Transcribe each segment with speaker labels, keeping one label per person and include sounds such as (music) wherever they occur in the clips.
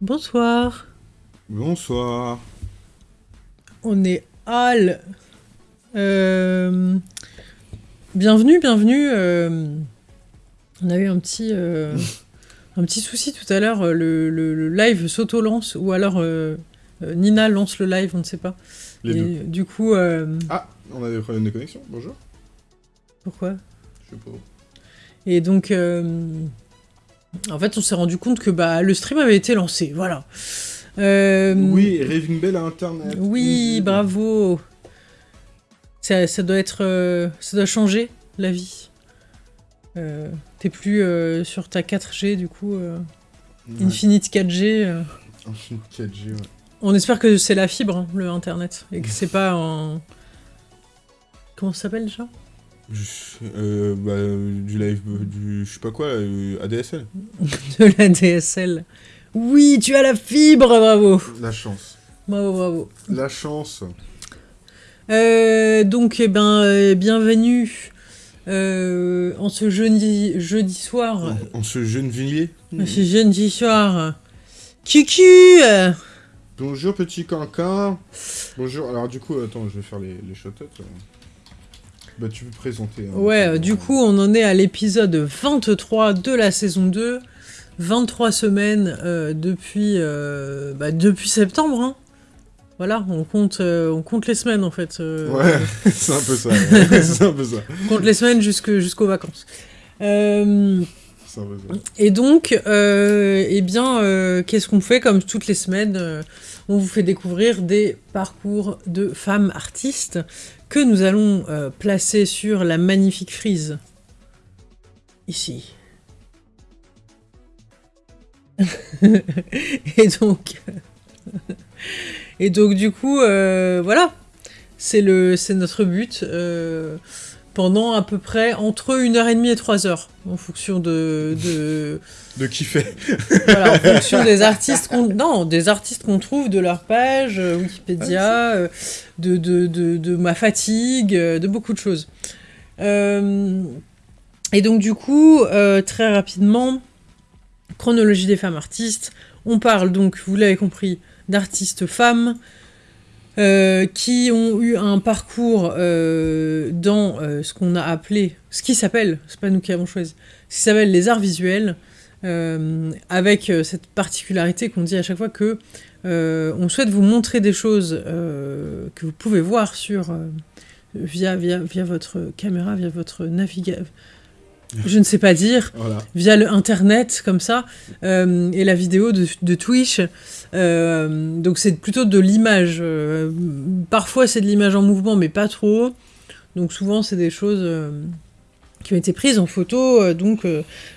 Speaker 1: Bonsoir.
Speaker 2: Bonsoir.
Speaker 1: On est Al. Euh, bienvenue, bienvenue. euh, On a eu un petit, euh, un petit souci tout à l'heure. Le, le- le live s'auto-lance ou alors euh, euh, Nina lance le live, on ne sait pas.
Speaker 2: Les
Speaker 1: Et
Speaker 2: deux.
Speaker 1: du coup, euh,
Speaker 2: Ah, on a des problèmes de connexion. Bonjour.
Speaker 1: pourquoi?
Speaker 2: Je sais pas.
Speaker 1: Et donc, euh, en fait, on s'est rendu compte que bah, le stream avait été lancé. Voilà. Euh,
Speaker 2: Oui, Raving Bell à Internet.
Speaker 1: Oui,
Speaker 2: Mhm.
Speaker 1: bravo. Ça, ça doit être, euh, ça doit changer la vie. Euh, T'es plus sur ta 4G du coup,
Speaker 2: Ouais.
Speaker 1: Infinite 4G. euh.
Speaker 2: Infinite 4G, ouais.
Speaker 1: On espère que c'est la fibre, hein, le internet, et que c'est pas un. Comment ça s'appelle déjà?
Speaker 2: Euh, bah, du live, euh, du je sais pas quoi, euh, ADSL. (laughs)
Speaker 1: De la DSL. Oui, tu as la fibre, bravo,
Speaker 2: La chance.
Speaker 1: bravo, bravo.
Speaker 2: La chance.
Speaker 1: Euh, donc, eh ben, euh, bienvenue euh, en ce jeudi, jeudi soir.
Speaker 2: En, en ce jeune villier.
Speaker 1: Ce jeudi soir. Cucu
Speaker 2: Bonjour petit cancan. Bonjour. Alors du coup, attends, je vais faire les, les. Bah tu peux présenter. hein,
Speaker 1: Ouais,
Speaker 2: euh,
Speaker 1: du coup, on en est à l'épisode 23 de la saison 2. 23 semaines euh, depuis, euh, bah, depuis septembre. hein. Voilà, on compte, on compte les semaines en fait.
Speaker 2: Ouais, (laughs) c'est un peu ça. ouais. (laughs) c'est un peu ça.
Speaker 1: On compte les semaines jusqu'aux vacances. Et donc, eh bien, qu'est-ce qu'on fait comme toutes les semaines On vous fait découvrir des parcours de femmes artistes que nous allons euh, placer sur la magnifique frise. Ici. (laughs) et donc, (laughs) et donc du coup, euh, voilà, c'est notre but. Pendant à peu près entre une heure et demie et trois heures, en fonction de, de, (laughs)
Speaker 2: De kiffer.
Speaker 1: voilà, en fonction des artistes qu'on non, des artistes qu'on trouve de leur page euh, Wikipédia, euh, de, de, de, de ma fatigue, euh, de beaucoup de choses. Et donc du coup, très rapidement, chronologie des femmes artistes. On parle donc, vous l'avez compris, d'artistes femmes. Euh, qui ont eu un parcours euh, dans euh, ce qu'on a appelé, ce qui s'appelle, c'est pas nous qui avons choisi, ce qui s'appelle les arts visuels, avec cette particularité qu'on dit à chaque fois que on souhaite vous montrer des choses que vous pouvez voir sur via, via, via votre caméra, via votre navigateur. Je ne sais pas dire,
Speaker 2: Voilà.
Speaker 1: via le internet comme ça, euh, et la vidéo de, de Twitch. Euh, donc c'est plutôt de l'image. euh, parfois c'est de l'image en mouvement, mais pas trop. Donc souvent c'est des choses qui ont été prises en photo, donc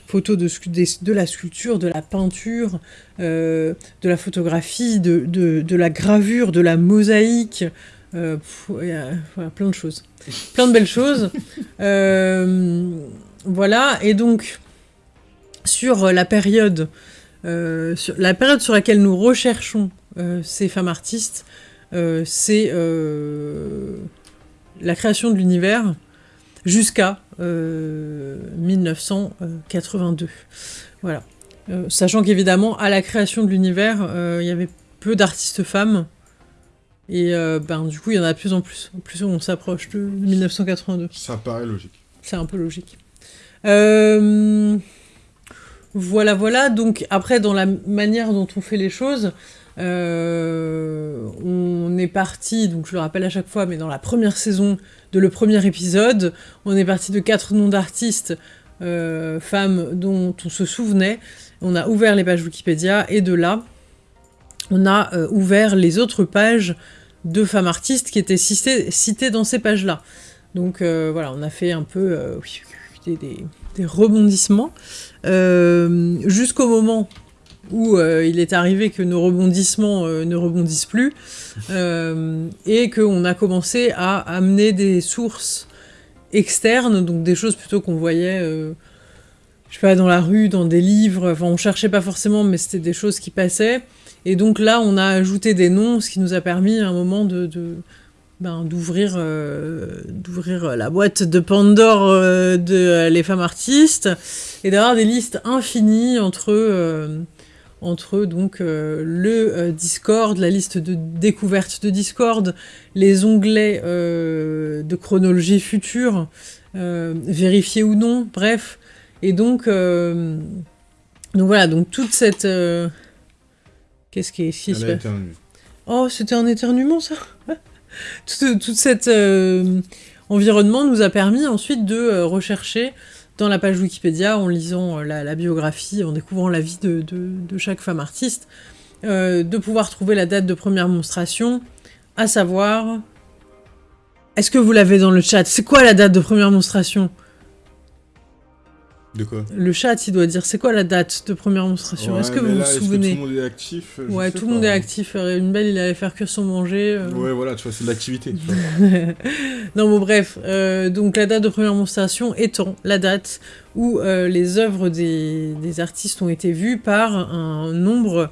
Speaker 1: photos de, la sculpture, de la peinture, de la photographie, de, la gravure, de la mosaïque. pff, il y a- voilà, plein de choses. Plein de belles choses. Euh, voilà, et donc sur la période, euh, sur la période sur laquelle nous recherchons euh, ces femmes artistes, euh, c'est euh, la création de l'univers jusqu'à euh, 1982. Voilà. Euh, sachant qu'évidemment, à la création de l'univers, euh, il y avait peu d'artistes femmes. Et euh, ben, du coup, il y en a de plus en plus. En plus, on s'approche de 1982.
Speaker 2: Ça paraît logique.
Speaker 1: C'est un peu logique. Euh, Voilà, voilà. Donc après, dans la manière dont on fait les choses, euh, on est parti, donc je le rappelle à chaque fois, mais dans la première saison de le premier épisode, on est parti de quatre noms d'artistes, euh, femmes dont on se souvenait. On a ouvert les pages Wikipédia et de là, on a ouvert les autres pages de femmes artistes qui étaient citées, citées dans ces pages-là. Donc voilà, on a fait un peu des, rebondissements euh, jusqu'au moment où euh, il est arrivé que nos rebondissements euh, ne rebondissent plus et qu'on a commencé à amener des sources externes, donc des choses plutôt qu'on voyait, je sais pas, dans la rue, dans des livres, enfin on cherchait pas forcément, mais c'était des choses qui passaient. Et donc là, on a ajouté des noms, ce qui nous a permis à un moment de- ben, d'ouvrir, euh, d'ouvrir la boîte de Pandore euh, de euh, les femmes artistes et d'avoir des listes infinies entre, euh, entre donc euh, le euh, Discord, la liste de découverte de Discord, les onglets euh, de chronologie future, vérifier ou non, bref. Et donc, donc voilà, donc toute cette... Qu'est-ce qui est ici Oh, c'était un éternuement ça? Toute, toute cette environnement nous a permis ensuite de rechercher dans la page Wikipédia, en lisant euh, la, biographie, en découvrant la vie de, chaque femme artiste, euh, de pouvoir trouver la date de première monstration, à savoir... Est-ce que vous l'avez dans le chat? C'est quoi la date de première monstration?
Speaker 2: De quoi
Speaker 1: Le chat, il doit dire c'est quoi la date de première monstration Est-ce que vous vous souvenez?
Speaker 2: Tout le monde est actif?
Speaker 1: Ouais, tout le monde est actif. Une belle, il allait faire cuire son manger. Euh.
Speaker 2: Ouais, voilà, tu vois, c'est de l'activité. (laughs)
Speaker 1: non, bon, bref. Euh, donc, la date de première monstration étant la date où euh, les œuvres des, des, artistes ont été vues par un nombre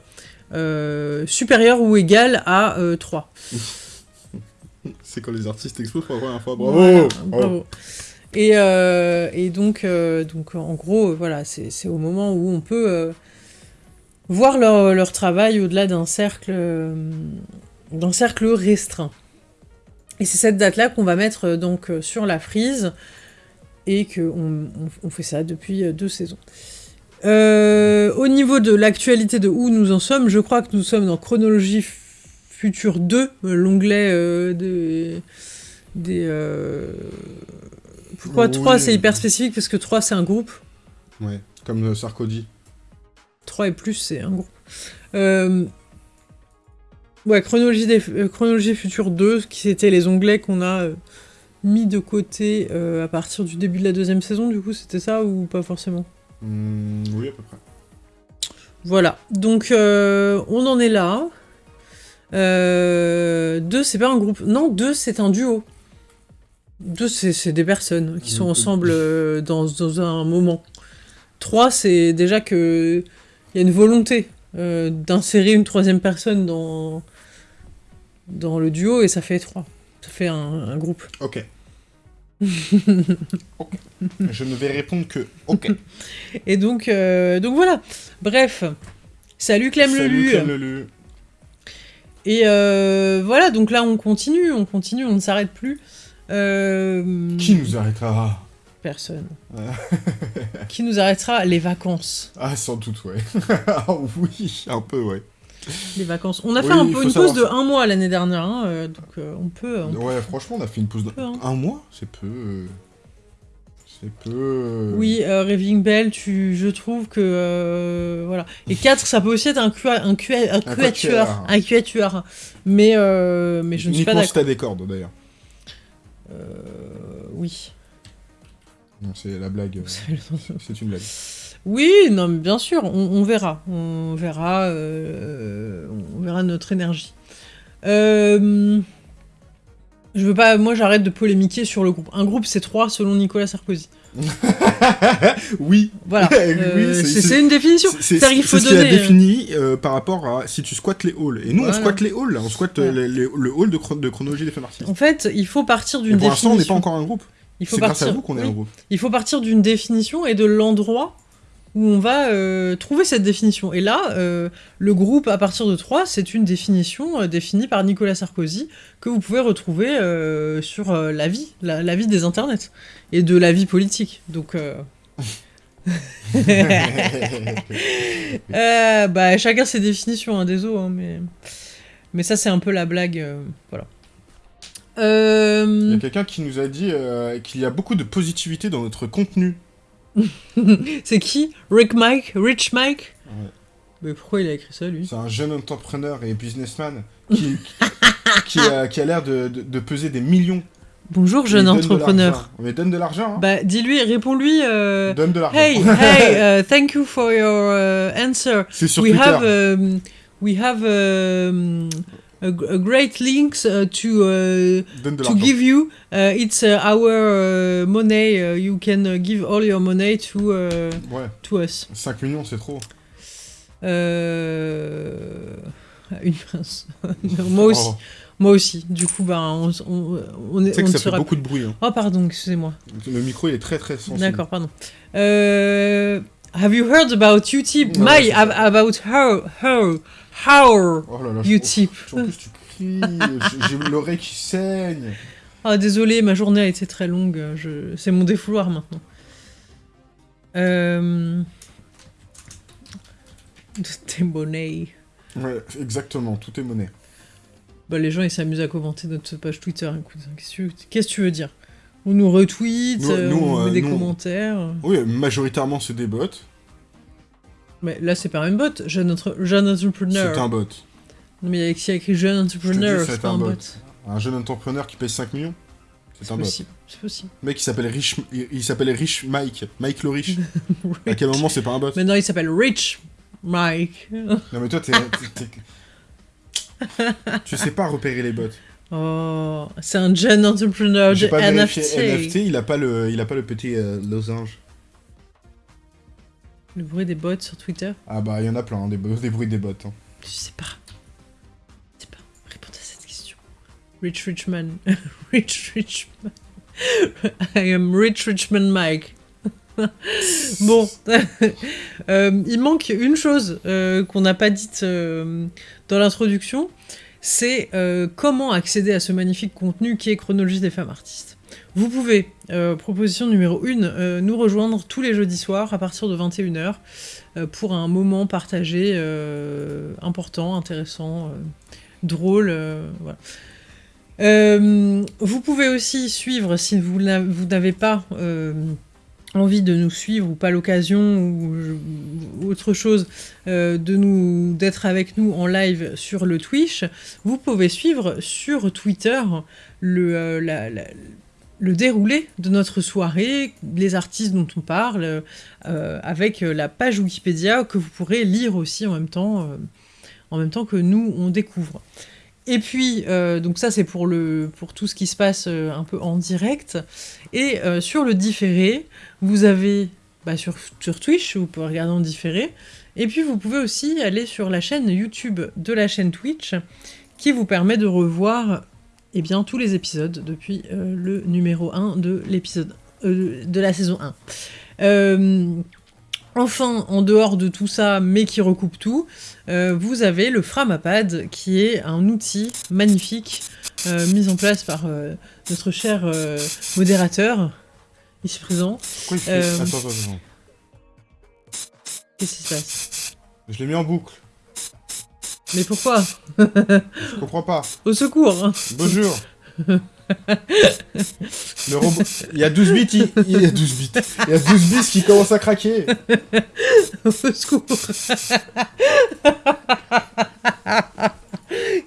Speaker 1: supérieur ou égal à 3. (laughs)
Speaker 2: c'est quand les artistes explosent pour la première fois. Bravo,
Speaker 1: bravo. Et, euh, et donc, euh, donc, en gros, voilà, c'est au moment où on peut euh, voir leur, leur travail au-delà d'un cercle, d'un cercle restreint. Et c'est cette date-là qu'on va mettre donc sur la frise, et qu'on on, fait ça depuis deux saisons. au niveau de l'actualité de où nous en sommes, je crois que nous sommes dans Chronologie Future 2, l'onglet des... des pourquoi 3 c'est hyper spécifique Parce que 3 c'est un groupe.
Speaker 2: Ouais, comme euh, Sarkozy.
Speaker 1: 3 et plus c'est un groupe. Euh, ouais, chronologie, des... Euh, chronologie future 2, qui c'était les onglets qu'on a mis de côté à partir du début de la deuxième saison, du coup c'était ça ou pas forcément?
Speaker 2: Mmh, Oui, à peu près.
Speaker 1: Voilà, donc on en est là. 2 c'est pas un groupe. Non, 2 c'est un duo. Deux, c'est des personnes qui sont ensemble euh, dans, dans, un moment. Trois, c'est déjà que il y a une volonté euh, d'insérer une troisième personne dans, dans le duo et ça fait trois. Ça fait un, groupe. (laughs)
Speaker 2: Ok. Je ne vais répondre que ok. (laughs)
Speaker 1: Et donc, euh, donc voilà. Bref. Salut Clem Salut
Speaker 2: Clem Lelu.
Speaker 1: Et voilà, donc là on continue, on continue, on ne s'arrête plus. Euh,
Speaker 2: Qui nous arrêtera
Speaker 1: Personne. Qui nous arrêtera Les vacances.
Speaker 2: Ah, sans doute, ouais. (laughs) Ah oui, un peu, ouais.
Speaker 1: Les vacances. On a fait un peu une pause de un mois l'année dernière, hein, euh, donc euh, on peut...
Speaker 2: ouais, franchement, on a fait une pause de hein. un mois, c'est peu... C'est peu...
Speaker 1: Oui, Raving Bell, tu, je trouve que... voilà. Et 4, ça peut aussi être un, cu un, un, cuatueur. Un cuatueur. Mais, mais je ne suis pas d'accord.
Speaker 2: si des cordes, d'ailleurs.
Speaker 1: Euh, oui.
Speaker 2: Non, c'est la blague. Euh, c'est une blague.
Speaker 1: Oui, non, mais bien sûr, on, verra. On verra, euh, on verra notre énergie. je veux pas, moi j'arrête de polémiquer sur le groupe. Un groupe c'est trois selon Nicolas Sarkozy. (laughs)
Speaker 2: oui.
Speaker 1: Voilà. (laughs) c'est une définition.
Speaker 2: C'est ce qu'il a défini par rapport à si tu squattes les halls. Et nous, on squatte les halls. On squatte le hall de, de, chronologie des faits artistes.
Speaker 1: En fait, il faut partir d'une définition. Pour l'instant,
Speaker 2: on n'est pas encore un groupe.
Speaker 1: Il faut
Speaker 2: partir... grâce à vous qu'on est un groupe.
Speaker 1: Il faut partir d'une définition et de l'endroit où on va euh, trouver cette définition. Et là, euh, le groupe à partir de 3, c'est une définition euh, définie par Nicolas Sarkozy que vous pouvez retrouver sur la vie, la, vie des internets et de la vie politique. Donc... (laughs) (laughs) bah, chacun ses définitions, hein, désolé, hein, mais... mais ça c'est un peu la blague, voilà.
Speaker 2: Il y a quelqu'un qui nous a dit qu'il y a beaucoup de positivité dans notre contenu. (laughs)
Speaker 1: c'est qui? Rick Mike? Rich Mike? Mais pourquoi il a écrit ça, lui?
Speaker 2: C'est un jeune entrepreneur et businessman qui, (laughs) qui, a, qui a l'air de, de, peser des millions.
Speaker 1: Bonjour, jeune entrepreneur.
Speaker 2: Mais donne de l'argent. Hein.
Speaker 1: Bah, dis-lui, réponds-lui.
Speaker 2: Euh, donne de l'argent.
Speaker 1: Hey, (laughs) hey, uh, thank you for your uh, answer.
Speaker 2: C'est sur we Twitter.
Speaker 1: Have, um, we have um, a, great links uh, to uh, to give you. Uh, it's our money. you can give all your money to
Speaker 2: ouais.
Speaker 1: to us.
Speaker 2: 5 millions, c'est trop.
Speaker 1: Euh... Une pince. (laughs) Moi aussi. Oh. Moi aussi. Du coup, bah, on, on, on est.
Speaker 2: Tu sais que ça fait beaucoup de bruit. Hein.
Speaker 1: Oh, pardon, excusez-moi.
Speaker 2: Le micro, il est très très sensible.
Speaker 1: D'accord, pardon. Euh, Have you heard about?
Speaker 2: Ouais,
Speaker 1: My, ab- about how, how, how
Speaker 2: Oh là là. En plus, tu cries, j'ai l'oreille qui saigne.
Speaker 1: Ah, désolé, ma journée a été très longue. Je... C'est mon défouloir maintenant. Euh... Tes monnaies.
Speaker 2: Ouais, exactement, tout est monnaie.
Speaker 1: Bah, les gens, ils s'amusent à commenter notre page Twitter. Écoute, hein, qu'est-ce que tu- veux dire? On nous retweet,
Speaker 2: Nous-
Speaker 1: euh,
Speaker 2: nous,
Speaker 1: on
Speaker 2: euh,
Speaker 1: met des
Speaker 2: nous, on-
Speaker 1: commentaires.
Speaker 2: Oui, majoritairement, c'est des bots.
Speaker 1: Mais là, c'est pas un bot. Jeune, entre... jeune entrepreneur.
Speaker 2: C'est un bot.
Speaker 1: Non, mais il y a écrit, jeune entrepreneur, c'est pas
Speaker 2: un bot.
Speaker 1: bot.
Speaker 2: Un jeune entrepreneur qui paye 5 millions C'est un bot.
Speaker 1: C'est possible.
Speaker 2: Le mec, il s'appelle Rich... il s'appelle Rich Mike. Mike le (laughs) Rich. à quel moment c'est pas un bot?
Speaker 1: Maintenant, il s'appelle Rich Mike.
Speaker 2: Non mais toi, t'es... (laughs) tu sais pas repérer les bots.
Speaker 1: Oh, c'est un jeune entrepreneur de
Speaker 2: pas
Speaker 1: NFT.
Speaker 2: NFT, il a pas le, il a pas le petit euh, losange.
Speaker 1: Le bruit des bots sur Twitter.
Speaker 2: Ah bah il y en a plein, hein, des, bruits des bots. hein.
Speaker 1: Je sais pas. Je sais pas. Répondez à cette question. Rich Richman. (laughs) Rich Richman. I am Rich Richman Mike. (laughs) bon. (laughs) Euh, il manque une chose euh, qu'on n'a pas dite euh, dans l'introduction. C'est comment accéder à ce magnifique contenu qui est Chronologie des femmes artistes. Vous pouvez, euh, proposition numéro 1, nous rejoindre tous les jeudis soirs à partir de 21h euh, pour un moment partagé euh, important, intéressant, euh, drôle. euh. Euh, vous pouvez aussi suivre, si vous n'a- vous n'avez pas euh, envie de nous suivre ou pas l'occasion ou, autre chose euh, d'être avec nous en live sur le Twitch, vous pouvez suivre sur Twitter le, euh, la- le déroulé de notre soirée, les artistes dont on parle, euh, avec euh, la page Wikipédia que vous pourrez lire aussi en même temps, euh, en même temps que nous on découvre. Et puis, donc ça c'est pour, pour tout ce qui se passe un peu en direct. Et sur le différé, vous avez bah, sur, sur Twitch, vous pouvez regarder en différé. Et puis vous pouvez aussi aller sur la chaîne YouTube de la chaîne Twitch, qui vous permet de revoir eh bien, tous les épisodes depuis euh, le numéro 1 de l'épisode euh, de la saison 1. Euh, enfin, en dehors de tout ça, mais qui recoupe tout, vous avez le Framapad, qui est un outil magnifique mis en place par notre cher modérateur, ici présent.
Speaker 2: Pourquoi il fait... Attends, attends, attends.
Speaker 1: Qu'est-ce qui se passe?
Speaker 2: Je l'ai mis en boucle.
Speaker 1: Mais pourquoi?
Speaker 2: Je comprends pas.
Speaker 1: Au secours.
Speaker 2: Bonjour. Le robot... Il y a 12 bits, il... il y a 12 bits. Il y a 12 bits qui commencent à craquer. (laughs)
Speaker 1: Au secours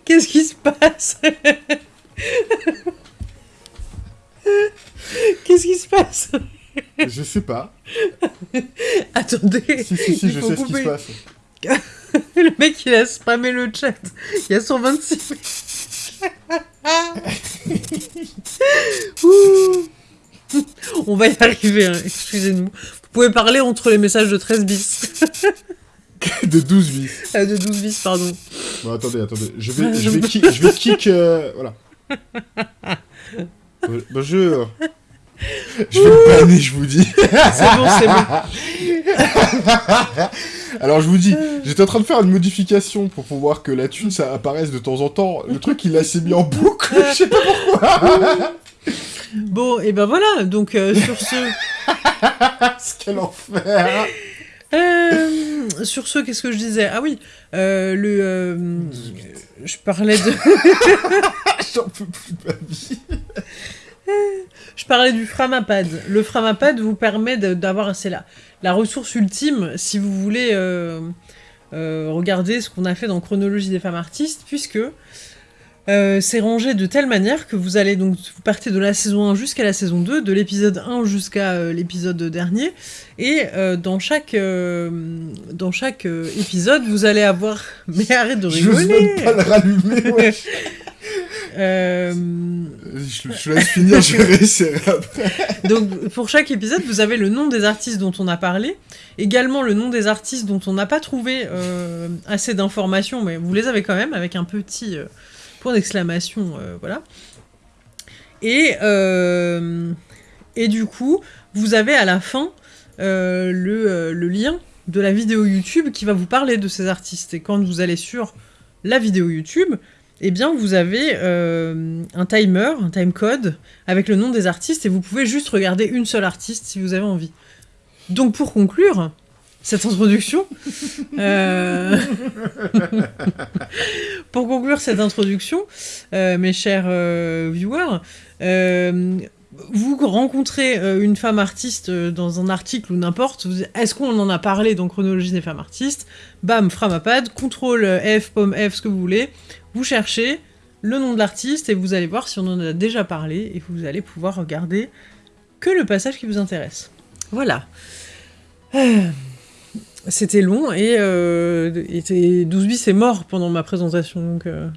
Speaker 1: Qu'est-ce qui se passe? Qu'est-ce qui se passe?
Speaker 2: Je sais pas.
Speaker 1: Attendez
Speaker 2: Si, si, si, je sais ce qui se passe. (laughs) (laughs)
Speaker 1: Le mec, il a spammé le chat. Il y a 126 (laughs) Ouh. On va y arriver, hein, excusez-nous. Vous pouvez parler entre les messages de 13 bis. (laughs)
Speaker 2: De 12 bits.
Speaker 1: Ah, de 12 bis, pardon.
Speaker 2: Bon, attendez, attendez. Je vais, je vais, kick, je vais kick. euh, Voilà. Bon- Bonjour. Je vais le je vous dis.
Speaker 1: C'est bon, c'est bon. (laughs)
Speaker 2: Alors, je vous dis, j'étais en train de faire une modification pour pouvoir que la thune, ça apparaisse de temps en temps. Le truc, il a s'est mis en boucle. (laughs) Je sais pas pourquoi.
Speaker 1: Bon, et ben voilà, donc euh, sur ce... (laughs)
Speaker 2: Quel enfer.
Speaker 1: Euh, sur ce, qu'est-ce que je disais? Ah oui, euh, le... je parlais de...
Speaker 2: J'en peux plus de ma vie. (laughs)
Speaker 1: Je parlais du Framapad. Le Framapad vous permet d'avoir, c'est la, la ressource ultime si vous voulez euh, euh, regarder ce qu'on a fait dans Chronologie des femmes artistes, puisque euh, c'est rangé de telle manière que vous allez donc, vous partez de la saison 1 jusqu'à la saison 2, de l'épisode 1 jusqu'à euh, l'épisode dernier, et euh, dans chaque, dans chaque épisode, vous allez avoir... (laughs) Mais arrête de
Speaker 2: Je
Speaker 1: rigoler
Speaker 2: même pas le rallumer, ouais. (laughs)
Speaker 1: Euh,
Speaker 2: Je, je laisse finir, je réessayerai après.
Speaker 1: Donc, pour chaque épisode, vous avez le nom des artistes dont on a parlé, également le nom des artistes dont on n'a pas trouvé euh, assez d'informations, mais vous les avez quand même avec un petit euh, point d'exclamation, voilà. Et, et du coup, vous avez à la fin le, le lien de la vidéo YouTube qui va vous parler de ces artistes. Et quand vous allez sur la vidéo YouTube, eh bien, vous avez euh, un timer, un timecode avec le nom des artistes et vous pouvez juste regarder une seule artiste si vous avez envie. Donc, pour conclure cette introduction, (laughs) euh, (laughs) pour conclure cette introduction, euh, mes chers viewers, vous rencontrez une femme artiste dans un article ou n'importe, est-ce qu'on en a parlé dans Chronologie des femmes artistes? Bam, Framapad, contrôle F, pomme F, ce que vous voulez, vous cherchez le nom de l'artiste et vous allez voir si on en a déjà parlé et vous allez pouvoir regarder que le passage qui vous intéresse. Voilà. Euh, C'était long et, euh, et 12 bis est mort pendant ma présentation donc euh,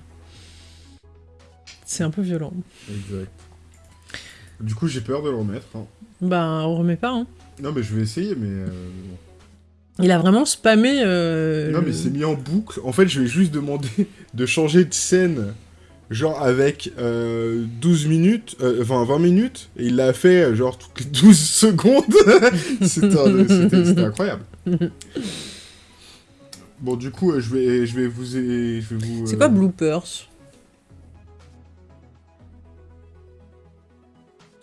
Speaker 1: c'est un peu violent.
Speaker 2: Exact. Du coup, j'ai peur de le remettre. hein.
Speaker 1: Ben, on remet pas, hein.
Speaker 2: Non, mais je vais essayer, mais. euh,
Speaker 1: Il a vraiment spammé. euh,
Speaker 2: Non,
Speaker 1: le-
Speaker 2: mais c'est mis en boucle. En fait, je vais juste demander de changer de scène, genre avec euh, 12 minutes, euh, enfin 20 minutes, et il l'a fait euh, genre toutes les 12 (laughs) secondes. C'était incroyable. Bon, du coup, euh, je vais, je vais vous. Je vais vous
Speaker 1: C'est
Speaker 2: euh,
Speaker 1: quoi bloopers?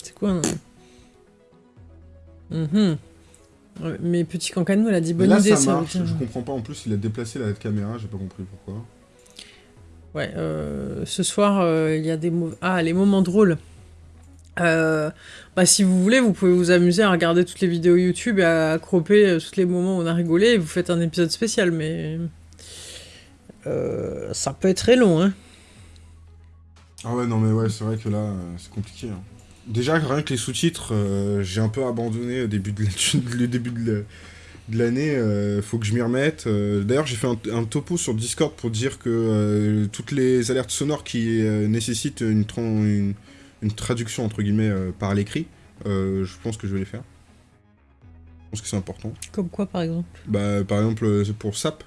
Speaker 1: C'est quoi un... Mhm. Ouais, Mais petit cancanou, elle a dit bonne
Speaker 2: là,
Speaker 1: idée,
Speaker 2: ça marche. Je comprends pas. En plus, il a déplacé la caméra. J'ai pas compris pourquoi.
Speaker 1: Ouais, euh, ce soir, euh, il y a des. Ah, les moments drôles. Euh, bah, si vous voulez, vous pouvez vous amuser à regarder toutes les vidéos YouTube et à cropper euh, tous les moments où on a rigolé et vous faites un épisode spécial, mais... ça peut être très long, hein.
Speaker 2: Ah ouais, non, mais ouais, c'est vrai que là, c'est compliqué. hein. Déjà, rien que les sous-titres, euh, j'ai un peu abandonné au début de la- (laughs) le début de la- de l'année. euh, faut que je m'y remette. Euh, D'ailleurs, j'ai fait un, un topo sur Discord pour dire que toutes les alertes sonores qui nécessitent une, une, une traduction, entre guillemets, par l'écrit, je pense que je vais les faire. Je pense que c'est important.
Speaker 1: Comme quoi, par exemple?
Speaker 2: Bah, par exemple, c'est pour SAP.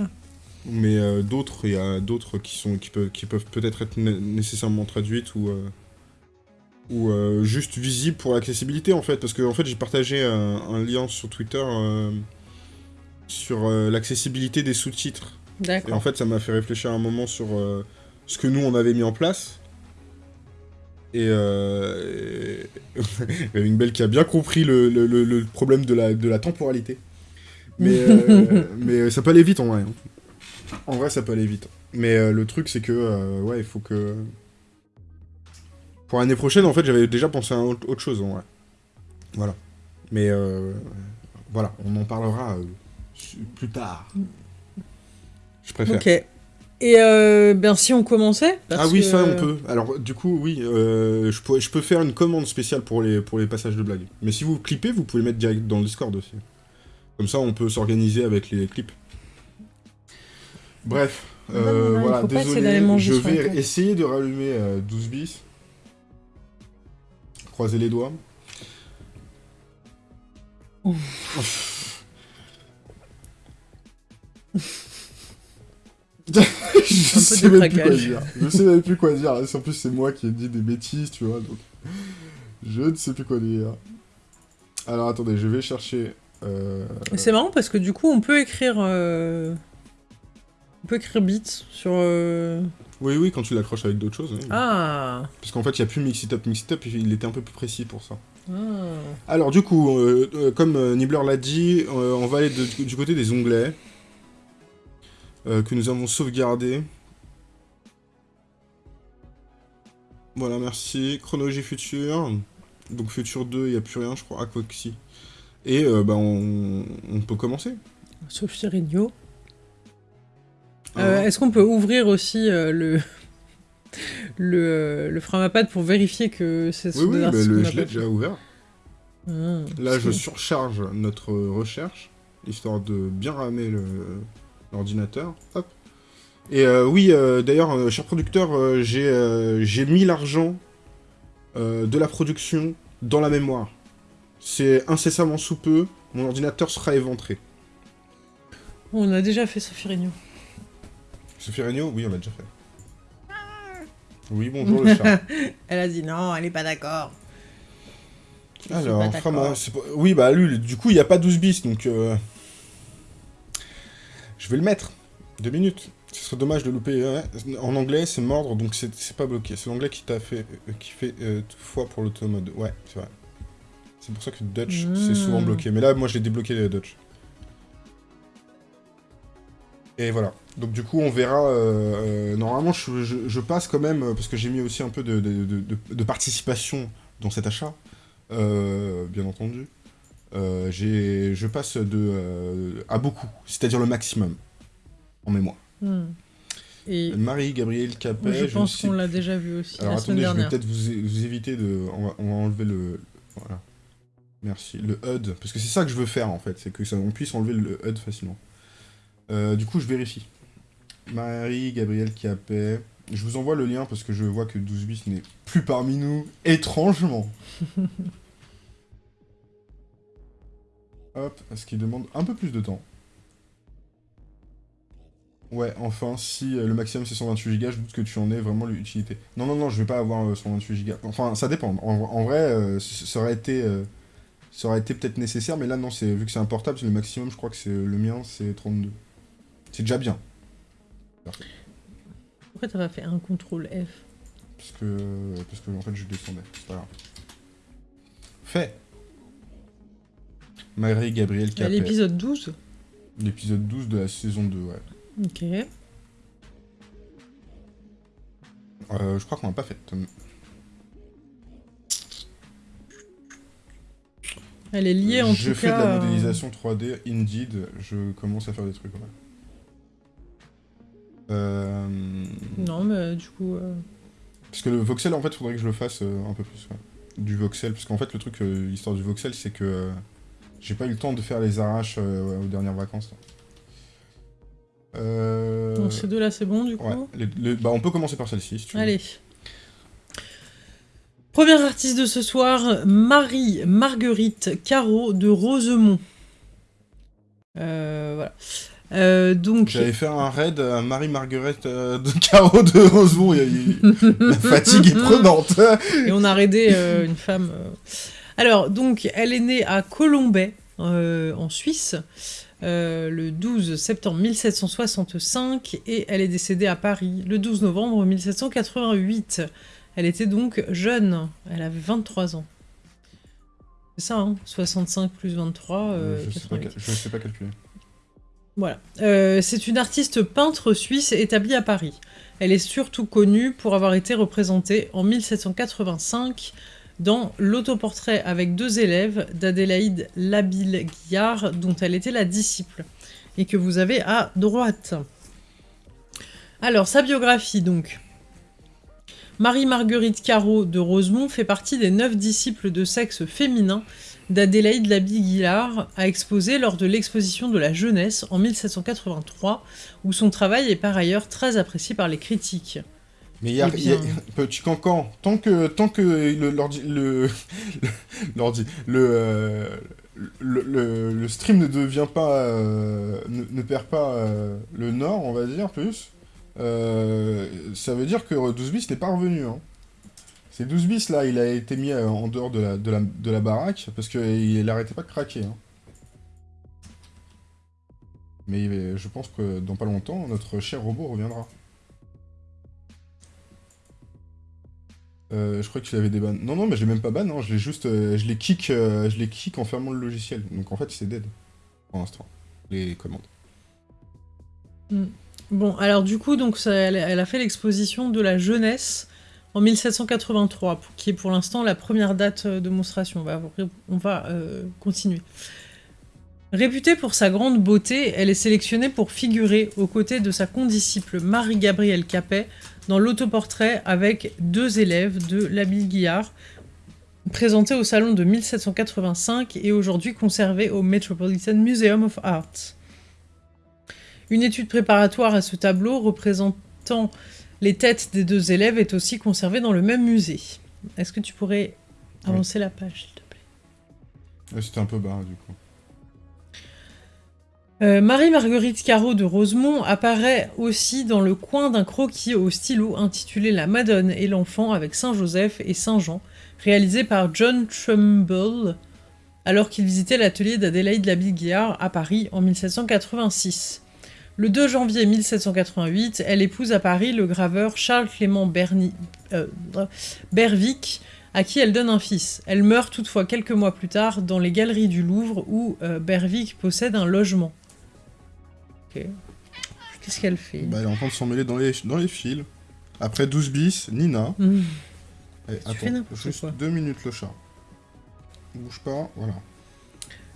Speaker 1: Ah.
Speaker 2: Mais euh, d'autres, il y a d'autres qui, sont, qui, peuvent, qui peuvent peut-être être né- nécessairement traduites ou, euh, ou euh, juste visibles pour l'accessibilité en fait. Parce que en fait, j'ai partagé un, un lien sur Twitter euh, sur euh, l'accessibilité des sous-titres. Et en fait, ça m'a fait réfléchir un moment sur euh, ce que nous on avait mis en place. Et euh, (laughs) une belle qui a bien compris le, le- le- le problème de la, de la temporalité. Mais, euh, (laughs) mais ça peut aller vite en vrai. hein. En vrai, ça peut aller vite. Mais euh, le truc, c'est que, euh, ouais, il faut que. Pour l'année prochaine, en fait, j'avais déjà pensé à autre, chose en vrai. Voilà. Mais euh, voilà, on en parlera euh, plus tard. Je préfère.
Speaker 1: Ok. Et euh, ben si on commençait
Speaker 2: Ah oui,
Speaker 1: que-
Speaker 2: ça on peut. Alors du coup, oui, euh, je, peux, je peux faire une commande spéciale pour les, pour les passages de blagues. Mais si vous clippez, vous pouvez le mettre direct dans le Discord aussi. Comme ça, on peut s'organiser avec les clips. Bref,
Speaker 1: Non, non, non, il
Speaker 2: voilà, désolé, je vais essayer de rallumer euh, 12 bis. Croisez les doigts. (laughs) je sais même plus quoi dire. Je sais même plus quoi dire. En plus, c'est moi qui ai dit des bêtises, tu vois. Donc, je ne sais plus quoi dire. Alors, attendez, je vais chercher. euh,
Speaker 1: C'est marrant parce que du coup on peut écrire euh, on peut écrire beats sur euh,
Speaker 2: Oui, oui, quand tu l'accroches avec d'autres choses. oui.
Speaker 1: ah
Speaker 2: Parce qu'en fait, il n'y a plus Mix It Up. Mix It Up, il était un peu plus précis pour ça.
Speaker 1: ah
Speaker 2: Alors, du coup, euh, euh, comme euh, Nibbler l'a dit, on va aller de- du côté des onglets que nous avons sauvegardés. Voilà, merci. Chronologie future. Donc, future 2, il n'y a plus rien, je crois. Quoi que si. Et bah, on, on peut commencer.
Speaker 1: Sophie Regnault.
Speaker 2: Ah.
Speaker 1: Euh, Est-ce qu'on peut ouvrir aussi euh, le (laughs) le, euh, le Framapad pour vérifier que c'est
Speaker 2: oui, oui, le,
Speaker 1: a
Speaker 2: je l'ai déjà ouvert.
Speaker 1: Ah,
Speaker 2: Là, je surcharge notre recherche, histoire de bien ramer l'ordinateur. Hop. Et euh, oui, d'ailleurs, cher producteur, j'ai mis l'argent de la production dans la mémoire. C'est incessamment sous peu, mon ordinateur sera éventré.
Speaker 1: On a déjà fait Sophie Regnault.
Speaker 2: Sophie Regnault Oui, on l'a déjà fait. Oui, bonjour le chat. (laughs)
Speaker 1: Elle a dit non, elle est pas d'accord.
Speaker 2: Alors,
Speaker 1: pas-
Speaker 2: oui, bah lui, du coup, il n'y a pas 12 bis, donc... euh, Je vais le mettre. Deux minutes. Ce serait dommage de louper. ouais. En anglais, c'est mordre, donc c'est pas bloqué. C'est l'anglais qui t'a fait... euh, qui fait euh, fois pour l'automode. Ouais, c'est vrai. C'est pour ça que Dutch, c'est souvent
Speaker 1: Mm.
Speaker 2: bloqué. Mais là, moi, je l'ai débloqué, euh, Dutch. Et voilà. Donc du coup, on verra... euh, euh, normalement, je, je- je passe quand même, parce que j'ai mis aussi un peu de, de- de- de- de participation dans cet achat, euh, bien entendu. Je passe de à beaucoup, c'est-à-dire le maximum, en mémoire.
Speaker 1: Hmm. Et
Speaker 2: Marie-Gabrielle Capet,
Speaker 1: je pense qu'on l'a déjà vu aussi
Speaker 2: Alors
Speaker 1: la
Speaker 2: attendez, je vais peut-être vous, vous éviter de... On va, on va enlever le... Voilà. Merci. Le HUD, parce que c'est ça que je veux faire en fait, c'est que ça, on puisse enlever le HUD facilement. Euh, du coup, je vérifie. Marie-Gabrielle Capet... Je vous envoie le lien parce que je vois que 12 bis n'est plus parmi nous, étrangement. (laughs) Hop, ce qui demande un peu plus de temps? Ouais, enfin, si euh, le maximum c'est 128 Go, je doute que tu en aies vraiment l'utilité. Non, non, non, je vais pas avoir euh, 128 Go. Enfin, ça dépend. En, en vrai, euh, ça aurait été, euh, ça aurait été peut-être nécessaire, mais là, non, c'est vu que c'est un portable, c'est le maximum, je crois que c'est le mien, c'est 32. C'est déjà bien.
Speaker 1: Pourquoi t'as pas fait un contrôle F
Speaker 2: Parce que, parce que en fait, je descendais. C'est pas grave. Fait. Marie-Gabrielle
Speaker 1: À
Speaker 2: Capet.
Speaker 1: l'épisode 12
Speaker 2: L'épisode 12 de la saison 2, ouais.
Speaker 1: Ok.
Speaker 2: Euh, je crois qu'on l'a pas fait.
Speaker 1: Elle est liée en
Speaker 2: je
Speaker 1: tout
Speaker 2: fais
Speaker 1: cas.
Speaker 2: de la
Speaker 1: euh,
Speaker 2: modélisation 3D, indeed, je commence à faire des trucs, ouais. Euh...
Speaker 1: Non, mais du coup. euh,
Speaker 2: Parce que le voxel, en fait, faudrait que je le fasse euh, un peu plus, ouais. Du voxel, parce qu'en fait, le truc, l'histoire du voxel, c'est que j'ai pas eu le temps de faire les arraches aux dernières vacances. là.
Speaker 1: Donc ces deux-là, c'est bon du coup
Speaker 2: Ouais, les- les- bah, on peut commencer par celle-ci, si tu veux.
Speaker 1: Allez. Première artiste de ce soir, Marie-Marguerite Caro de Rosemont. Voilà. Euh, donc,
Speaker 2: J'avais fait un raid à Marie-Marguerite euh, de Caro de Rosemont, (laughs) la fatigue est prenante.
Speaker 1: et on a raidé euh, une femme. euh. Alors, donc, elle est née à Colombay, euh, en Suisse, euh, le 12 septembre 1765, et elle est décédée à Paris le 12 novembre 1788. Elle était donc jeune, elle avait 23 ans. C'est ça, hein 65 plus 23, euh,
Speaker 2: je, sais pas,
Speaker 1: 88.
Speaker 2: cal- je sais pas calculer.
Speaker 1: Voilà. Euh, c'est une artiste peintre suisse établie à Paris. Elle est surtout connue pour avoir été représentée en 1785 dans l'autoportrait avec deux élèves d'Adélaïde Labille-Guillard, dont elle était la disciple, et que vous avez à droite. Alors, sa biographie, donc. Marie-Marguerite Caro de Rosemont fait partie des neuf disciples de sexe féminin d'Adélaïde Labille-Guillard a exposé lors de l'exposition de la jeunesse en 1783, où son travail est par ailleurs très apprécié par les critiques.
Speaker 2: Mais il y a,
Speaker 1: Eh
Speaker 2: y a- (laughs) petit cancan, tant que, tant que (laughs) le, euh, le, le, le stream ne devient pas, euh, ne, ne perd pas euh, le nord, on va dire, plus, euh, ça veut dire que 12 bis n'est pas revenu, hein. Ces 12 bis là, il a été mis euh, en dehors de la, baraque, parce qu'il arrêtait pas de craquer, hein. Mais euh, je pense que dans pas longtemps, notre cher robot reviendra. Euh, je crois que tu l'avais déban. Non, non, mais je l'ai même pas ban, hein. je l'ai juste. je kick, en fermant le logiciel. Donc en fait, c'est dead. Pour l'instant. Les commandes.
Speaker 1: Bon, alors du coup, donc, elle a fait l'exposition de la jeunesse en 1783, pour- qui est pour l'instant la première date euh, de monstration. On va, euh, continuer. Réputée pour sa grande beauté, elle est sélectionnée pour figurer aux côtés de sa condisciple Marie-Gabrielle Capet dans l'autoportrait avec deux élèves de l'Abile Guillard, présenté au salon de 1785 et aujourd'hui conservé au Metropolitan Museum of Art. Une étude préparatoire à ce tableau représentant les têtes des deux élèves est aussi conservée dans le même musée. Est-ce que tu pourrais avancer la page, s'il te plaît?
Speaker 2: Ouais, C'était un peu bas, du coup.
Speaker 1: Euh, Marie-Marguerite Caro de Rosemont apparaît aussi dans le coin d'un croquis au stylo intitulé La Madone et l'enfant avec Saint Joseph et Saint Jean, réalisé par John Trumbull alors qu'il visitait l'atelier d'Adélaïde Labille-Guiard à Paris en 1786. Le 2 janvier 1788, elle épouse à Paris le graveur Charles-Clément euh, Bervic, à qui elle donne un fils. Elle meurt toutefois quelques mois plus tard dans les galeries du Louvre où euh, Bervic possède un logement. Qu'est-ce qu'elle fait?
Speaker 2: Bah, Elle est en train de s'en mêler dans les, dans les fils. Après 12 bis, Nina. Mmh. attends, juste deux minutes le chat. Bouge pas, voilà.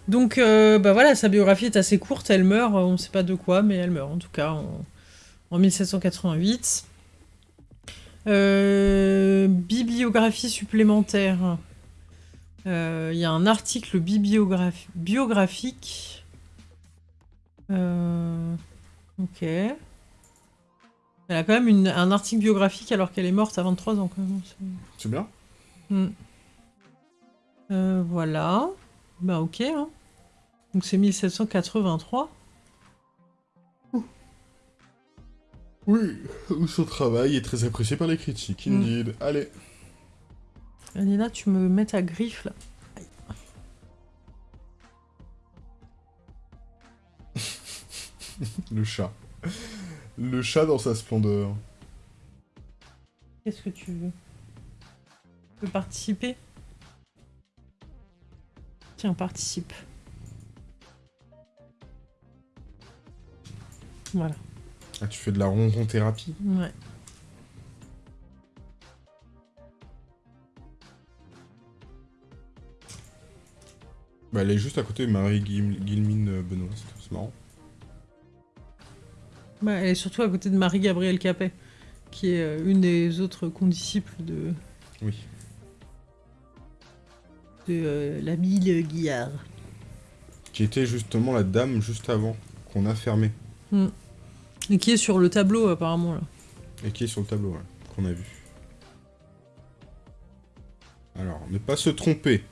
Speaker 1: Donc, euh, bah voilà, sa biographie est assez courte, elle meurt, on ne sait pas de quoi, mais elle meurt en tout cas en, 1788. Euh, bibliographie supplémentaire. Euh, il y a un article biographique. ok. Elle a quand même un article biographique alors qu'elle est morte à 23 ans.
Speaker 2: C'est bien.
Speaker 1: Hmm. voilà. Bah ok. Hein. Donc c'est 1783.
Speaker 2: Oui, son travail est très apprécié par les critiques, mm. indeed. Allez.
Speaker 1: Nina, tu me mets ta griffe là. (laughs)
Speaker 2: Le chat. Le chat dans sa splendeur.
Speaker 1: Qu'est-ce que tu veux? Tu veux participer? Tiens, participe. Voilà.
Speaker 2: Ah, tu fais de la ronron thérapie
Speaker 1: Ouais.
Speaker 2: Bah, elle est juste à côté de Marie Guilmine euh, Benoît, c'est marrant.
Speaker 1: Bah, elle est surtout à côté de Marie-Gabrielle Capet, qui est euh, une des autres condisciples de...
Speaker 2: Oui.
Speaker 1: De euh, la Mille Guillard.
Speaker 2: Qui était justement la dame juste avant, qu'on a fermée.
Speaker 1: Hmm. Et qui est sur le tableau, apparemment, là.
Speaker 2: Et qui est sur le tableau, qu'on a vu. Alors, ne pas se tromper.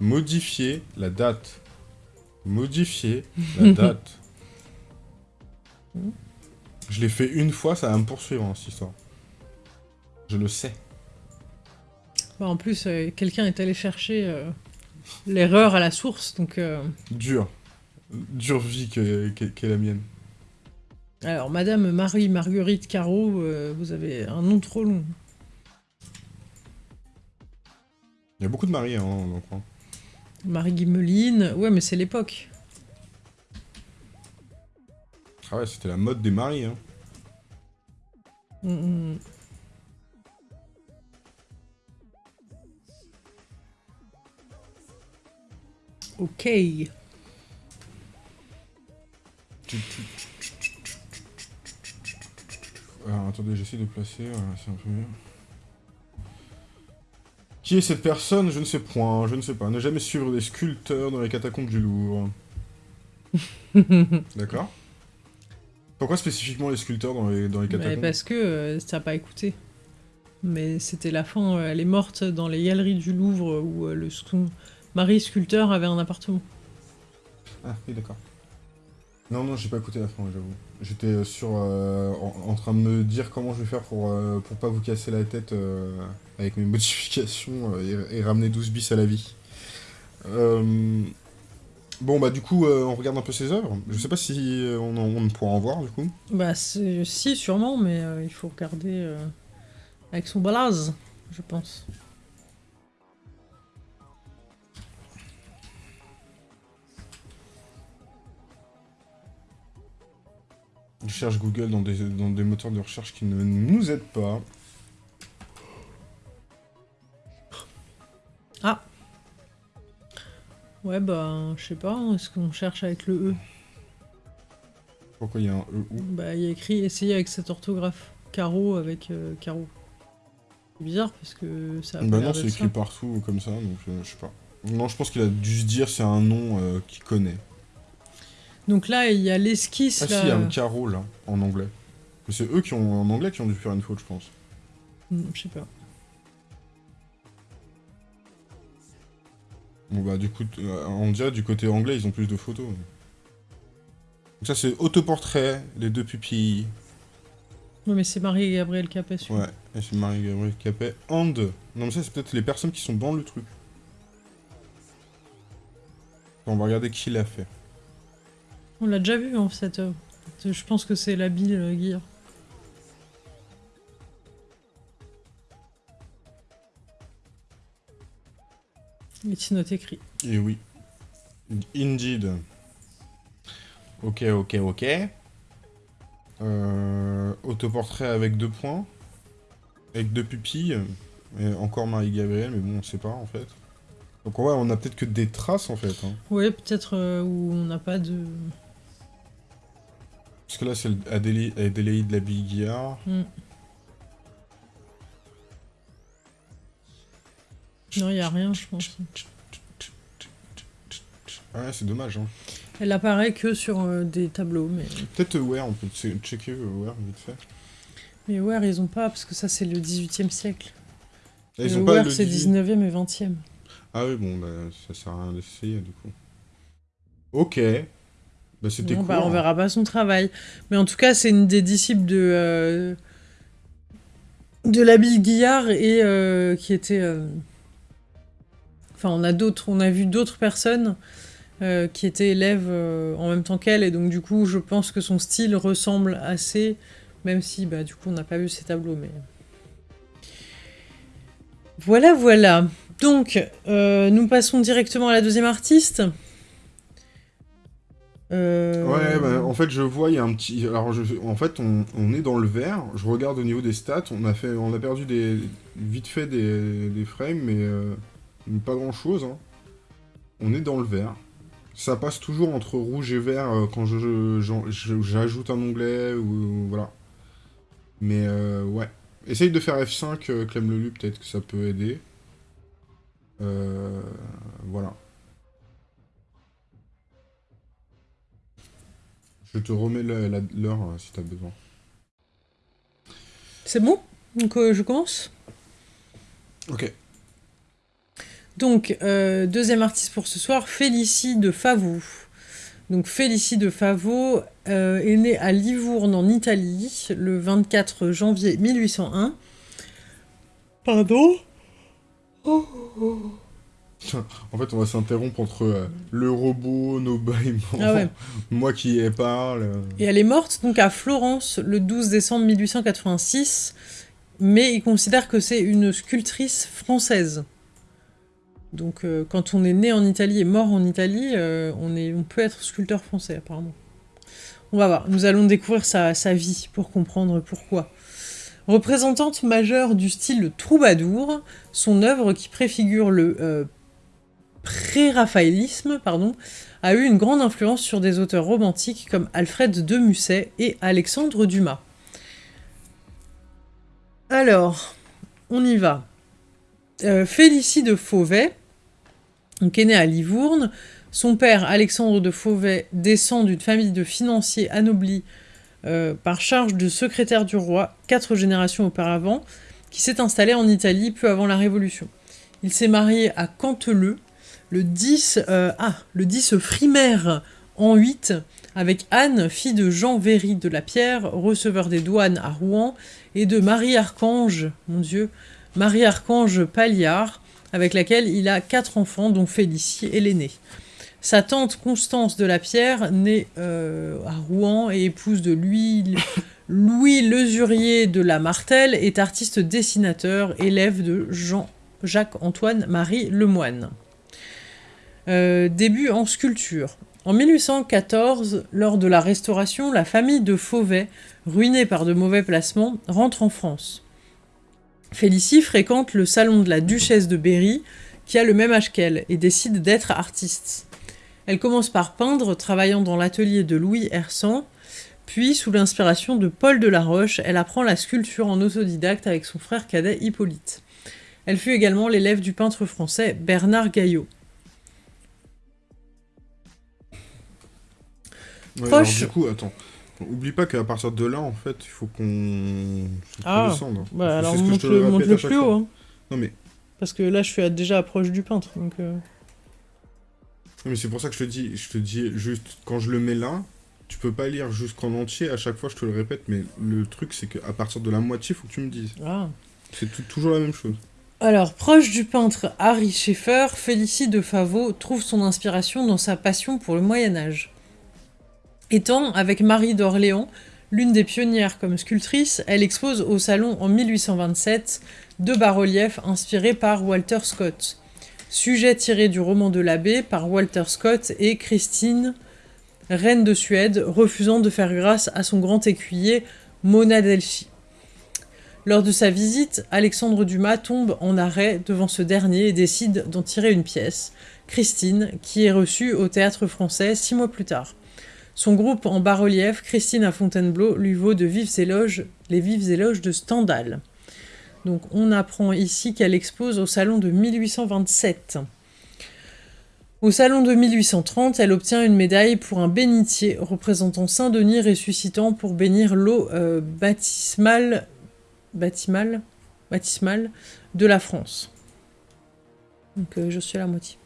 Speaker 2: Modifier la date. Modifier la (laughs) date. Je l'ai fait une fois, ça va me poursuivre, hein, cette histoire. Je le sais.
Speaker 1: Bah, en plus, euh, quelqu'un est allé chercher euh, l'erreur à la source, donc... Euh...
Speaker 2: Dur. Dure vie qu'est la mienne.
Speaker 1: Alors, Madame Marie-Marguerite Caro, euh, vous avez un nom trop long.
Speaker 2: Il y a beaucoup de Marie, hein, dans le coin.
Speaker 1: Marie Guimeline, ouais, mais c'est l'époque.
Speaker 2: Ah ouais, c'était la mode des maris, hein.
Speaker 1: Mm, mm. Ok.
Speaker 2: Alors, attendez, j'essaie de placer, c'est un peu mieux. Qui est cette personne? Je ne sais point, je ne sais pas. Ne jamais suivre des sculpteurs dans les catacombes du Louvre. (laughs) D'accord Pourquoi spécifiquement les sculpteurs dans les, dans les catacombes?
Speaker 1: Parce que euh, ça n'a pas écouté. Mais c'était la fin, euh, elle est morte dans les galeries du Louvre où euh, le Marie sculpteur avait un appartement.
Speaker 2: Ah oui, d'accord. Non, non, j'ai pas écouté la fin, j'avoue. J'étais euh, sur euh, en, train de me dire comment je vais faire pour, euh, pour pas vous casser la tête avec mes (laughs) modifications et, ramener 12 bis à la vie. Bon, bah du coup, on regarde un peu ses œuvres. Je sais pas si on, on pourra en voir, du coup.
Speaker 1: Bah si, sûrement, mais il faut regarder avec son balaz, je pense.
Speaker 2: Je cherche Google dans des, dans des moteurs de recherche qui ne nous aident pas.
Speaker 1: Ah Ouais, bah, je sais pas, est-ce qu'on cherche avec le E
Speaker 2: Pourquoi il y a un E où?
Speaker 1: Bah, il y a écrit « Essayer avec cette orthographe. Carreau avec euh, carreau. C'est bizarre, parce que ça a
Speaker 2: Bah non, c'est écrit partout comme ça, donc euh, je sais pas. Non, je pense qu'il a dû se dire c'est un nom euh, qu'il connaît.
Speaker 1: Donc là, il y a l'esquisse.
Speaker 2: Ah si, il y a un carreau là, en anglais. C'est eux qui ont, en anglais qui ont dû faire une faute, je pense.
Speaker 1: Hmm, je sais pas.
Speaker 2: Bon bah du coup, euh, on dirait du côté anglais, ils ont plus de photos. Donc ça c'est autoportrait, les deux pupilles.
Speaker 1: Oui, mais c'est Marie-Gabriel Capet, celui-là.
Speaker 2: Ouais, et c'est Marie-Gabriel Capet. And. Non, mais ça, c'est peut-être les personnes qui sont dans le truc. On va regarder qui l'a fait.
Speaker 1: On l'a déjà vu, en cette œuvre. Je pense que c'est la Bill euh, Gear. It's not écrit.
Speaker 2: Et oui. Indeed. Ok, ok, ok. Euh, autoportrait avec deux points. Avec deux pupilles. Et encore Marie-Gabriel, mais bon, on sait pas, en fait. Donc ouais, on a peut-être que des traces, en fait. Hein.
Speaker 1: Ouais, peut-être euh, où on n'a pas de...
Speaker 2: Parce que là, c'est Adélaïde Adélaïde la Biguillard.
Speaker 1: Hmm. Non, il a rien, je pense.
Speaker 2: Ouais, c'est dommage. Hein.
Speaker 1: Elle apparaît que sur euh, des tableaux, mais...
Speaker 2: Peut-être Where, on peut checker Where vite fait.
Speaker 1: Mais Where, ils ont pas, parce que ça, c'est le 18e siècle.
Speaker 2: Ah, ils
Speaker 1: le
Speaker 2: ont
Speaker 1: Where, c'est
Speaker 2: 18.
Speaker 1: 19e et 20e.
Speaker 2: Ah oui, bon, bah, ça sert à rien d'essayer, du coup. Ok. Bah, c'était
Speaker 1: Non,
Speaker 2: cool.
Speaker 1: bah, on verra pas son travail. Mais en tout cas, c'est une des disciples de... euh, de Guillard et euh, qui était... euh, Enfin, on a d'autres, on a vu d'autres personnes euh, qui étaient élèves en même temps qu'elle, et donc du coup, je pense que son style ressemble assez, même si, bah, du coup, on n'a pas vu ses tableaux, mais... Voilà, voilà. Donc, euh, nous passons directement à la deuxième artiste. Euh,
Speaker 2: Ouais, bah, en fait, je vois, il y a un petit... Alors, je... en fait, on, on est dans le vert. Je regarde au niveau des stats. On a, fait... on a perdu des... vite fait des, des frames, mais euh, pas grand-chose. hein. On est dans le vert. Ça passe toujours entre rouge et vert euh, quand je, je- j'ajoute un onglet ou... Voilà. Mais, euh, ouais. Essaye de faire F5, euh, Clem Lelu, peut-être que ça peut aider. Voilà. Je te remets l'heure euh, si t'as besoin.
Speaker 1: C'est bon? Donc, euh, je commence?
Speaker 2: Ok.
Speaker 1: Donc, euh, deuxième artiste pour ce soir, Félicie de Favot. Donc, Félicie de Favot euh, est née à Livourne, en Italie, le 24 janvier 1801. Pardon?
Speaker 2: En fait, on va s'interrompre entre euh, le robot, nos bâillements,
Speaker 1: Ah ouais. (laughs)
Speaker 2: moi qui y parle. euh.
Speaker 1: Et elle est morte donc à Florence le 12 décembre 1886, mais il considère que c'est une sculptrice française. Donc euh, quand on est né en Italie et mort en Italie, on, est, on peut être sculpteur français apparemment. On va voir, nous allons découvrir sa, sa vie pour comprendre pourquoi. Représentante majeure du style troubadour, son œuvre qui préfigure le euh, pré-raphaélisme, pardon, a eu une grande influence sur des auteurs romantiques comme Alfred de Musset et Alexandre Dumas. Alors, on y va. Euh, Félicie de Fauvet, donc est née à Livourne. Son père, Alexandre de Fauvet, descend d'une famille de financiers anoblis euh, par charge de secrétaire du roi, quatre générations auparavant, qui s'est installé en Italie peu avant la Révolution. Il s'est marié à Canteleu, le 10, euh, ah, le 10 frimaire en 8, avec Anne, fille de Jean Véry de la Pierre, receveur des douanes à Rouen, et de Marie-Archange, mon Dieu, Marie-Archange Palliard, avec laquelle il a quatre enfants, dont Félicie est l'aînée. Sa tante Constance de la Pierre, née euh, à Rouen et épouse de Louis, Louis Lesurier de la Martelle, est artiste dessinateur, élève de Jean-Jacques-Antoine Marie Lemoine. Euh, début en sculpture. En 1814, lors de la Restauration, la famille de Fauvet, ruinée par de mauvais placements, rentre en France. Félicie fréquente le salon de la duchesse de Berry, qui a le même âge qu'elle, et décide d'être artiste. Elle commence par peindre, travaillant dans l'atelier de Louis Hersan, puis, sous l'inspiration de Paul Delaroche, elle apprend la sculpture en autodidacte avec son frère cadet Hippolyte. Elle fut également l'élève du peintre français Bernard Gaillot.
Speaker 2: Ouais, alors, du coup, attends. Oublie pas qu'à partir de là, en fait, il faut qu'on
Speaker 1: Ah,
Speaker 2: descende. hein.
Speaker 1: Bah alors
Speaker 2: ce que je te
Speaker 1: monte-le
Speaker 2: à chaque
Speaker 1: plus haut, hein,
Speaker 2: Non mais,
Speaker 1: parce que là je suis à- déjà proche du peintre. Donc, euh,
Speaker 2: non, mais c'est pour ça que je te dis, je te dis juste, quand je le mets là, tu peux pas lire jusqu'en entier, à chaque fois je te le répète, mais le truc c'est qu'à partir de la moitié, faut que tu me dises.
Speaker 1: Ah.
Speaker 2: C'est toujours la même chose.
Speaker 1: Alors, proche du peintre Harry Schaeffer, Félicie de Favot trouve son inspiration dans sa passion pour le Moyen Âge. Étant, avec Marie d'Orléans, l'une des pionnières comme sculptrice, elle expose au salon en 1827 deux bas-reliefs inspirés par Walter Scott. Sujet tiré du roman de l'abbé par Walter Scott et Christine, reine de Suède, refusant de faire grâce à son grand écuyer Monadelchi. Lors de sa visite, Alexandre Dumas tombe en arrêt devant ce dernier et décide d'en tirer une pièce, Christine, qui est reçue au théâtre français six mois plus tard. Son groupe en bas-relief, Christine à Fontainebleau, lui vaut de vives éloges, les vives éloges de Stendhal. Donc on apprend ici qu'elle expose au salon de 1827. Au salon de 1830, elle obtient une médaille pour un bénitier représentant Saint-Denis ressuscitant pour bénir l'eau euh, baptismale de la France. Donc euh, je suis à la moitié.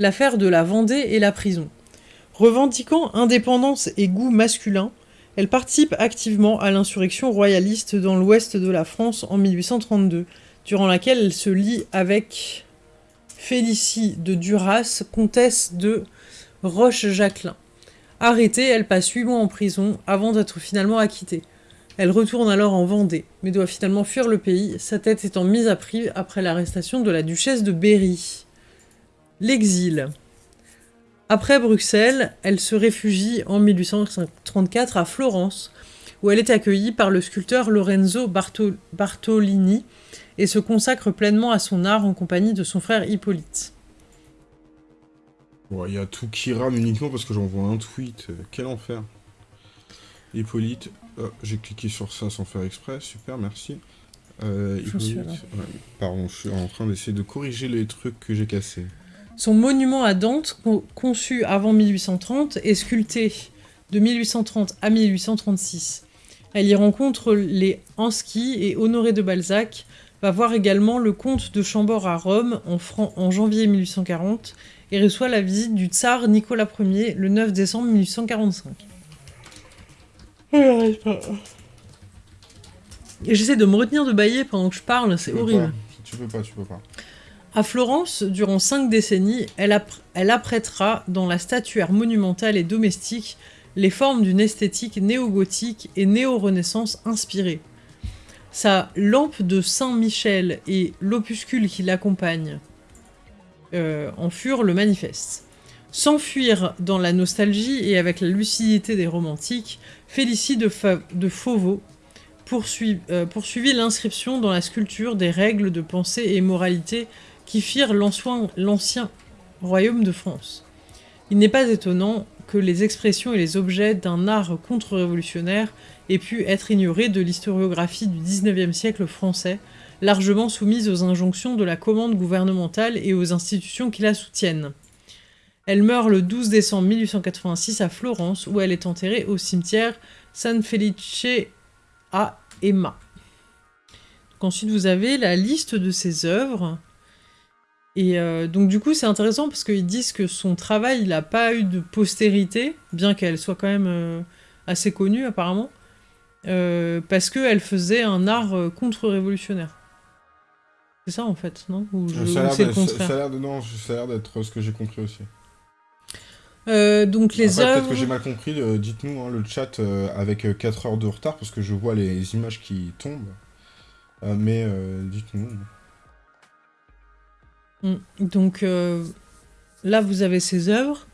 Speaker 1: L'affaire de la Vendée et la prison. Revendiquant indépendance et goût masculin, elle participe activement à l'insurrection royaliste dans l'ouest de la France en 1832, durant laquelle elle se lie avec Félicie de Duras, comtesse de Roche-Jacquelin. Arrêtée, elle passe huit mois en prison avant d'être finalement acquittée. Elle retourne alors en Vendée, mais doit finalement fuir le pays, sa tête étant mise à prix après l'arrestation de la duchesse de Berry. L'exil. Après Bruxelles, elle se réfugie en 1834 à Florence, où elle est accueillie par le sculpteur Lorenzo Bartolini et se consacre pleinement à son art en compagnie de son frère Hippolyte.
Speaker 2: Il y a tout qui rame uniquement parce que j'envoie un tweet. Euh, quel enfer. Hippolyte. Oh, j'ai cliqué sur ça sans faire exprès. Super, merci. Euh, Hippolyte. pardon, je suis en train d'essayer de corriger les trucs que j'ai cassés.
Speaker 1: Son monument à Dante, conçu avant 1830, est sculpté de 1830 à 1836. Elle y rencontre les Ansky et Honoré de Balzac, va voir également le comte de Chambord à Rome en, en janvier 1840 et reçoit la visite du tsar Nicolas Ier le 9 décembre 1845. Et j'essaie de me retenir de bailler pendant que je parle, c'est horrible.
Speaker 2: Tu peux pas, tu peux pas.
Speaker 1: À Florence, durant cinq décennies, elle, apprêtera dans la statuaire monumentale et domestique les formes d'une esthétique néo-gothique et néo-renaissance inspirée. Sa lampe de Saint-Michel et l'opuscule qui l'accompagne euh, en furent le manifeste. S'enfuir dans la nostalgie et avec la lucidité des romantiques, Félicie de, de Fauveau euh, poursuivit l'inscription dans la sculpture des règles de pensée et moralité qui firent l'ancien royaume de France. Il n'est pas étonnant que les expressions et les objets d'un art contre-révolutionnaire aient pu être ignorés de l'historiographie du XIXe siècle français, largement soumise aux injonctions de la commande gouvernementale et aux institutions qui la soutiennent. Elle meurt le 12 décembre 1886 à Florence, où elle est enterrée au cimetière San Felice a Emma. ensuite, vous avez la liste de ses œuvres. Et euh, donc du coup, c'est intéressant parce qu'ils disent que son travail, n'a pas eu de postérité, bien qu'elle soit quand même euh, assez connue apparemment, euh, parce qu'elle faisait un art contre-révolutionnaire. C'est ça en fait, non? Ou
Speaker 2: Ça a l'air d'être ce que j'ai compris aussi.
Speaker 1: donc les œuvres...
Speaker 2: Peut-être que j'ai mal compris, dites-nous hein, le chat avec 4 heures de retard parce que je vois les images qui tombent. mais dites-nous.
Speaker 1: Mm. Donc euh, là, vous avez ses œuvres.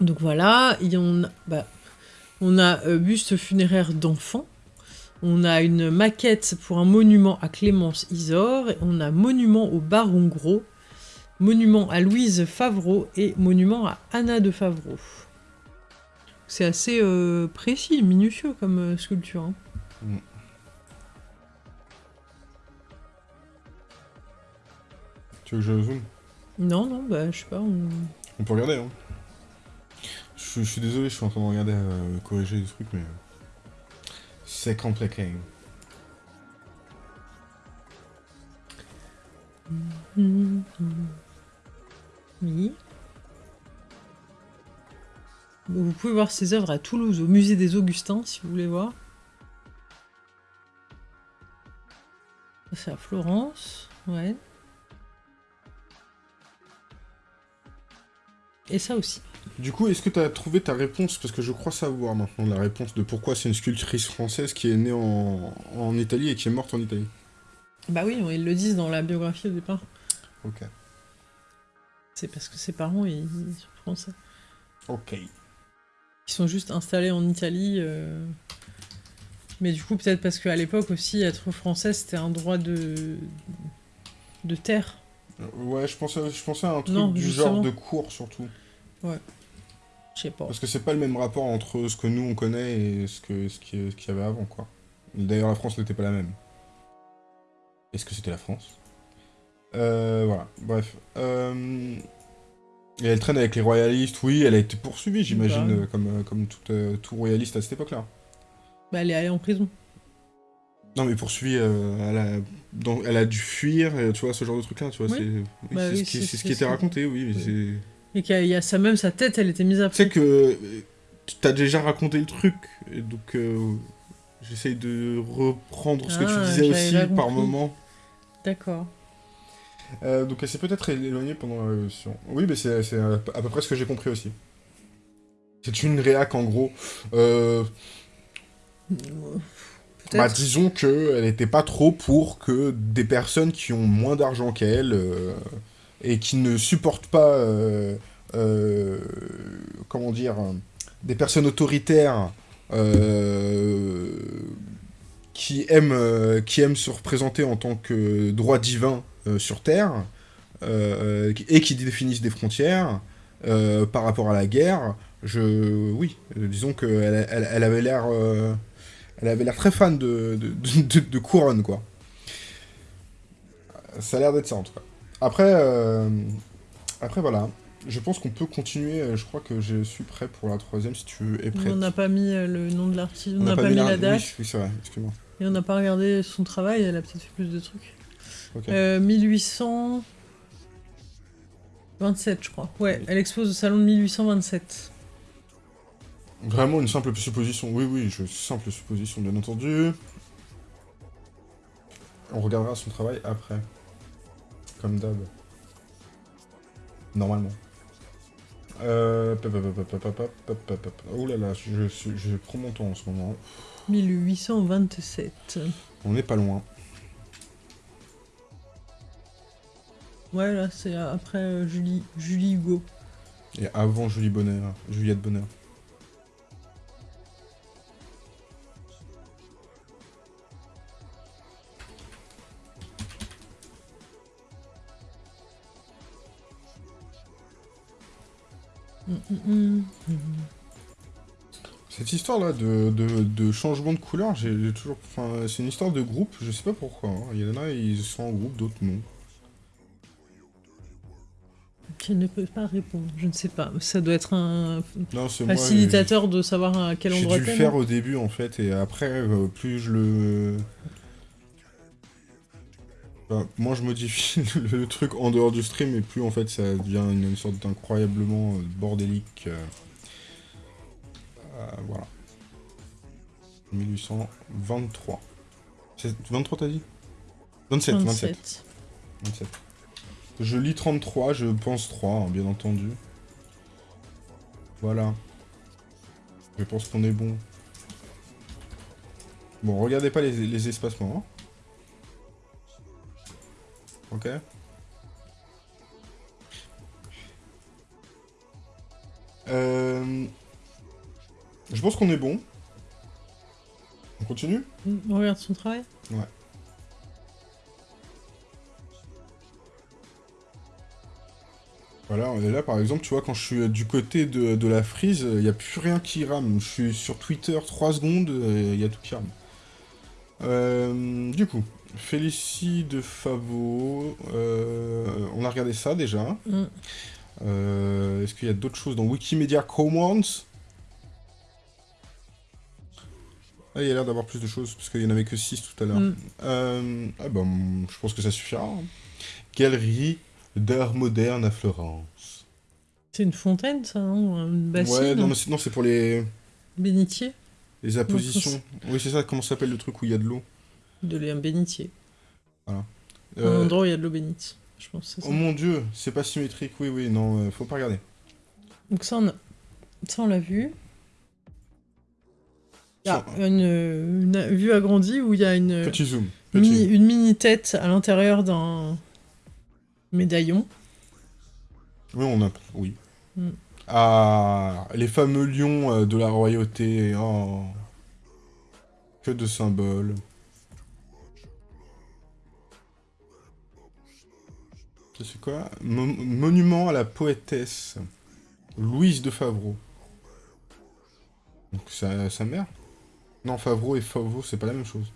Speaker 1: Donc voilà, bah, on a euh, buste funéraire d'enfant. On a une maquette pour un monument à Clémence Isor. On a monument au Baron Gros, monument à Louise Favreau et monument à Anna de Favreau. C'est assez euh, précis, minutieux comme sculpture. Hein. Mm.
Speaker 2: Tu veux que je zoome?
Speaker 1: Non, non, bah je sais pas.
Speaker 2: On, peut regarder, hein. Je, suis désolé, je suis en train de regarder, euh, corriger des trucs, mais... C'est compliqué.
Speaker 1: Oui. Vous pouvez voir ses œuvres à Toulouse, au musée des Augustins, si vous voulez voir. C'est à Florence, ouais. Et ça aussi.
Speaker 2: Du coup, est-ce que tu as trouvé ta réponse? Parce que je crois savoir maintenant la réponse de pourquoi c'est une sculptrice française qui est née en, en Italie et qui est morte en Italie.
Speaker 1: Bah oui, ils le disent dans la biographie au départ.
Speaker 2: Ok.
Speaker 1: C'est parce que ses parents, ils, ils sont français.
Speaker 2: Ok.
Speaker 1: Ils sont juste installés en Italie. euh, Mais du coup, peut-être parce qu'à l'époque aussi, être français, c'était un droit de... de terre.
Speaker 2: Euh, Ouais, je pensais, je pensais à un truc
Speaker 1: Non,
Speaker 2: du
Speaker 1: justement.
Speaker 2: genre de cours surtout.
Speaker 1: Je sais pas.
Speaker 2: Parce que c'est pas le même rapport entre ce que nous on connaît et ce que ce qu'il ce qu'il y avait avant, quoi. D'ailleurs, la France n'était pas la même. Est-ce que c'était la France? Euh, voilà, bref. Euh, Et elle traîne avec les royalistes, oui, elle a été poursuivie, j'imagine,
Speaker 1: Bah.
Speaker 2: euh, comme, comme tout, euh, tout royaliste à cette époque-là.
Speaker 1: Bah, elle est allée en prison.
Speaker 2: Non, mais poursuivie, euh, elle, a, dans- elle a dû fuir, euh, tu vois, ce genre de truc-là, tu vois,
Speaker 1: Oui.
Speaker 2: c'est oui,
Speaker 1: Bah
Speaker 2: c'est
Speaker 1: oui,
Speaker 2: ce qui, ce était raconté, oui, mais
Speaker 1: Oui. Et qu'il y a, il y a ça, même sa tête, elle était mise à
Speaker 2: Tu sais que euh, tu t'as déjà raconté le truc, et donc euh, j'essaye de reprendre ce que
Speaker 1: Ah,
Speaker 2: tu disais
Speaker 1: j'avais
Speaker 2: aussi par
Speaker 1: compris.
Speaker 2: moment.
Speaker 1: D'accord.
Speaker 2: Euh, donc elle s'est peut-être éloignée pendant la révolution. Oui, mais c'est à peu près ce que j'ai compris aussi. C'est une réac en gros. Euh. Bah, disons que elle était pas trop pour que des personnes qui ont moins d'argent qu'elle euh, et qui ne supportent pas, euh, euh, comment dire, des personnes autoritaires qui aiment, qui aiment se représenter en tant que droit divin sur Terre et qui définissent des frontières par rapport à la guerre. Je, oui, disons qu'elle elle, elle avait l'air, elle avait l'air très fan de, de, de, couronne, quoi. Ça a l'air d'être ça en tout cas. Après, euh, après voilà. Je pense qu'on peut continuer. Je crois que je suis prêt pour la troisième si tu es prêt.
Speaker 1: On n'a pas mis euh, le nom de l'artiste, on n'a pas, mis la date,
Speaker 2: Oui, oui, c'est vrai, excuse-moi.
Speaker 1: et on n'a pas regardé son travail, elle a peut-être fait plus de trucs.
Speaker 2: Ok.
Speaker 1: Euh, 1827, je crois. Ouais, elle expose au salon de 1827.
Speaker 2: Vraiment une simple supposition. Oui, oui, je... simple supposition, bien entendu. On regardera son travail après. Comme d'hab. Normalement. Euh... Oh là là, je, je, prends mon temps en ce moment.
Speaker 1: 1827.
Speaker 2: On n'est pas loin.
Speaker 1: Ouais, là, c'est après Julie, Julie Hugo.
Speaker 2: Et avant Julie Bonheur, Juliette Bonheur. Cette histoire-là de, de, de changement de couleur, j'ai j'ai toujours... Enfin, c'est une histoire de groupe, je sais pas pourquoi. hein. Il y en a, ils sont en groupe, d'autres non.
Speaker 1: Je ne peux pas répondre, je ne sais pas. Ça doit être un
Speaker 2: Non, c'est moi...
Speaker 1: facilitateur de savoir à quel
Speaker 2: J'ai
Speaker 1: endroit
Speaker 2: dû le faire au début en fait, et après, euh, plus je le. Enfin, moi je modifie (laughs) le, truc en dehors du stream, et plus en fait ça devient une, sorte d'incroyablement euh, bordélique. euh, euh, voilà. 1823. C'est 23 t'as dit? 27, 27.
Speaker 1: 27.
Speaker 2: 27. Je lis 33, je pense 3, hein, bien entendu. Voilà. Je pense qu'on est bon. Bon, regardez pas les, les espacements. hein. Ok. Euh... Je pense qu'on est bon. On continue?
Speaker 1: On regarde son travail?
Speaker 2: Voilà, on est là par exemple, tu vois, quand je suis euh, du côté de, de la frise, il n'y a plus rien qui rame. Je suis sur Twitter 3 secondes, il y a tout qui rame. Euh, du coup, Félicie de Favo, euh, on a regardé ça déjà.
Speaker 1: Mm.
Speaker 2: Euh, Est-ce qu'il y a d'autres choses dans Wikimedia Commons Ah, il y a l'air d'avoir plus de choses, parce qu'il n'y en avait que 6 tout à l'heure.
Speaker 1: Mm.
Speaker 2: Euh, ah bah, je pense que ça suffira. hein. Galerie d'art moderne à Florence.
Speaker 1: C'est une fontaine, ça, non Une bassine
Speaker 2: ouais, non, non, c'est pour les,
Speaker 1: Bénitier
Speaker 2: les appositions. Oui, c'est ça, comment s'appelle le truc où il y a de l'eau?
Speaker 1: De l'un bénitier. Un
Speaker 2: Euh,
Speaker 1: endroit où il y a de l'eau bénite. Je pense que c'est ça.
Speaker 2: Oh mon dieu, c'est pas symétrique, oui, oui, non, euh, faut pas regarder.
Speaker 1: Donc ça, on a- ça, on l'a vu. Ah,
Speaker 2: Ça-
Speaker 1: une, une vue agrandie où il y a une,
Speaker 2: Petit zoom.
Speaker 1: une
Speaker 2: Petit.
Speaker 1: mini, une mini-tête à l'intérieur d'un médaillon.
Speaker 2: Oui, on a. Oui.
Speaker 1: Mm.
Speaker 2: Ah, les fameux lions euh, de la royauté. Oh. Que de symboles. Ça, C'est quoi Mo- Monument à la poétesse. Louise de Favreau. Donc sa, sa mère? Non, Favreau et Favreau, c'est pas la même chose.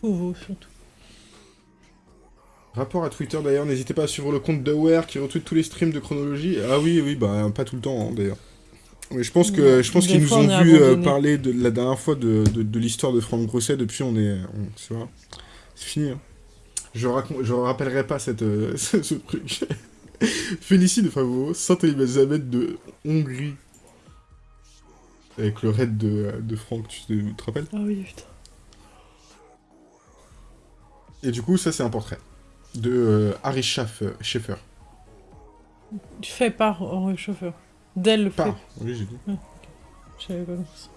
Speaker 1: Fauveau, surtout.
Speaker 2: Rapport à Twitter d'ailleurs, n'hésitez pas à suivre le compte d'Aware qui retweet tous les streams de chronologie. Ah oui, oui, bah pas tout le temps hein, d'ailleurs. Mais je pense que je pense qu'ils nous
Speaker 1: on
Speaker 2: ont vu euh,
Speaker 1: abandonné.
Speaker 2: parler de la dernière fois de, de, de l'histoire de Franck Grosset. Depuis, on est, on, c'est fini. hein. Je je rappellerai pas cette euh, (laughs) ce, ce truc. Félicie de Favreau, Sainte Elisabeth de Hongrie. Avec le raid de, de Franck, tu te, rappelles?
Speaker 1: Ah oui, putain.
Speaker 2: Et du coup, ça c'est un portrait de euh, Harry Schaff- Schaeffer.
Speaker 1: Fait par Henri Chauffeur. D'elle le fait.
Speaker 2: Pas, oui j'ai dit.
Speaker 1: Je savais pas compris ça.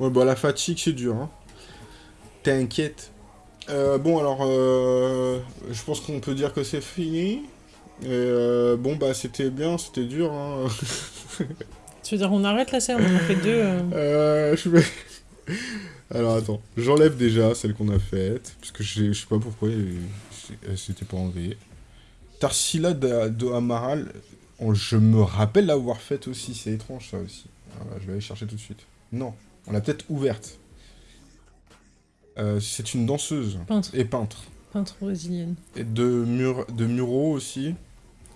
Speaker 2: Ouais, bah la fatigue, c'est dur, hein. T'inquiète. Euh, bon, alors, euh, je pense qu'on peut dire que c'est fini. Et euh, bon, bah, c'était bien, c'était dur, hein. (laughs)
Speaker 1: Tu veux dire, on arrête la série On en a fait deux. euh.
Speaker 2: Je vais... (laughs) Alors, attends. J'enlève déjà celle qu'on a faite, parce que je sais pas pourquoi elle s'était pas enlevée. Tarsila de, de Amaral, on- je me rappelle l'avoir faite aussi, c'est étrange, ça aussi. Je vais aller chercher tout de suite. Non, on l'a peut-être ouverte. Euh, c'est une danseuse
Speaker 1: Peintre.
Speaker 2: et peintre.
Speaker 1: Peintre brésilienne.
Speaker 2: Et de, mur, de Muro aussi.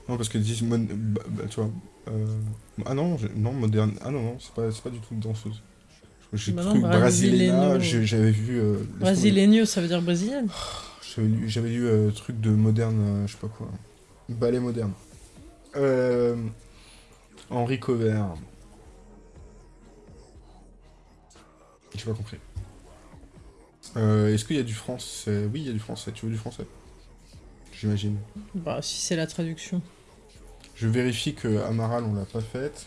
Speaker 2: Non, parce que disent. mon- bah, bah, tu vois. euh, Ah non, non, moderne. Ah non, non, c'est pas, pas du tout de danseuse. J'ai
Speaker 1: Bah
Speaker 2: cru Brasileña, j'avais vu. euh.
Speaker 1: Brasileño, ça veut dire brésilienne.
Speaker 2: J'avais lu, lu euh, truc de moderne, je sais pas quoi. Ballet moderne. Euh, Henri Covert. J'ai pas compris. Euh, Est-ce qu'il y a du français? Oui, il y a du français. Tu veux du français? J'imagine.
Speaker 1: Bah, si c'est la traduction.
Speaker 2: Je vérifie que Amaral, on l'a pas faite.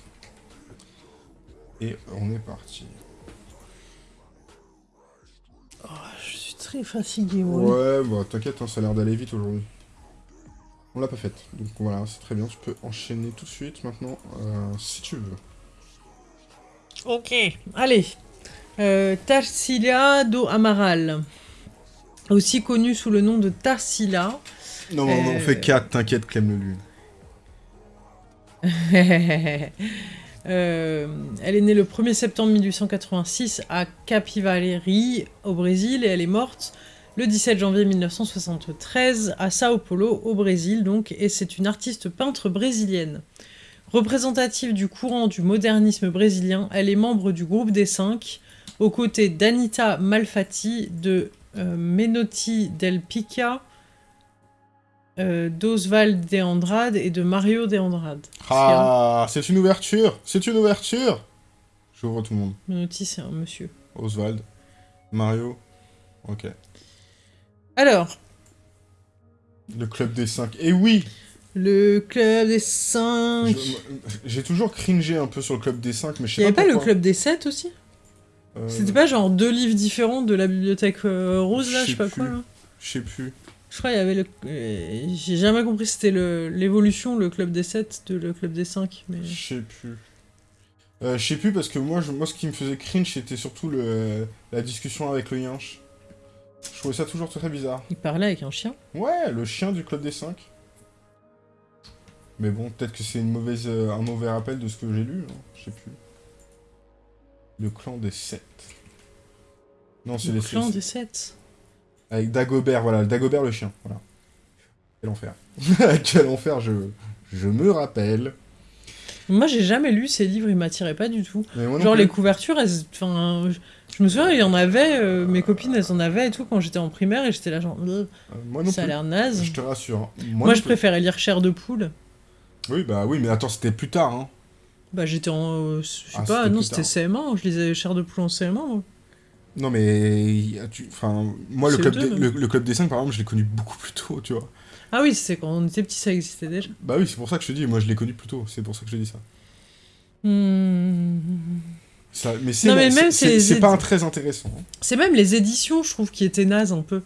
Speaker 2: Et on est parti.
Speaker 1: Je suis très fatiguée, moi.
Speaker 2: Ouais, bah t'inquiète, hein, ça a l'air d'aller vite aujourd'hui. On l'a pas faite. Donc voilà, c'est très bien. Tu peux enchaîner tout de suite maintenant, euh, si tu veux.
Speaker 1: Ok. Allez. Euh, Tarsila do Amaral. Aussi connu sous le nom de Tarsila.
Speaker 2: Non, non, non, on
Speaker 1: Euh,
Speaker 2: fait 4, t'inquiète, Clem le lune. (laughs)
Speaker 1: Euh, elle est née le 1er septembre 1886 à Capivari, au Brésil, et elle est morte le 17 janvier 1973 à Sao Paulo, au Brésil, donc, et c'est une artiste peintre brésilienne. Représentative du courant du modernisme brésilien, elle est membre du groupe des Cinq, aux côtés d'Anita Malfatti, de euh, Menotti Del Pica, euh, d'Oswald de Andrade et de Mario de Andrade.
Speaker 2: Ah, c'est une ouverture C'est une ouverture J'ouvre tout le monde.
Speaker 1: Menotti, c'est un monsieur.
Speaker 2: Oswald. Mario. Ok.
Speaker 1: Alors,
Speaker 2: Le club des 5. Et oui
Speaker 1: le club des 5.
Speaker 2: je- J'ai toujours cringé un peu sur le club des 5, mais je
Speaker 1: Il
Speaker 2: sais
Speaker 1: n'y avait
Speaker 2: pas
Speaker 1: pas le club des 7 aussi? C'était pas genre deux livres différents de la bibliothèque euh, rose là,
Speaker 2: Je
Speaker 1: sais pas
Speaker 2: plus.
Speaker 1: quoi là
Speaker 2: Je sais plus.
Speaker 1: Je crois qu'il y avait le. euh, J'ai jamais compris c'était le- l'évolution, le club des 7 de le club des 5. Mais...
Speaker 2: Je sais plus. Euh, je sais plus parce que moi, je- moi, ce qui me faisait cringe, c'était surtout le, la discussion avec le yinche. Je trouvais ça toujours très bizarre.
Speaker 1: Il parlait avec un chien.
Speaker 2: Ouais, le chien du club des 5. Mais bon, peut-être que c'est une mauvaise, euh, un mauvais rappel de ce que j'ai lu. hein, Je sais plus. Le clan des 7. Non, c'est
Speaker 1: Le
Speaker 2: les
Speaker 1: clan des 7.
Speaker 2: Avec Dagobert, voilà, Dagobert le chien, voilà. Quel enfer. (laughs) Quel enfer, je, je me rappelle.
Speaker 1: Moi, j'ai jamais lu ces livres, ils m'attiraient pas du tout. Genre, les couvertures, elles. Enfin. je- me souviens, il y en avait, euh, mes copines, elles en avaient et tout quand j'étais en primaire, et j'étais là, genre, euh,
Speaker 2: Euh, moi non
Speaker 1: ça a l'air naze.
Speaker 2: Je te rassure. hein.
Speaker 1: Moi, je
Speaker 2: plus.
Speaker 1: préférais lire Chair de poule.
Speaker 2: Oui, bah oui, mais attends, c'était plus tard, hein.
Speaker 1: Bah, j'étais en. euh, je sais
Speaker 2: Ah,
Speaker 1: pas, non, c'était
Speaker 2: tard.
Speaker 1: CM1, je lisais Chair de poule en CM1. moi.
Speaker 2: Non, mais. tu- Enfin, moi, le
Speaker 1: C'est
Speaker 2: club,
Speaker 1: deux,
Speaker 2: des- le, le club des 5, par exemple, je l'ai connu beaucoup plus tôt, tu vois.
Speaker 1: Ah oui, c'est quand on était petit, ça existait déjà.
Speaker 2: Bah oui, c'est pour ça que je te dis, moi, je l'ai connu plus tôt. C'est pour ça que je te dis ça.
Speaker 1: Hmm.
Speaker 2: Ça, mais c'est pas un très intéressant. hein.
Speaker 1: C'est même les éditions, je trouve, qui étaient nazes un peu.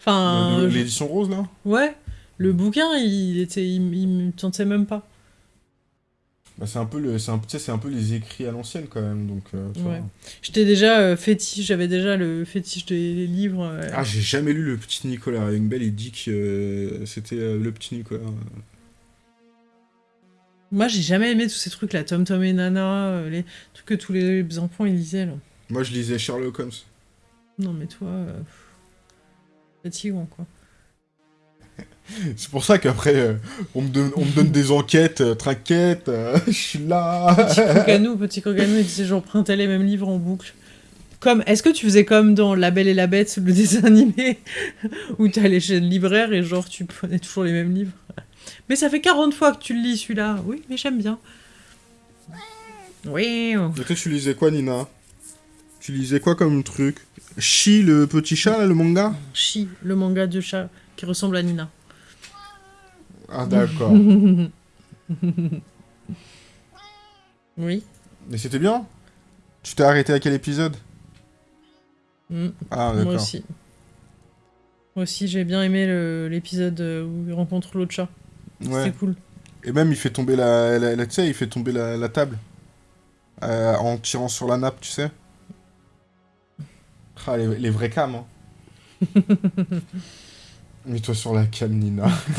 Speaker 1: Enfin, je-
Speaker 2: L'édition rose, là
Speaker 1: ouais, le bouquin, il était, il, il me tentait même pas.
Speaker 2: Bah, C'est un, peu le- c'est un, c'est peu les écrits à l'ancienne, quand même. Donc, euh, tu vois.
Speaker 1: Ouais. J'étais déjà euh, fétiche, j'avais déjà le fétiche des livres. euh,
Speaker 2: Ah, j'ai jamais lu le petit Nicolas. Youngbell, il dit que c'était le petit Nicolas.
Speaker 1: Moi, j'ai jamais aimé tous ces trucs là, Tom Tom et Nana, les trucs que tous les enfants ils lisaient là.
Speaker 2: Moi, je lisais Sherlock Holmes.
Speaker 1: Non, mais toi, fatigant quoi. (laughs)
Speaker 2: C'est pour ça qu'après, euh, on, me donne, on me donne des enquêtes, euh, traquettes, euh, (laughs) je suis là.
Speaker 1: Petit Crocanou, petit Crocanou, il disait j'empruntais les mêmes livres en boucle. Comme, est-ce que tu faisais comme dans La Belle et la Bête, le dessin animé, (laughs) où t'allais chez le libraire et genre tu prenais toujours les mêmes livres? Mais ça fait 40 fois que tu le lis celui-là. Oui, mais j'aime bien. Oui.
Speaker 2: Et toi, tu lisais quoi, Nina? Tu lisais quoi comme truc? Chi, le petit chat, là, le manga?
Speaker 1: Chi, le manga de chat qui ressemble à Nina.
Speaker 2: Ah, d'accord. (laughs)
Speaker 1: Oui.
Speaker 2: Mais c'était bien Tu t'es arrêté à quel épisode?
Speaker 1: Mm,
Speaker 2: Ah,
Speaker 1: moi
Speaker 2: d'accord.
Speaker 1: aussi. Moi aussi, j'ai bien aimé l'épisode euh, où il rencontre l'autre chat.
Speaker 2: Ouais.
Speaker 1: C'était cool.
Speaker 2: Et même, il fait tomber la... la, la- tu sais, il fait tomber la, la table. Euh, en tirant sur la nappe, tu sais. Ah, les, les vrais cams, hein. (laughs) Mets-toi sur la cam, Nina. (laughs)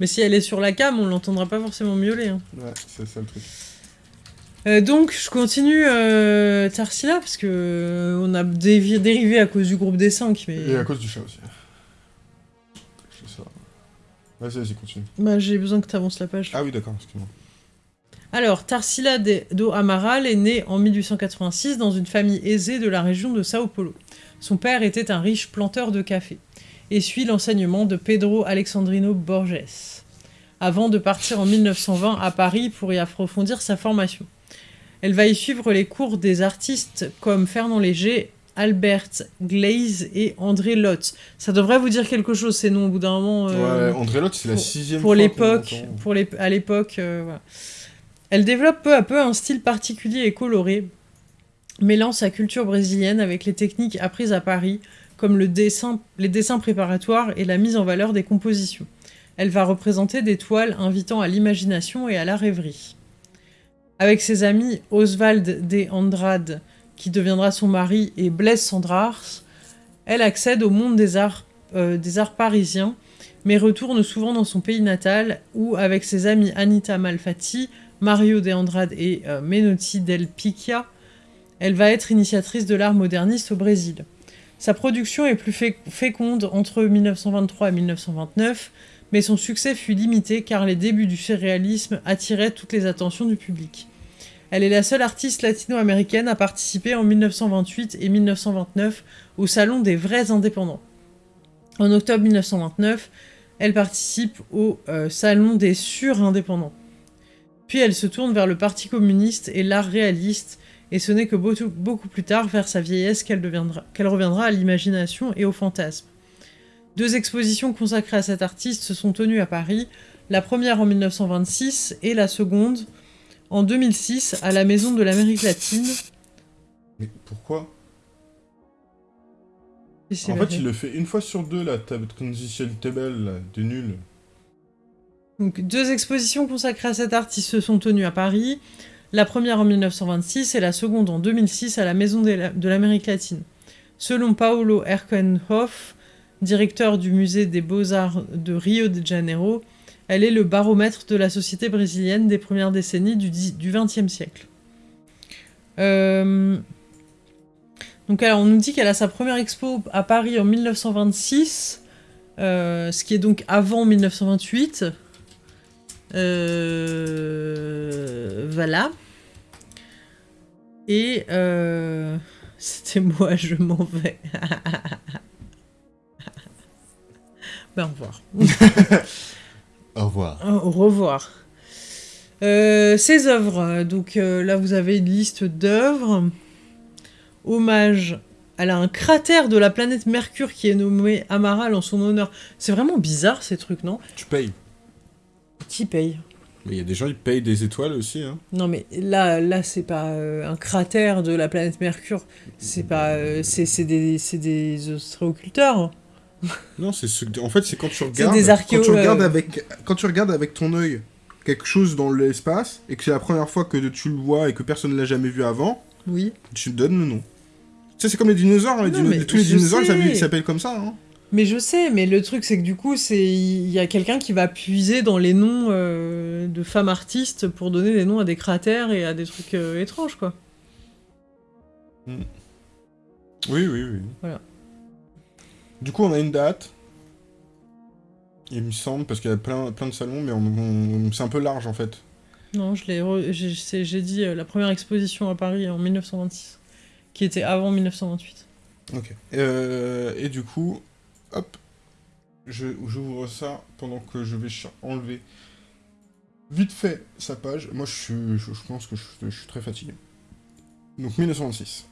Speaker 1: Mais si elle est sur la cam, on l'entendra pas forcément miauler. hein.
Speaker 2: Ouais, c'est ça le truc.
Speaker 1: Euh, donc, je continue euh, Tarsila, parce que euh, on a dévi- dérivé à cause du groupe des 5, mais
Speaker 2: Et à cause du chat aussi. C'est ça. Vas-y, vas-y, continue.
Speaker 1: bah, j'ai besoin que tu avances la page.
Speaker 2: Ah oui, d'accord, excuse-moi.
Speaker 1: Alors, Tarsila do Amaral est né en 1886 dans une famille aisée de la région de Sao Paulo. Son père était un riche planteur de café et suit l'enseignement de Pedro Alexandrino Borges, avant de partir en 1920 à Paris pour y approfondir sa formation. Elle va y suivre les cours des artistes comme Fernand Léger, Albert Gleizes et André Lotte. Ça devrait vous dire quelque chose ces noms au bout d'un moment. euh,
Speaker 2: Ouais, André Lotte, c'est la sixième
Speaker 1: pour l'époque, pour les, à l'époque, euh, voilà. Elle développe peu à peu un style particulier et coloré, mêlant sa culture brésilienne avec les techniques apprises à Paris, comme le dessin, les dessins préparatoires et la mise en valeur des compositions. Elle va représenter des toiles invitant à l'imagination et à la rêverie. Avec ses amis Oswald de Andrade, qui deviendra son mari, et Blaise Sandrars, elle accède au monde des arts, euh, parisiens mais retourne souvent dans son pays natal où, avec ses amis Anita Malfatti, Mario de Andrade et euh, Menotti del Picchia, elle va être initiatrice de l'art moderniste au Brésil. Sa production est plus fé- féconde entre 1923 et 1929, mais son succès fut limité car les débuts du surréalisme attiraient toutes les attentions du public. Elle est la seule artiste latino-américaine à participer en 1928 et 1929 au Salon des vrais indépendants. En octobre 1929, elle participe au euh, Salon des surindépendants. Puis elle se tourne vers le Parti communiste et l'art réaliste, et ce n'est que beaucoup, plus tard, vers sa vieillesse, qu'elle reviendra à l'imagination et au fantasme. Deux expositions consacrées à cet artiste se sont tenues à Paris, la première en 1926 et la seconde en 2006 à la Maison de l'Amérique latine.
Speaker 2: Mais pourquoi? En fait, il le fait une fois sur deux, la table transition table, là, de nul.
Speaker 1: Donc, deux expositions consacrées à cet artiste se sont tenues à Paris, la première en 1926 et la seconde en 2006 à la Maison de la- de l'Amérique latine. Selon Paolo Erkenhoff, directeur du musée des beaux-arts de Rio de Janeiro, elle est le baromètre de la société brésilienne des premières décennies du XXe siècle. Euh, Donc on nous dit qu'elle a sa première expo à Paris en 1926, euh, ce qui est donc avant 1928. Euh, voilà. Et euh, (laughs) c'était moi, je m'en vais. (laughs) ben, au revoir. (laughs)
Speaker 2: Au revoir.
Speaker 1: Au revoir. Euh, ces œuvres, donc euh, là vous avez une liste d'œuvres. Hommage. Elle a un cratère de la planète Mercure qui est nommé Amaral en son honneur. C'est vraiment bizarre ces trucs, non?
Speaker 2: Tu payes.
Speaker 1: Qui paye
Speaker 2: Mais il y a des gens qui payent des étoiles aussi, hein.
Speaker 1: Non mais là, là c'est pas euh, un cratère de la planète Mercure. C'est pas, euh, c'est des, c'est des ostréoculteurs. (laughs)
Speaker 2: Non, c'est ce... en fait c'est quand tu regardes
Speaker 1: des
Speaker 2: quand tu regardes
Speaker 1: euh,
Speaker 2: avec quand tu regardes avec ton œil quelque chose dans l'espace et que c'est la première fois que tu le vois et que personne ne l'a jamais vu avant,
Speaker 1: Oui.
Speaker 2: tu donnes le nom. Tu sais, c'est comme les dinosaures, hein, les
Speaker 1: Non,
Speaker 2: dino-
Speaker 1: mais
Speaker 2: tous les dinosaures ils ils s'appellent comme ça. Hein.
Speaker 1: Mais je sais, mais le truc c'est que du coup, c'est il y a quelqu'un qui va puiser dans les noms euh, de femmes artistes pour donner des noms à des cratères et à des trucs euh, étranges quoi.
Speaker 2: Oui, oui, oui.
Speaker 1: Voilà.
Speaker 2: Du coup, on a une date. Il me semble, parce qu'il y a plein, plein de salons, mais on, on- c'est un peu large en fait.
Speaker 1: Non, je l'ai, re- j'ai, dit euh, la première exposition à Paris en 1926, qui était avant 1928.
Speaker 2: Ok. Euh, et du coup, hop, je, j'ouvre ça pendant que je vais enlever vite fait sa page. Moi, je, suis, je, je pense que je, je suis très fatigué. Donc 1926.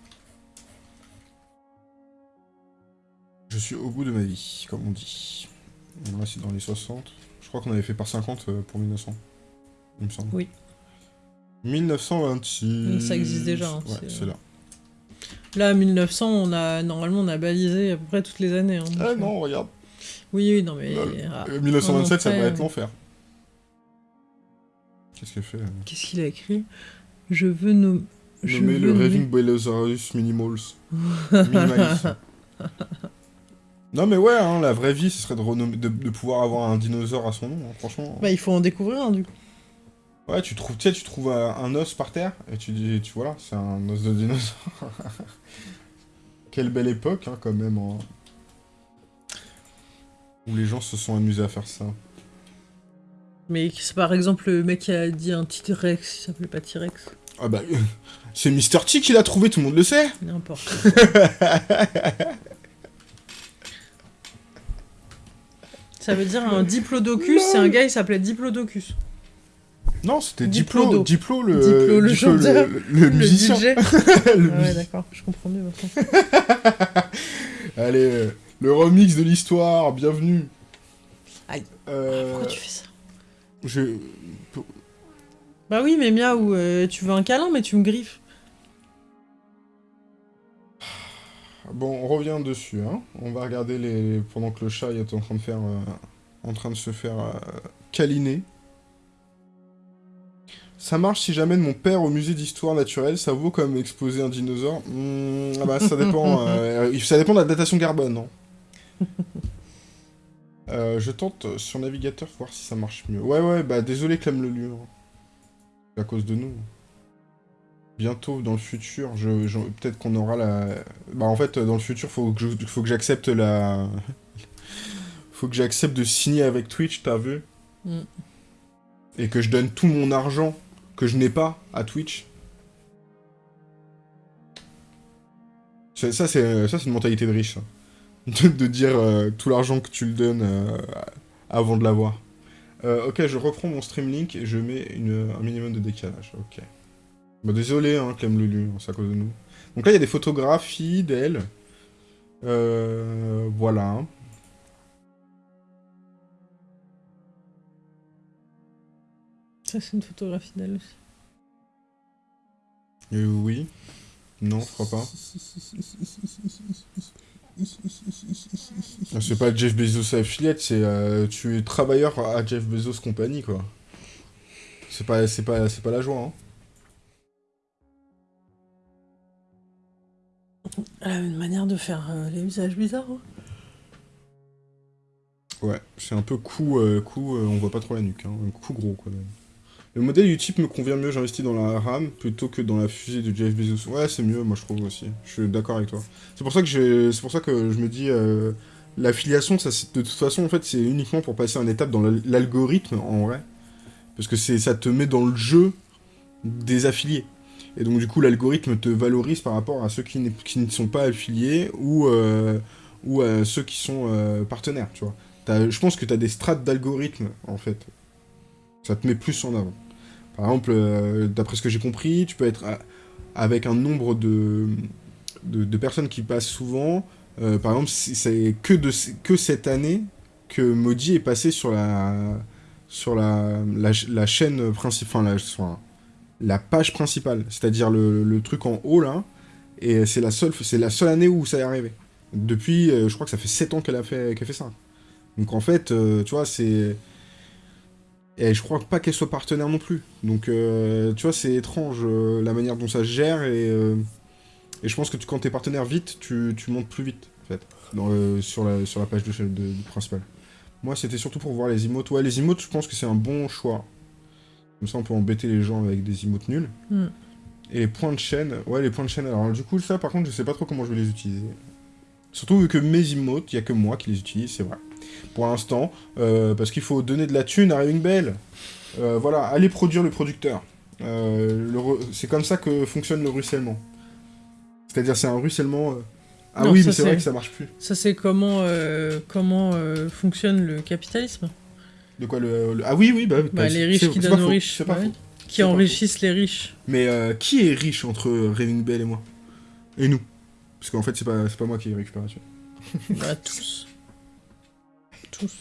Speaker 2: Je suis au bout de ma vie, comme on dit. Là, c'est dans les 60. Je crois qu'on avait fait par 50 euh, pour 1900. Il me semble.
Speaker 1: Oui.
Speaker 2: 1926.
Speaker 1: Ça existe déjà, hein,
Speaker 2: ouais,
Speaker 1: c'est
Speaker 2: là.
Speaker 1: Là, 1900, on a normalement on a balisé à peu près toutes les années. hein,
Speaker 2: Ah
Speaker 1: euh,
Speaker 2: non, regarde.
Speaker 1: Oui, oui, non mais
Speaker 2: Lol.
Speaker 1: ah,
Speaker 2: Euh, 1927, ça va être
Speaker 1: euh,
Speaker 2: l'enfer. Qu'est-ce qu'elle fait euh
Speaker 1: qu'est-ce qu'il a écrit? Je veux nom- je
Speaker 2: Nommer le Raving Belosaurus Minimals. (laughs) Non mais ouais, hein, la vraie vie, ce serait de, renommer- de, de pouvoir avoir un dinosaure à son nom, hein, franchement.
Speaker 1: Bah, il faut en découvrir un du coup.
Speaker 2: Ouais, tu trouves, tu sais, tu trouves un, un os par terre, et tu dis, tu vois là, c'est un os de dinosaure. (laughs) Quelle belle époque, hein, quand même. hein. Où les gens se sont amusés à faire ça.
Speaker 1: Mais c'est par exemple le mec qui a dit un T-Rex, il s'appelait pas T-Rex.
Speaker 2: Ah bah, (laughs) c'est Mr. T qui l'a trouvé, tout le monde le sait.
Speaker 1: N'importe. (laughs) Ça veut dire un diplodocus, c'est un gars, il s'appelait diplodocus.
Speaker 2: Non, c'était. Diplo, Diplo le,
Speaker 1: Diplo, le chanteur.
Speaker 2: le, le musicien.
Speaker 1: DJ. (laughs)
Speaker 2: Le
Speaker 1: Ah ouais, d'accord, je comprends mieux maintenant. (laughs)
Speaker 2: Allez, euh, le remix de l'histoire, bienvenue.
Speaker 1: Aïe.
Speaker 2: Euh,
Speaker 1: Pourquoi tu fais ça
Speaker 2: je...
Speaker 1: Bah oui, mais miaou, euh, tu veux un câlin, mais tu me griffes.
Speaker 2: Bon, on revient dessus, hein. On va regarder les... Pendant que le chat est en train de faire... euh, En train de se faire câliner. Ça marche si j'amène mon père au musée d'histoire naturelle, ça vaut comme exposer un dinosaure? Hmm, ah bah ça dépend, (laughs) euh, ça dépend de la datation carbone, non? (laughs) Euh, je tente sur navigateur voir si ça marche mieux. Ouais ouais, bah désolé Clem le lieu. C'est à cause de nous. Bientôt dans le futur, je, je- peut-être qu'on aura la... Bah en fait dans le futur faut que je- faut que j'accepte la... (laughs) faut que j'accepte de signer avec Twitch, t'as vu?
Speaker 1: Mm.
Speaker 2: Et que je donne tout mon argent que je n'ai pas à Twitch. C'est- Ça, c'est une mentalité de riche. (laughs) ça. De, dire euh, tout l'argent que tu le donnes euh, avant de l'avoir. Euh, ok, je reprends mon Streamlink et je mets un minimum de décalage. Ok. Bah, désolé, hein, Clem Lulu, c'est à cause de nous. Donc là, il y a des photographies d'elle. Euh, voilà.
Speaker 1: Ça, c'est une photographie d'elle aussi.
Speaker 2: Euh, oui. Non, je crois pas. Ah, C'est pas Jeff Bezos affiliate, c'est euh, tu es travailleur à Jeff Bezos compagnie quoi. C'est pas c'est pas c'est pas la joie hein.
Speaker 1: Elle a une manière de faire euh, les visages bizarres. hein.
Speaker 2: Ouais, c'est un peu cou euh, cou euh, on voit pas trop la nuque hein, un coup gros quand même. Le modèle Utip me convient mieux, j'investis dans la RAM plutôt que dans la fusée de Jeff Bezos. Ouais, c'est mieux, moi je trouve aussi. Je suis d'accord avec toi. C'est pour ça que pour ça que je me dis euh, l'affiliation de toute façon en fait c'est uniquement pour passer une étape dans l'al- l'algorithme en vrai. Parce que ça te met dans le jeu des affiliés. Et donc, du coup, l'algorithme te valorise par rapport à ceux qui, ne sont pas affiliés ou, euh, ou à ceux qui sont euh, partenaires, tu vois. Je pense que tu as des strates d'algorithme, en fait. Ça te met plus en avant. Par exemple, euh, d'après ce que j'ai compris, tu peux être avec un nombre de, de, personnes qui passent souvent. par exemple, c'est que, que cette année que Modi est passé sur la, sur la, la, chaîne principale, la, page principale, c'est-à-dire le, le, truc en haut là, et c'est la, seule, la seule année où ça est arrivé. Depuis, euh, je crois que ça fait 7 ans qu'elle a, fait, fait ça. Donc en fait, euh, tu vois, c'est... Et je crois pas qu'elle soit partenaire non plus. Donc, euh, tu vois, c'est étrange la manière dont ça se gère, et, et je pense que tu, quand t'es partenaire vite, tu, tu montes plus vite, en fait, dans, sur, la, sur la page de, de, de principale. Moi, c'était surtout pour voir les emotes. Ouais, les emotes, je pense que c'est un bon choix. Comme ça, on peut embêter les gens avec des emotes nuls. Hmm. Et les points de chaîne, ouais, les points de chaîne, alors du coup, ça, par contre, je sais pas trop comment je vais les utiliser. Surtout vu que mes emotes, il y a que moi qui les utilise, c'est vrai. Pour l'instant, euh, parce qu'il faut donner de la thune à Ring Bell. Euh, voilà, allez produire le producteur. Euh, c'est comme ça que fonctionne le ruissellement. C'est-à-dire, c'est un ruissellement ah oui, mais c'est vrai que ça marche plus.
Speaker 1: Ça, c'est comment, euh, comment euh, fonctionne le capitalisme?
Speaker 2: De quoi le, Ah oui, oui, bah...
Speaker 1: bah les riches qui donnent aux riches. Pas Qui enrichissent les riches.
Speaker 2: Mais euh, qui est riche entre Raving Bell et moi? Et nous Parce qu'en fait, c'est pas, pas moi qui ai récupération.
Speaker 1: bah, tous. Tous.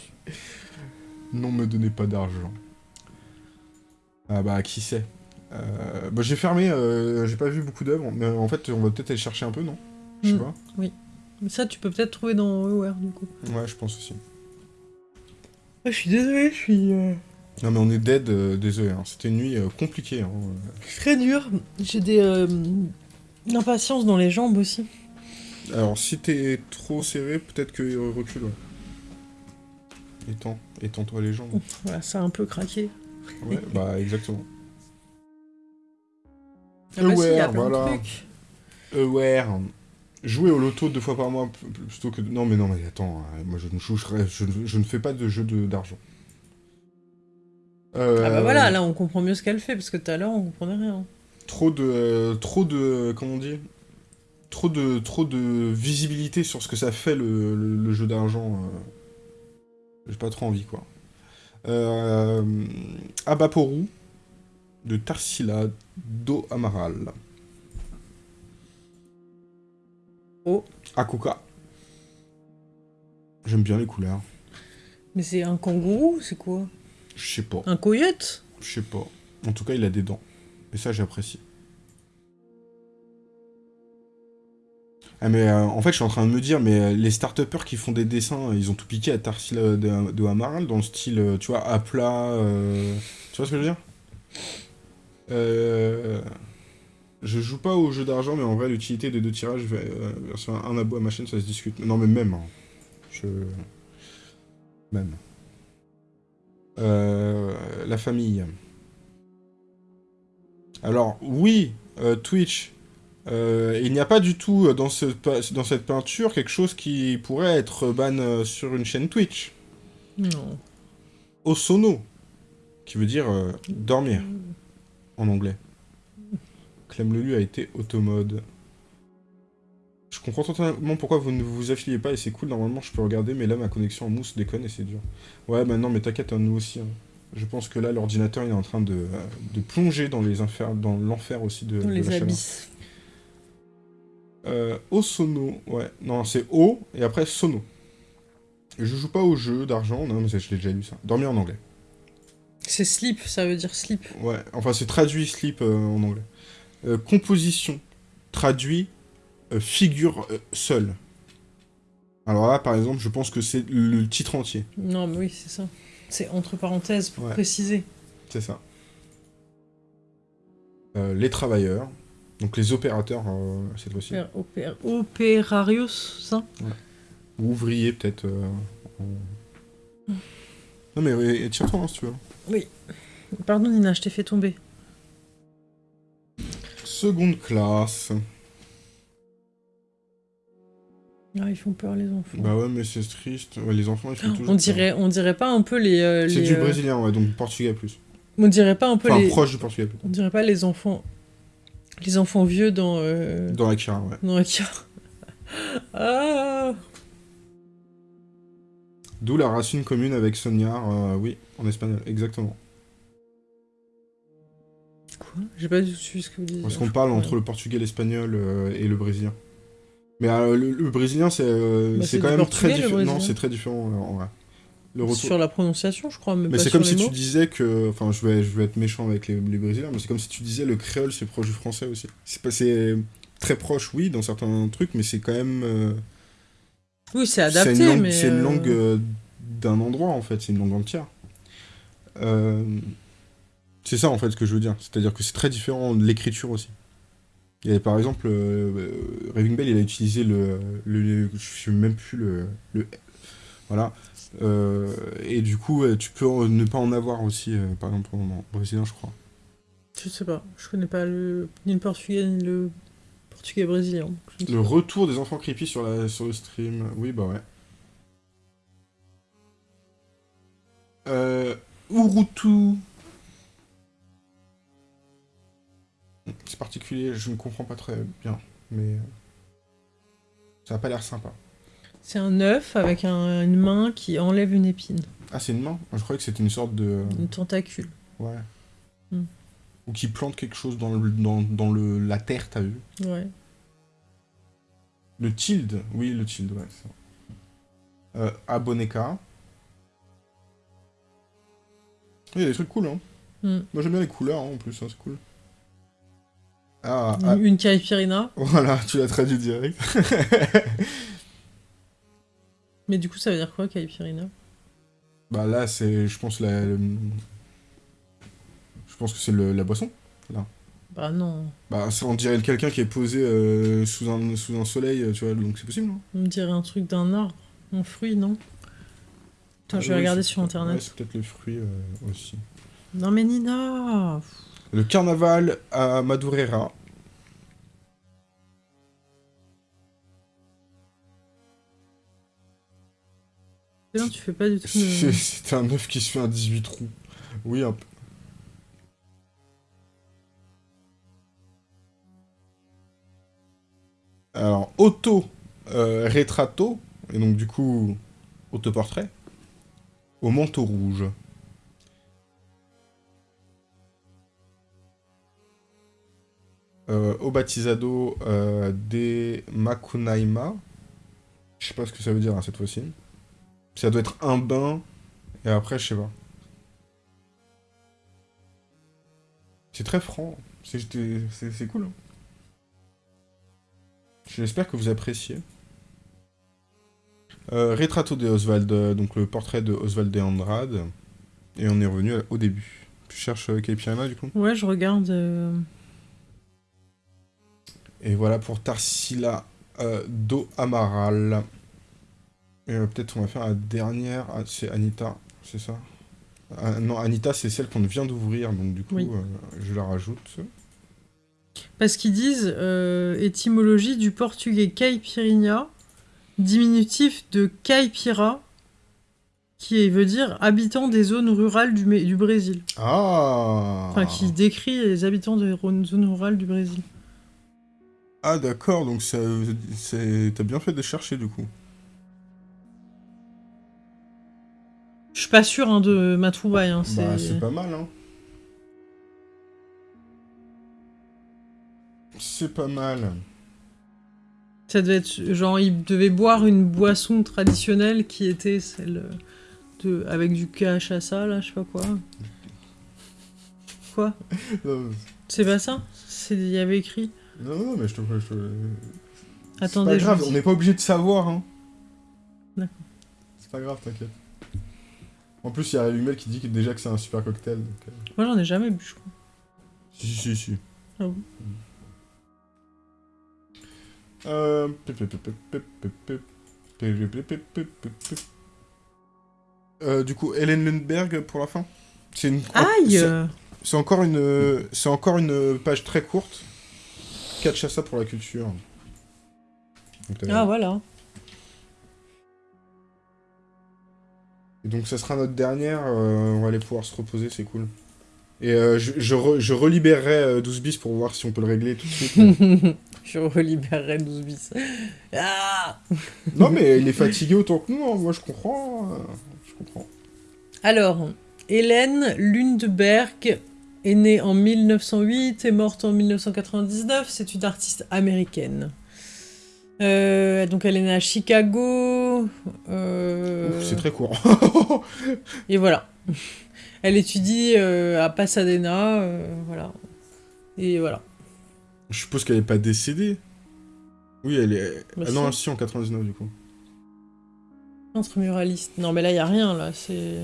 Speaker 2: Non, me donnez pas d'argent. Ah bah, qui sait bah, j'ai fermé, j'ai pas vu beaucoup d'œuvres, mais en fait, on va peut-être aller chercher un peu, non? Je sais mm. pas.
Speaker 1: Oui. Ça, tu peux peut-être trouver dans EOR, du coup.
Speaker 2: Ouais, je pense aussi.
Speaker 1: Ah, je suis désolé, je suis... Euh,
Speaker 2: non, mais on est dead, euh, désolé. Hein. C'était une nuit euh, compliquée. Hein.
Speaker 1: Très dur. J'ai des... impatience dans les jambes aussi.
Speaker 2: Alors, si t'es trop serré, peut-être qu'il recule, ouais. Étends, étends-toi les jambes.
Speaker 1: Voilà, ça a un peu craqué.
Speaker 2: Ouais, bah, exactement. Ah bah Aware, voilà. Aware. Jouer au loto deux fois par mois plutôt que... Non, mais non, mais attends, hein, moi je ne, je, je, ne fais pas de jeu d'argent.
Speaker 1: Euh... Ah bah voilà, là on comprend mieux ce qu'elle fait, parce que tout à l'heure on comprenait rien.
Speaker 2: Trop de... trop de... comment on dit? Trop de, trop de visibilité sur ce que ça fait le, le, jeu d'argent. Euh... J'ai pas trop envie, quoi. Euh... Abaporu de Tarsila do Amaral.
Speaker 1: Oh.
Speaker 2: Akuka. J'aime bien les couleurs.
Speaker 1: Mais c'est un kangourou, c'est quoi?
Speaker 2: Je sais pas.
Speaker 1: Un coyote
Speaker 2: Je sais pas. En tout cas, il a des dents. Et ça, j'apprécie. Ah mais euh, en fait, je suis en train de me dire, mais euh, les start qui font des dessins, ils ont tout piqué à Tarsila de, de Amaral, dans le style, euh, tu vois, à plat... Tu vois ce que je veux dire? Je joue pas au jeu d'argent, mais en vrai, l'utilité des deux tirages versus un abo à ma chaîne, ça se discute. Non, mais même. Hein. Je... Même. La famille. Alors, oui, euh, il n'y a pas du tout dans, ce, dans cette peinture quelque chose qui pourrait être ban sur une chaîne Twitch.
Speaker 1: Non.
Speaker 2: Osono, qui veut dire dormir en anglais. Clem Lelu a été automode. Je comprends totalement pourquoi vous ne vous affiliez pas et c'est cool, normalement je peux regarder, mais là ma connexion en mousse déconne et c'est dur. Ouais, maintenant, mais t'inquiète, hein, nous aussi. Hein. Je pense que là, l'ordinateur il est en train de, de plonger dans les dans l'enfer aussi de,
Speaker 1: dans les abysses.
Speaker 2: Euh, Osono, ouais. Non, c'est O et après Sono. Je joue pas au jeu d'argent, non mais je l'ai déjà lu ça. Dormir en anglais.
Speaker 1: C'est sleep, ça veut dire sleep.
Speaker 2: Ouais, enfin c'est traduit sleep euh, en anglais. Euh, composition, traduit, euh, figure seule. Alors là, par exemple, je pense que c'est le titre entier.
Speaker 1: Non, mais oui, c'est ça. C'est entre parenthèses pour préciser.
Speaker 2: C'est ça. les travailleurs, donc les opérateurs cette fois-ci.
Speaker 1: opérarios, ça
Speaker 2: Ou ouvriers, peut-être. Non, mais tire-toi hein, si tu veux.
Speaker 1: Oui. Pardon, Nina, je t'ai fait tomber.
Speaker 2: Seconde classe.
Speaker 1: Ah, ils font peur les enfants.
Speaker 2: Bah ouais, mais c'est triste. les enfants, ils font toujours
Speaker 1: on dirait, on dirait pas un peu les... Euh,
Speaker 2: c'est du
Speaker 1: euh,
Speaker 2: brésilien, ouais, donc portugais plus.
Speaker 1: On dirait pas un peu
Speaker 2: Enfin,
Speaker 1: les...
Speaker 2: proche du portugais, peut-être.
Speaker 1: On dirait pas les enfants... Les enfants vieux dans... euh,
Speaker 2: Dans Akira, ouais.
Speaker 1: Dans Akira. (laughs) ah
Speaker 2: D'où la racine commune avec Sognard, euh, oui, en espagnol, exactement.
Speaker 1: Quoi? J'ai pas du tout suivi ce que vous disiez.
Speaker 2: Parce qu'on parle entre le portugais, l'espagnol euh, et le brésilien. Mais euh, le, le brésilien, c'est
Speaker 1: Bah,
Speaker 2: quand même très différent. Non, c'est très différent, en vrai. Le retour...
Speaker 1: Sur la prononciation, je crois, mais,
Speaker 2: c'est comme si
Speaker 1: mots.
Speaker 2: tu disais que... Enfin, je vais, je vais être méchant avec les, les brésiliens, mais c'est comme si tu disais le créole, c'est proche du français aussi. C'est très proche, oui, dans certains trucs, mais c'est quand même... euh,
Speaker 1: Oui, c'est adapté,
Speaker 2: une langue,
Speaker 1: mais...
Speaker 2: c'est une
Speaker 1: euh,
Speaker 2: langue euh, d'un endroit, en fait. C'est une langue entière. Euh, C'est ça, en fait, ce que je veux dire. C'est-à-dire que c'est très différent de l'écriture aussi. Et par exemple, euh, euh, Raving Bell, il a utilisé le... le je sais même plus le... le voilà. Euh, et du coup, tu peux ne pas en avoir aussi, euh, par exemple, en, en brésilien, je crois.
Speaker 1: Je sais pas, je connais pas le... ni le portugais ni le portugais brésilien.
Speaker 2: Le retour des enfants creepy sur, la, sur le stream. Oui, bah ouais. Euh, Urutu. C'est particulier, je ne comprends pas très bien, mais ça a pas l'air sympa.
Speaker 1: C'est un œuf avec un- une main qui enlève une épine,
Speaker 2: Ah, c'est une main? Je croyais que c'était une sorte de...
Speaker 1: une tentacule.
Speaker 2: Ouais.
Speaker 1: Hmm.
Speaker 2: Ou qui plante quelque chose dans, le, dans, dans le, la terre, t'as vu?
Speaker 1: Ouais.
Speaker 2: Le tilde, oui, le tilde, ouais. c'est ça. Euh, Aboneka. Il y a des trucs cool, hein.
Speaker 1: Hmm.
Speaker 2: Moi j'aime bien les couleurs, hein, en plus, hein, c'est cool. Ah, ah,
Speaker 1: Une, une caipirina,
Speaker 2: voilà, tu l'as traduit direct. (laughs)
Speaker 1: mais du coup ça veut dire quoi caipirina
Speaker 2: bah là, c'est, je pense, la... Je pense que c'est le- la boisson.
Speaker 1: Bah non,
Speaker 2: Bah, ça, on dirait quelqu'un qui est posé euh, sous, un, sous un soleil, euh, tu vois, donc c'est possible, non?
Speaker 1: On me dirait un truc d'un arbre, un fruit, non? Attends,
Speaker 2: Ah
Speaker 1: je vais
Speaker 2: oui,
Speaker 1: regarder sur internet.
Speaker 2: Ouais, c'est peut-être le fruit euh, aussi.
Speaker 1: Non mais Nina
Speaker 2: Le carnaval à Madureira.
Speaker 1: Tu fais pas du tout de... (laughs)
Speaker 2: c'est un œuf qui se fait un 18 trous. Oui, un peu. Alors, auto euh, retrato, et donc du coup, autoportrait, au manteau rouge. Euh, au baptisado euh, des Makunaima. Je sais pas ce que ça veut dire hein, cette fois-ci. Ça doit être un bain, et après, je sais pas. C'est très franc. C'est cool. hein. J'espère que vous appréciez. Euh, Retrato de Oswald, euh, donc le portrait de Oswald de Andrade. Et on est revenu à- au début. Tu cherches euh, Caipirana, du coup?
Speaker 1: Ouais, je regarde... euh,
Speaker 2: Et voilà pour Tarsila euh, do Amaral. Et euh, peut-être on va faire la dernière. Ah, c'est Anita, c'est ça? Ah, Non, Anita, c'est celle qu'on vient d'ouvrir, donc du coup,
Speaker 1: Oui.
Speaker 2: euh, je la rajoute.
Speaker 1: Parce qu'ils disent euh, étymologie du portugais caipirinha, diminutif de caipira, qui veut dire habitant des zones rurales du, du Brésil.
Speaker 2: Ah
Speaker 1: Enfin, qui décrit les habitants des zones rurales du Brésil.
Speaker 2: Ah, d'accord, donc t'as bien fait de chercher, du coup.
Speaker 1: Je suis pas sûr hein, de ma trouvaille. Hein, c'est...
Speaker 2: Bah, c'est pas mal, hein. C'est pas mal.
Speaker 1: Ça devait être genre ils devaient boire une boisson traditionnelle qui était celle de avec du cachaça là, je sais pas quoi. Quoi? C'est pas ça? C'est il y avait écrit.
Speaker 2: non, non, mais je te... Je te...
Speaker 1: Attendez,
Speaker 2: pas grave, on n'est pas obligé de savoir, hein.
Speaker 1: D'accord.
Speaker 2: C'est pas grave, t'inquiète. En plus, il y a Humel qui dit que déjà que c'est un super cocktail, donc... euh,
Speaker 1: Moi j'en ai jamais bu, je crois.
Speaker 2: Si, si, si.
Speaker 1: Ah
Speaker 2: Euh... Euh, du coup, Hélène Lundberg pour la fin. C'est une.
Speaker 1: Aïe
Speaker 2: c'est-
Speaker 1: euh,
Speaker 2: encore une. C'est encore une page très courte. Catch ça pour la culture. Donc,
Speaker 1: Ah voilà.
Speaker 2: Et donc ça sera notre dernière. euh, on va aller pouvoir se reposer, c'est cool. Et euh, je, je, re- je relibérerai euh, 12 bis pour voir si on peut le régler tout de suite. (laughs)
Speaker 1: Je relibérerai 12 bis. Ah
Speaker 2: non, mais il est (laughs) fatigué autant que nous, hein. moi je comprends. euh, je comprends.
Speaker 1: Alors, Hélène Lundberg est née en 1908 et morte en 1999. C'est une artiste américaine. Euh, donc elle est née à Chicago. Euh,
Speaker 2: C'est très court. (laughs)
Speaker 1: Et voilà. Elle étudie euh, à Pasadena. euh, voilà. Et voilà.
Speaker 2: je suppose qu'elle est pas décédée. Oui, elle est.
Speaker 1: Bah,
Speaker 2: ah non,
Speaker 1: si.
Speaker 2: en 99 du coup.
Speaker 1: Muraliste. Non, mais là, il n'y a rien, là. C'est...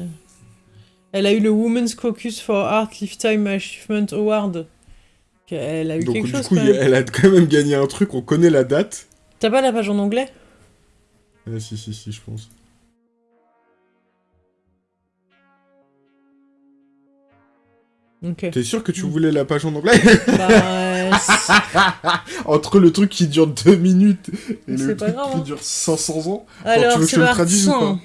Speaker 1: Elle a eu le Women's Caucus for Art Lifetime Achievement Award. Elle a eu
Speaker 2: Donc
Speaker 1: quelque
Speaker 2: du
Speaker 1: chose,
Speaker 2: coup,
Speaker 1: quand même.
Speaker 2: elle a quand même gagné un truc, on connaît la date.
Speaker 1: T'as pas la page en anglais?
Speaker 2: Ah, si, si, si, je pense.
Speaker 1: Ok.
Speaker 2: T'es sûr que tu voulais la page en anglais?
Speaker 1: Bah, (laughs) euh,
Speaker 2: Entre le truc qui dure 2 minutes et le truc
Speaker 1: grave,
Speaker 2: qui
Speaker 1: hein.
Speaker 2: dure 500 ans.
Speaker 1: Alors,
Speaker 2: tu veux que je te le traduise ou pas?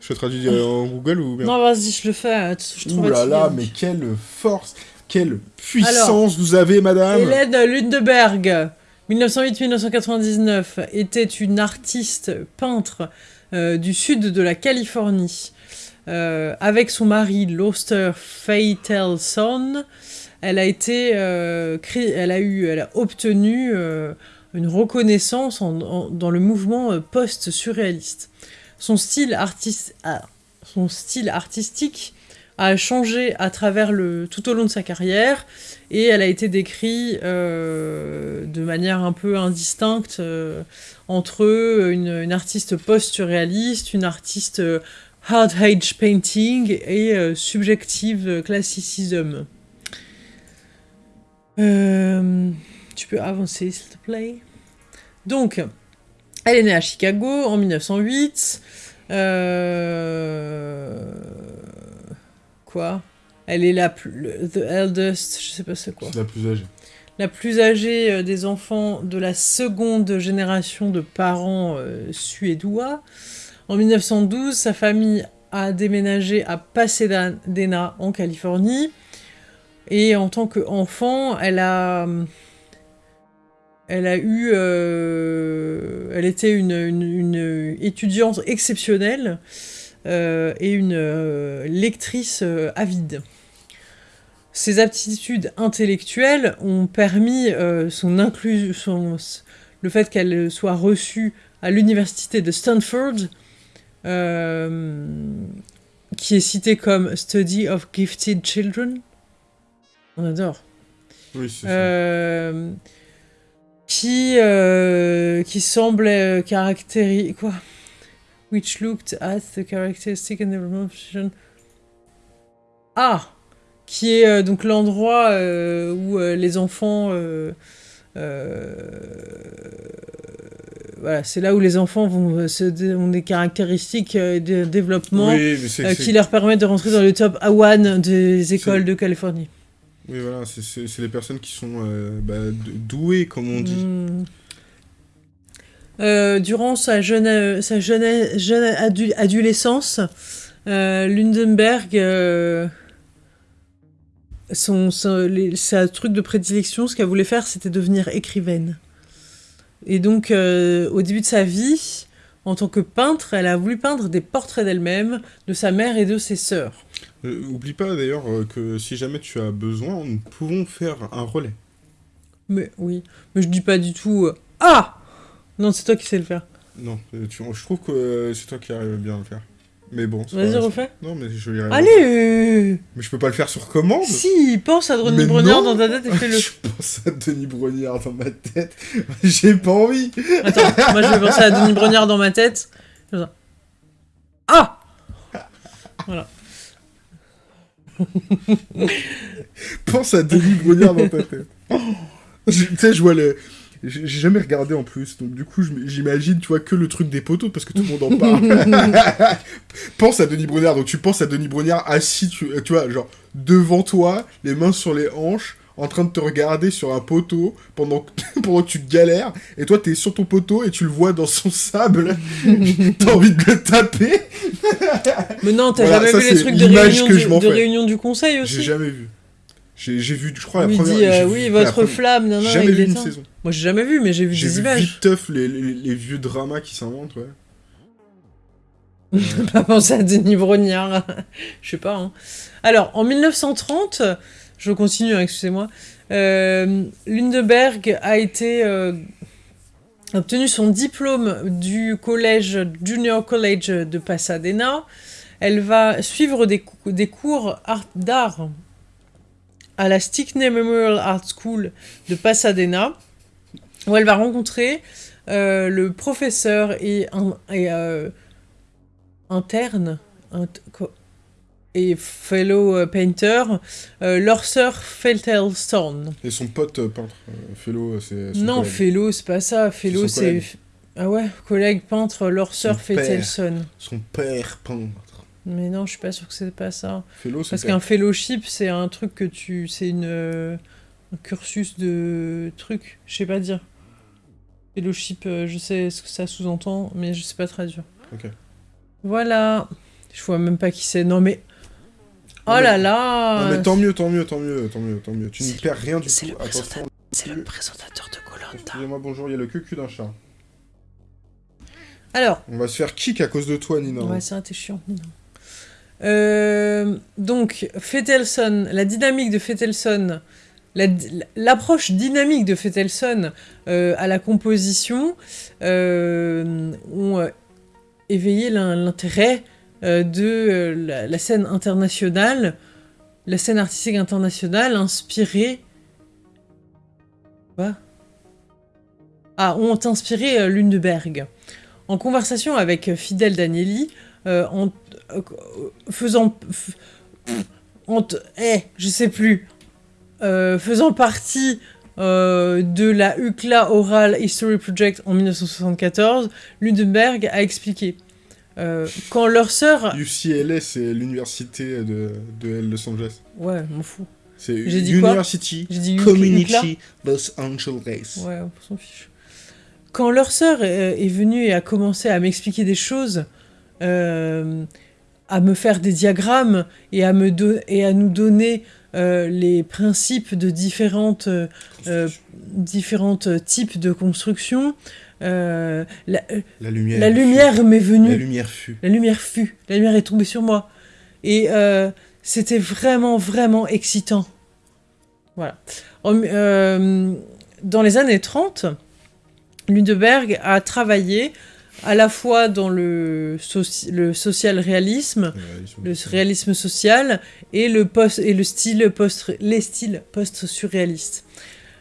Speaker 2: Je te traduis euh, en Google ou bien?
Speaker 1: Non, vas-y, je le fais. euh, Je
Speaker 2: Ouh là là, mais quelle force, quelle puissance vous avez, madame
Speaker 1: Hélène Lundberg, 1908-1999, était une artiste peintre euh, du sud de la Californie. Euh, avec son mari Loster Faitelson, elle a été, euh, elle a eu, elle a obtenu une reconnaissance dans le mouvement post-surréaliste. Son style ah, son style artistique a changé à travers le tout au long de sa carrière et elle a été décrite euh, de manière un peu indistincte euh, entre une, artiste post-surréaliste, une artiste euh, hard age painting et subjective classicism. Tu peux avancer s'il te plaît. Donc, elle est née à Chicago en 1908. Euh, Quoi Elle est la plus... The eldest, je sais pas c'est quoi
Speaker 2: C'est la plus âgée.
Speaker 1: la plus âgée euh, des enfants de la seconde génération de parents euh, suédois. En 1912, sa famille a déménagé à Pasadena, en Californie. Et en tant qu'enfant, elle a... Elle a eu... euh, elle était une, une- une étudiante exceptionnelle et une euh, lectrice euh, avide. Ses aptitudes intellectuelles ont permis euh, son inclusion, le fait qu'elle soit reçue à l'université de Stanford, euh, qui est citée comme Study of Gifted Children. On adore.
Speaker 2: Oui, c'est
Speaker 1: Euh, qui, euh, qui semble caractériser... Quoi? Which looked at the characteristic and development... Ah Qui est euh, donc l'endroit euh, où euh, les enfants... euh, euh, voilà, c'est là où les enfants vont, euh, se ont des caractéristiques de développement
Speaker 2: Oui,
Speaker 1: qui leur permettent de rentrer dans le top A1 des écoles de Californie.
Speaker 2: Oui, voilà, c'est- les personnes qui sont bah, douées, comme on dit.
Speaker 1: Hmm. Euh, durant sa jeune, sa jeune, jeune adu- adolescence, euh, Lundenberg, euh, son, son- les- sa truc de prédilection, ce qu'elle voulait faire, c'était devenir écrivaine. Et donc, euh, au début de sa vie, en tant que peintre, elle a voulu peindre des portraits d'elle-même, de sa mère et de ses sœurs.
Speaker 2: Euh, oublie pas d'ailleurs que si jamais tu as besoin, nous pouvons faire un relais.
Speaker 1: Mais oui, mais je dis pas du tout Ah Non, c'est toi qui sais le faire.
Speaker 2: Non, euh, tu- je trouve que euh, c'est toi qui arrives bien à le faire. Mais bon,
Speaker 1: Vas-y, refais.
Speaker 2: Non, mais je vais y arriver.
Speaker 1: Allez
Speaker 2: Mais je peux pas le faire sur commande
Speaker 1: Si, pense à Denis Brognard dans ta tête et fais-le. (laughs)
Speaker 2: Je pense à Denis Brognard dans ma tête. J'ai pas envie.
Speaker 1: Attends, moi je vais penser à Denis Brognard dans ma tête. Ah Voilà.
Speaker 2: Pense à Denis Brognard dans ta tête. (laughs) Tu sais, je vois le... J'ai j'ai jamais regardé en plus, donc du coup j'imagine, tu vois, que le truc des poteaux, parce que tout le monde en (laughs) parle. (laughs) pense à Denis Brognard, donc tu penses à Denis Brognard assis, tu, tu vois, genre, devant toi, les mains sur les hanches, en train de te regarder sur un poteau, pendant que, (laughs) pendant que tu galères, et toi t'es sur ton poteau, et tu le vois dans son sable, t'as envie de le taper,
Speaker 1: Mais non, t'as
Speaker 2: Voilà,
Speaker 1: jamais
Speaker 2: ça,
Speaker 1: vu les
Speaker 2: c'est
Speaker 1: trucs de
Speaker 2: l'image
Speaker 1: réunion,
Speaker 2: que
Speaker 1: du,
Speaker 2: je m'en
Speaker 1: de réunion du conseil
Speaker 2: j'ai
Speaker 1: aussi?
Speaker 2: jamais vu. J'ai j'ai vu, je crois, la première...
Speaker 1: dit, euh,
Speaker 2: j'ai vu
Speaker 1: oui,
Speaker 2: la
Speaker 1: votre
Speaker 2: première-
Speaker 1: flamme, non, non,
Speaker 2: Jamais vu une
Speaker 1: temps.
Speaker 2: saison.
Speaker 1: Moi, j'ai jamais vu, mais j'ai vu
Speaker 2: J'ai
Speaker 1: des
Speaker 2: vu
Speaker 1: images.
Speaker 2: vite teuf les, les, les vieux dramas qui s'inventent, ouais. (laughs)
Speaker 1: pas penser à Denis Brognard. (laughs) Je sais pas. hein. Alors, en 1930, je continue, hein, excusez-moi, euh, Lundeberg a été euh, obtenu son diplôme du collège Junior College de Pasadena. Elle va suivre des, des cours art- d'art à la Stickney Memorial Art School de Pasadena, où elle va rencontrer euh, le professeur et, un, et euh, interne int- et fellow euh, painter, euh, Lorser Feltelson.
Speaker 2: Et son pote peintre, Fellow, c'est
Speaker 1: Non,
Speaker 2: collègue.
Speaker 1: fellow, c'est pas ça. Fellow, c'est. Ah ouais, collègue peintre
Speaker 2: père.
Speaker 1: Feltelson.
Speaker 2: Son père peintre.
Speaker 1: Mais non, je suis pas sûre que c'est pas ça.
Speaker 2: Fellow, c'est
Speaker 1: Parce qu'un fellowship, c'est un truc que tu. C'est une. euh, un cursus de trucs. Je sais pas dire. Fellowship, euh, je sais ce que ça sous-entend, mais je sais pas traduire.
Speaker 2: Ok.
Speaker 1: Voilà. Je vois même pas qui c'est. Non mais. Oh
Speaker 2: Non, mais-
Speaker 1: là là
Speaker 2: Non, mais tant mieux, tant mieux, tant mieux, tant mieux, tant mieux. Tu ne
Speaker 1: C'est-
Speaker 2: perds rien du
Speaker 1: c'est
Speaker 2: tout.
Speaker 1: le
Speaker 2: Attention.
Speaker 1: présentateur- C'est le présentateur de Colanta.
Speaker 2: Excusez-moi, bonjour, il y a le cul d'un chat.
Speaker 1: Alors,
Speaker 2: On va se faire kick à cause de toi, Nina.
Speaker 1: ouais, c'est un t'es chiant. non. Euh, donc, Fetelson, la dynamique de Fetelson, la- l'approche dynamique de Fetelson euh, à la composition euh, ont euh, éveillé l'in- l'intérêt de la, scène internationale, la scène artistique internationale inspirée. Ah, ont inspiré Lundeberg. En conversation avec Fidel Danieli, en faisant. f- en t- eh, je sais plus. Euh, faisant partie euh, de la UCLA Oral History Project en 1974, Lundeberg a expliqué. euh, quand leur sœur.
Speaker 2: UCLA, c'est l'université de, de Los Angeles.
Speaker 1: Ouais, m'en fous.
Speaker 2: C'est
Speaker 1: J'ai dit quoi?
Speaker 2: University
Speaker 1: J'ai dit UCLA?
Speaker 2: Community Los Angeles.
Speaker 1: Ouais, on s'en fiche. Quand leur sœur euh, est venue et a commencé à m'expliquer des choses, euh, à me faire des diagrammes et à, me do- et à nous donner euh, les principes de différentes, euh, euh, différentes types de construction, euh, la,
Speaker 2: La lumière.
Speaker 1: la
Speaker 2: fut.
Speaker 1: lumière m'est venue.
Speaker 2: La lumière fut.
Speaker 1: La lumière fut, la lumière est tombée sur moi. Et euh, c'était vraiment, vraiment excitant. Voilà. En- euh, dans les années 30, Lundeberg a travaillé à la fois dans le, soci- le social réalisme, le réalisme social et le, post, et le style post, les styles post-surréalistes.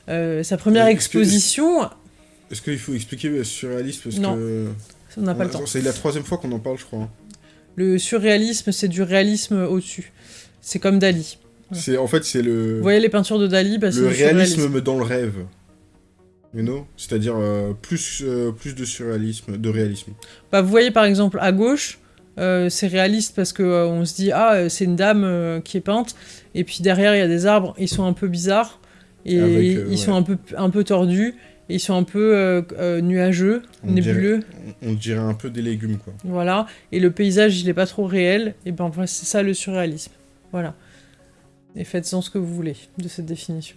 Speaker 1: Euh, sa première exposition,
Speaker 2: Est-ce qu'il faut expliquer le surréalisme parce
Speaker 1: Non,
Speaker 2: que...
Speaker 1: on n'a pas le temps.
Speaker 2: C'est la troisième fois qu'on en parle, je crois. hein.
Speaker 1: Le surréalisme, c'est du réalisme au-dessus. C'est comme Dali. Ouais.
Speaker 2: C'est En fait, c'est le...
Speaker 1: Vous voyez les peintures de Dali bah,
Speaker 2: le réalisme
Speaker 1: surréalisme.
Speaker 2: me dans le rêve. You know? C'est-à-dire euh, plus, euh, plus de surréalisme, de réalisme.
Speaker 1: Bah, vous voyez par exemple à gauche, euh, c'est réaliste parce euh, on se dit ah c'est une dame qui est peinte et puis derrière il y a des arbres, ils sont un peu bizarres et
Speaker 2: Avec,
Speaker 1: ils
Speaker 2: ouais.
Speaker 1: sont un peu un peu tordus, et ils sont un peu nuageux,
Speaker 2: On
Speaker 1: nébuleux,
Speaker 2: On, on dirait un peu des légumes, quoi.
Speaker 1: voilà. Et le paysage il est pas trop réel et ben voilà, c'est ça le surréalisme, voilà. Et faites-en ce que vous voulez de cette définition.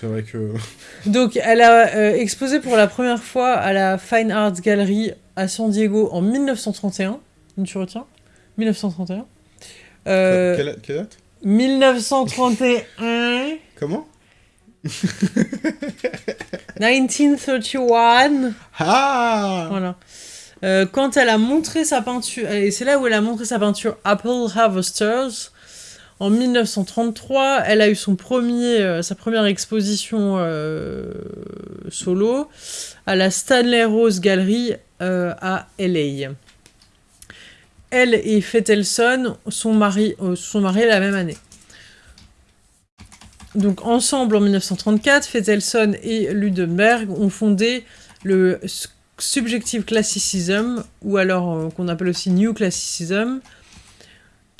Speaker 2: C'est vrai que... (laughs)
Speaker 1: Donc, elle a euh, exposé pour la première fois à la Fine Arts Gallery à San Diego en 1931. Tu retiens? 1931. Euh,
Speaker 2: Quelle, quelle date?
Speaker 1: 1931.
Speaker 2: Comment? (laughs)
Speaker 1: 1931.
Speaker 2: Ah
Speaker 1: Voilà. Euh, quand elle a montré sa peinture, et c'est là où elle a montré sa peinture Apple Harvesters, en 1933, elle a eu son premier, euh, sa première exposition euh, solo à la Stanley Rose Gallery euh, à LA. Elle et Fetelson sont, sont mariés la même année. Donc ensemble en 1934, Fetelson et Ludenberg ont fondé le Subjective Classicism, ou alors qu'on appelle aussi New Classicism,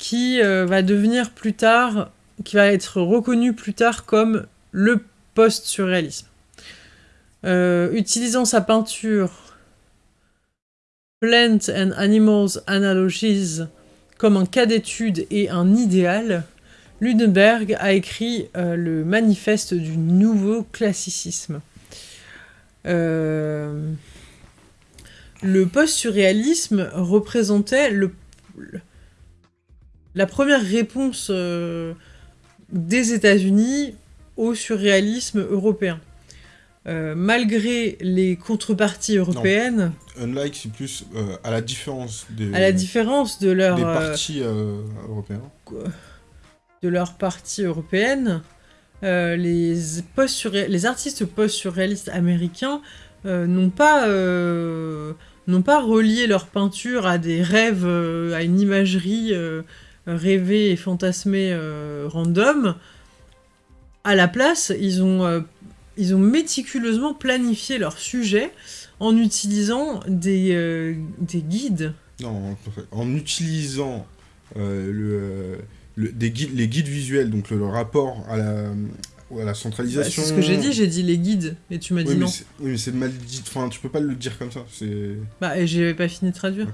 Speaker 1: qui euh, va devenir plus tard, qui va être reconnu plus tard comme le post-surréalisme. Euh, utilisant sa peinture Plant and Animals Analogies comme un cas d'étude et un idéal, Lunenberg a écrit le manifeste du nouveau classicisme. le post-surréalisme représentait le, la première réponse des États-Unis au surréalisme européen. Euh, malgré les contreparties européennes...
Speaker 2: Unlike, c'est plus euh, à la différence des...
Speaker 1: À la différence de leur...
Speaker 2: Des euh, partis européens.
Speaker 1: De leurs partis européennes, les, post les artistes post-surréalistes américains n'ont pas, n'ont pas relié leur peinture à des rêves, à une imagerie rêvée et fantasmée random. À la place, ils ont ils ont méticuleusement planifié leur sujet en utilisant des, euh, des guides.
Speaker 2: Non, en utilisant euh, le, des guides, les guides visuels, donc le, rapport à la, à la centralisation.
Speaker 1: Bah, c'est ce que j'ai dit, j'ai dit les guides, et tu m'as dit non.
Speaker 2: Oui, mais c'est mal dit, enfin, tu peux pas le dire comme ça.
Speaker 1: Bah, et j'avais pas fini de traduire.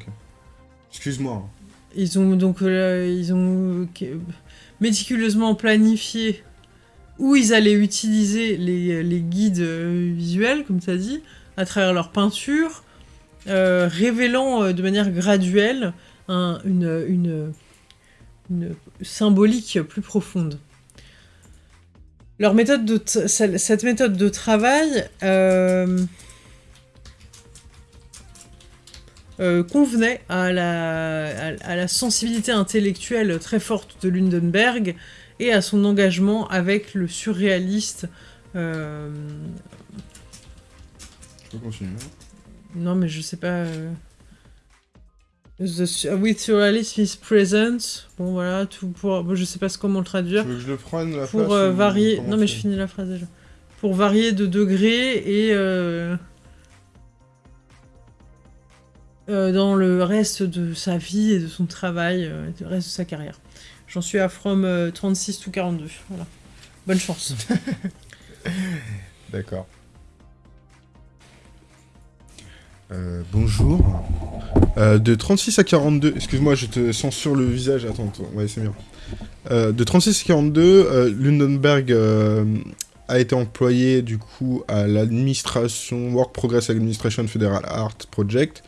Speaker 2: Excuse-moi.
Speaker 1: Ils ont donc euh, ils ont méticuleusement planifié où ils allaient utiliser les, guides euh, visuels, comme tu as dit, à travers leur peinture, euh, révélant euh, de manière graduelle une, symbolique plus profonde. Leur méthode de cette méthode de travail convenait à la, sensibilité intellectuelle très forte de Lundenberg et à son engagement avec le surréaliste. Euh...
Speaker 2: Je peux continuer
Speaker 1: Non, mais je sais pas. Euh, the, with surrealism is present. Bon, voilà, tout pour. je sais pas comment le traduire.
Speaker 2: Tu veux que je le prenne la
Speaker 1: Pour euh, varier. Non, mais je finis la phrase déjà. Pour varier de degrés et. Euh, dans le reste de sa vie et de son travail, et le reste de sa carrière. J'en suis à From 36 to 42. Voilà. Bonne chance. (laughs)
Speaker 2: D'accord. Euh, bonjour. Euh, de 36 à 42, excuse-moi, je te censure le visage, attends, ouais, c'est bien. Euh, de 36 à 42, Lundenberg a été employé du coup à l'administration Work Progress Administration Federal Art Project,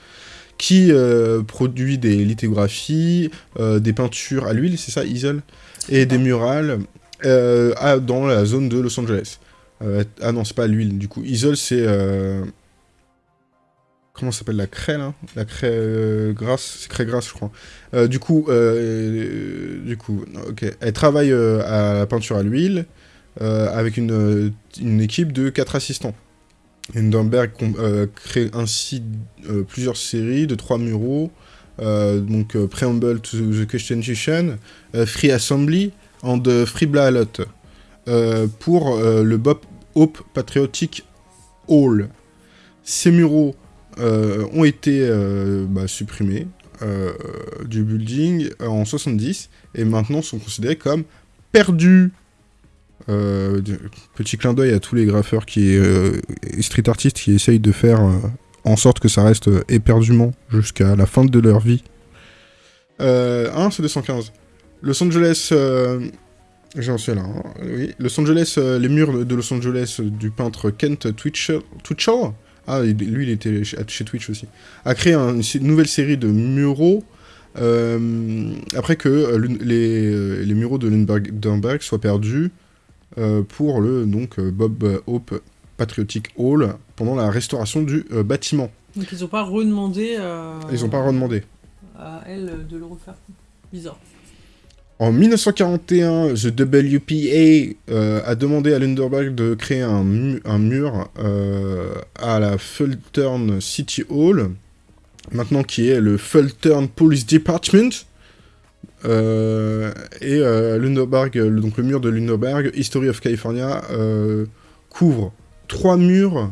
Speaker 2: qui euh, produit des lithographies, euh, des peintures à l'huile, c'est ça, Easel Et des murales euh, dans la zone de Los Angeles. ah non, c'est pas l'huile, du coup. Easel, c'est... Comment s'appelle la craie, là? La craie grasse, c'est craie grasse, je crois. du coup, du coup, ok. Elle travaille à la peinture à l'huile, avec une, une équipe de 4 assistants. Hindenburg euh, crée ainsi euh, plusieurs séries de trois muraux, euh, donc Preamble to the Constitution, Free Assembly and Free Ballot, pour le Bob Hope Patriotic Hall. Ces muraux ont été bah, supprimés du building en 70 et maintenant sont considérés comme perdus. Euh, petit clin d'œil à tous les graffeurs qui euh, et street artistes qui essayent de faire euh, en sorte que ça reste éperdument jusqu'à la fin de leur vie. un, c'est 215. Los Angeles... J'en suis là, hein, oui. Los Angeles, les murs de Los Angeles du peintre Kent Twitchell, ah, lui, il était chez Twitch aussi, a créé une nouvelle série de muraux après que les, les, muraux de Lindbergh soient perdus pour le donc, euh, Bob Hope Patriotic Hall pendant la restauration du euh, bâtiment.
Speaker 1: Donc ils n'ont pas redemandé
Speaker 2: Ils n'ont pas redemandé.
Speaker 1: à elle de le refaire. Bizarre.
Speaker 2: En 1941, The WPA a demandé à Lunderberg de créer un, un mur à la Fulton City Hall, maintenant qui est le Fulton Police Department, euh, et euh, le, donc le mur de Lunderberg, History of California, euh, couvre trois murs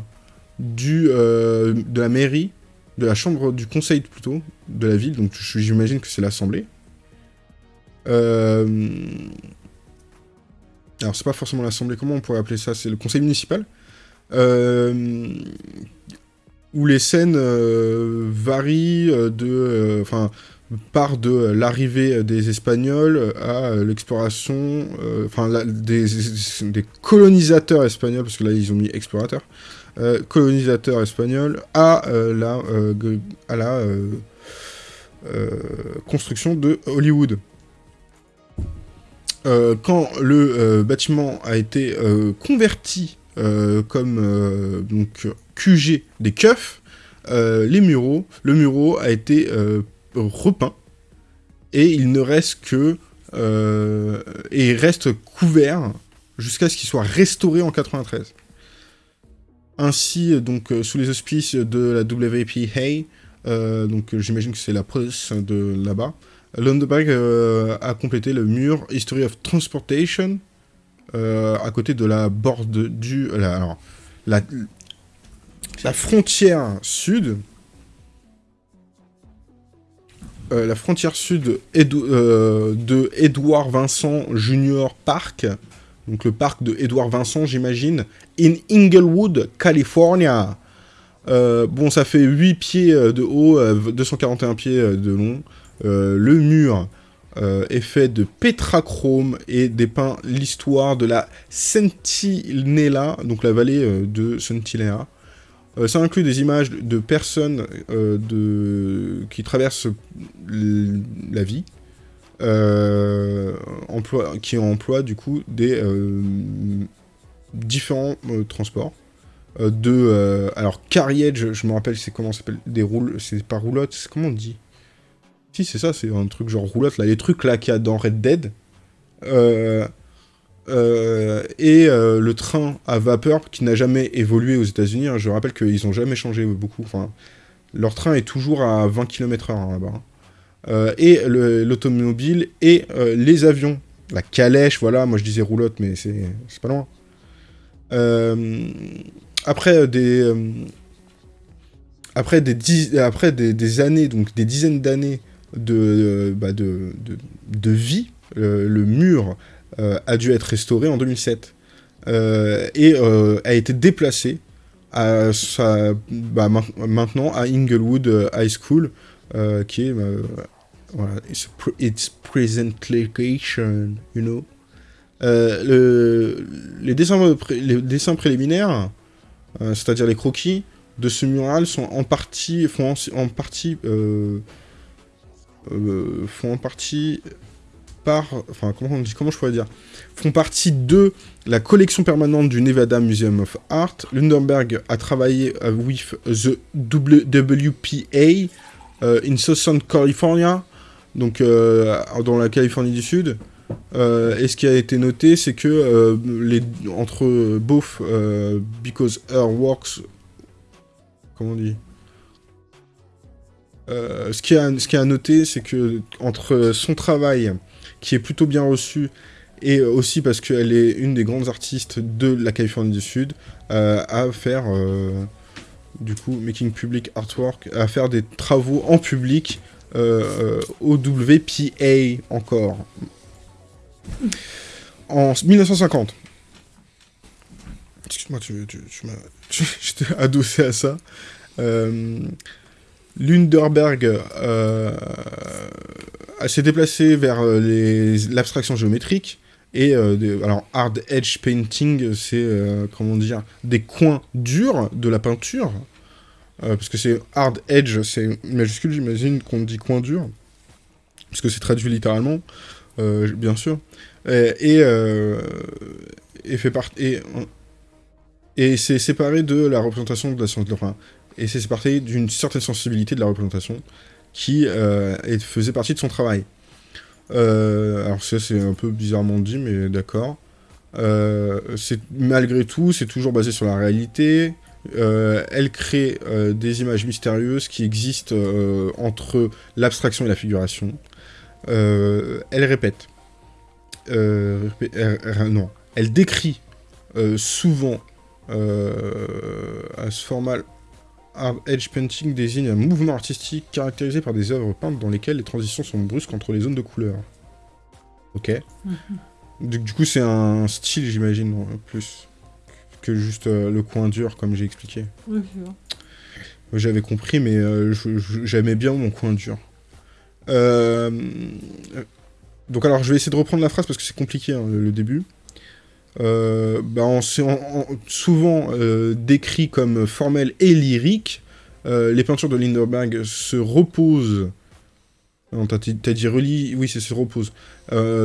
Speaker 2: du, de la mairie, de la chambre du conseil plutôt, de la ville, donc j'imagine que c'est l'assemblée. Alors c'est pas forcément l'assemblée, comment on pourrait appeler ça? C'est le conseil municipal. Où les scènes varient de... Enfin, part de l'arrivée des Espagnols à l'exploration, enfin des, des, colonisateurs espagnols, parce que là ils ont mis explorateurs, colonisateurs espagnols à la, à la construction de Hollywood. quand le bâtiment a été converti comme donc QG des keufs, les muraux, le mureau a été repeint et il ne reste que euh, et reste couvert jusqu'à ce qu'il soit restauré en 93. Ainsi, donc euh, sous les auspices de la WPA, euh, donc j'imagine que c'est la police de là-bas, Lundberg a complété le mur History of Transportation à côté de la borde du la, la frontière sud euh, la frontière sud euh, de Edouard Vincent Junior Park, donc le parc de Edouard Vincent, j'imagine, in Inglewood, California. Euh, bon, ça fait 8 pieds de haut, 241 pieds de long. le mur est fait de pétrachrome et dépeint l'histoire de la Sentinella, donc la vallée de Sentinella. Euh, ça inclut des images de personnes euh, de... qui traversent la vie, euh, qui emploient du coup des différents transports. de alors carriage je me rappelle c'est comment ça s'appelle des roules c'est pas roulotte c'est comment on dit? Si c'est ça c'est un truc genre roulotte là les trucs là qu'il y a dans Red Dead euh, et euh, le train à vapeur qui n'a jamais évolué aux États-Unis. Hein, je rappelle qu'ils n'ont jamais changé beaucoup. Enfin, leur train est toujours à 20 km/h hein, là-bas. Hein. Euh, et l'automobile et les avions. La calèche, voilà, moi je disais roulotte, mais c'est pas loin. après des. après des, après des, années, donc des dizaines d'années de, bah, de, de, vie, le mur a dû être restauré en 2007 euh, et euh, a été déplacé à bah, maintenant à Inglewood High School, qui est voilà, its, present location, you know. Le, les, dessins, les dessins préliminaires, c'est-à-dire les croquis de ce mural, sont en partie font en, partie font en partie par, enfin comment, comment je pourrais dire, font partie de la collection permanente du Nevada Museum of Art. Lundenberg a travaillé avec the WPA euh, in Southern California, donc euh, dans la Californie du Sud. Euh, et ce qui a été noté, c'est que les, entre both because her works, comment on dit ce, qui a, ce qui a noté, c'est que entre son travail qui est plutôt bien reçue, et aussi parce qu'elle est une des grandes artistes de la Californie du Sud, euh, à faire, euh, du coup, making public artwork, à faire des travaux en public euh, au WPA encore. En 1950. Excuse-moi, tu, tu, m'as... (laughs) Adossé à ça. Lunderberg euh, s'est déplacé vers euh, l'abstraction géométrique. Et euh, alors, hard edge painting, c'est, euh, comment dire, des coins durs de la peinture. parce que c'est hard edge, c'est majuscule, j'imagine qu'on dit coin dur. Parce que c'est traduit littéralement, bien sûr. Et, et. Et, c'est séparé de la représentation de la science. Enfin, et c'est parti d'une certaine sensibilité de la représentation qui euh, faisait partie de son travail. Euh, alors ça c'est un peu bizarrement dit, mais d'accord. Euh, malgré tout, c'est toujours basé sur la réalité. elle crée des images mystérieuses qui existent entre l'abstraction et la figuration. elle répète. non. Elle décrit souvent à ce format edge painting désigne un mouvement artistique caractérisé par des œuvres peintes dans lesquelles les transitions sont brusques entre les zones de couleur. Ok. Mhm. du, coup, c'est un style, j'imagine, plus que juste euh, le coin dur, comme j'ai expliqué. J'avais compris, mais euh, j'aimais bien mon coin dur. Euh, donc alors, je vais essayer de reprendre la phrase parce que c'est compliqué, hein, le, début. Euh, bah, souvent euh, décrit comme formel et lyrique. les peintures de Linderberg se reposent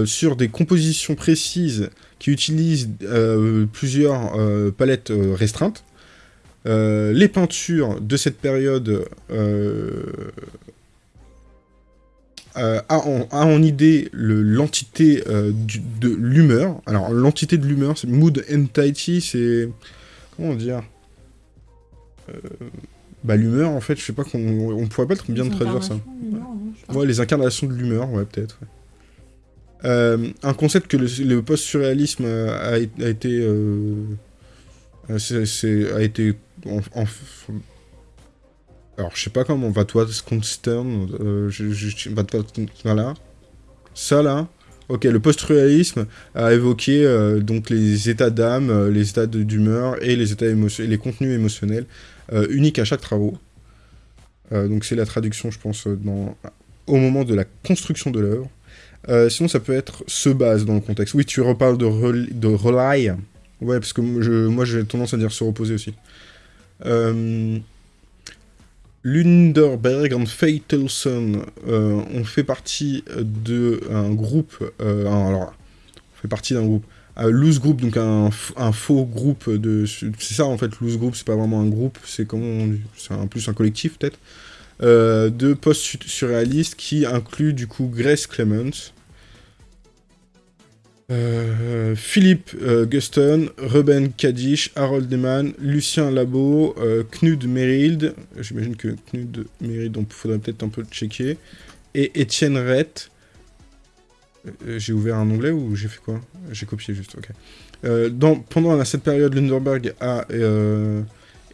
Speaker 2: sur des compositions précises qui utilisent plusieurs palettes restreintes. les peintures de cette période euh, a, en, idée l'entité euh, de l'humeur. Alors, l'entité de l'humeur, c'est mood entity, c'est... Comment dire euh, Bah, l'humeur, en fait, je sais pas qu'on on pourrait pas bien traduire ça. Ouais. les incarnations de l'humeur, ouais, peut-être. un concept que le, post-surréalisme a, été... a été en, alors, je sais pas comment, va toi constern, euh, je, je, voilà. Ça, là, ok, le post-réalisme a évoqué euh, donc les états d'âme, euh, les états d'humeur et les états les contenus émotionnels euh, uniques à chaque travaux. donc c'est la traduction, je pense, au moment de la construction de l'œuvre. sinon, ça peut être se base dans le contexte. Oui, tu reparles de, de rely. Ouais, parce que moi, j'ai tendance à dire se reposer aussi. Euh, Lunderberg et Faitelson euh, ont fait partie d'un groupe, euh, alors, on fait partie d'un groupe, un loose group, donc un, faux groupe de... C'est ça en fait, loose group, c'est pas vraiment un groupe, c'est un plus un collectif peut-être, euh, de post-surréalistes qui inclut du coup Grace Clemens, euh, Philippe euh, Guston, Ruben Kadish, Harold Deman, Lucien Labo, euh, Knud Merild, j'imagine que Knud Merild, il faudrait peut-être un peu checker, et Étienne Rett. j'ai ouvert un onglet ou j'ai fait quoi? J'ai copié juste, ok. Pendant cette période, Lunderberg a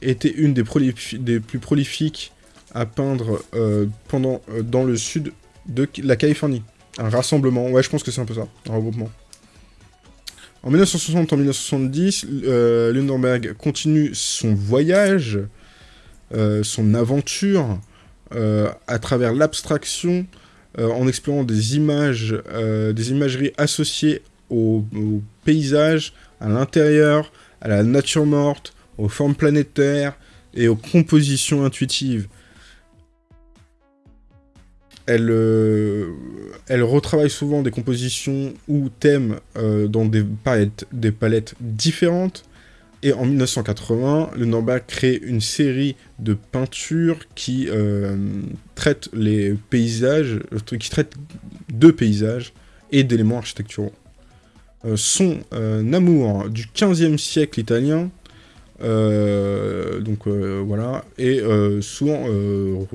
Speaker 2: été une des, des, plus prolifiques à peindre pendant, dans le sud de la Californie. Un rassemblement, ouais je pense que c'est un peu ça, un regroupement. En 1960 en 1970, euh, continue son voyage, euh, son aventure, euh, à travers l'abstraction, euh, en explorant des images, des imageries associées au paysage, à l'intérieur, à la nature morte, aux formes planétaires et aux compositions intuitives elle, euh, elle retravaille souvent des compositions ou thèmes euh, dans des palettes, différentes. Et en 1980, le Norberg crée une série de peintures qui euh, traitent les paysages, qui traitent de paysages et d'éléments architecturaux. son amour du 15e siècle italien, donc est souvent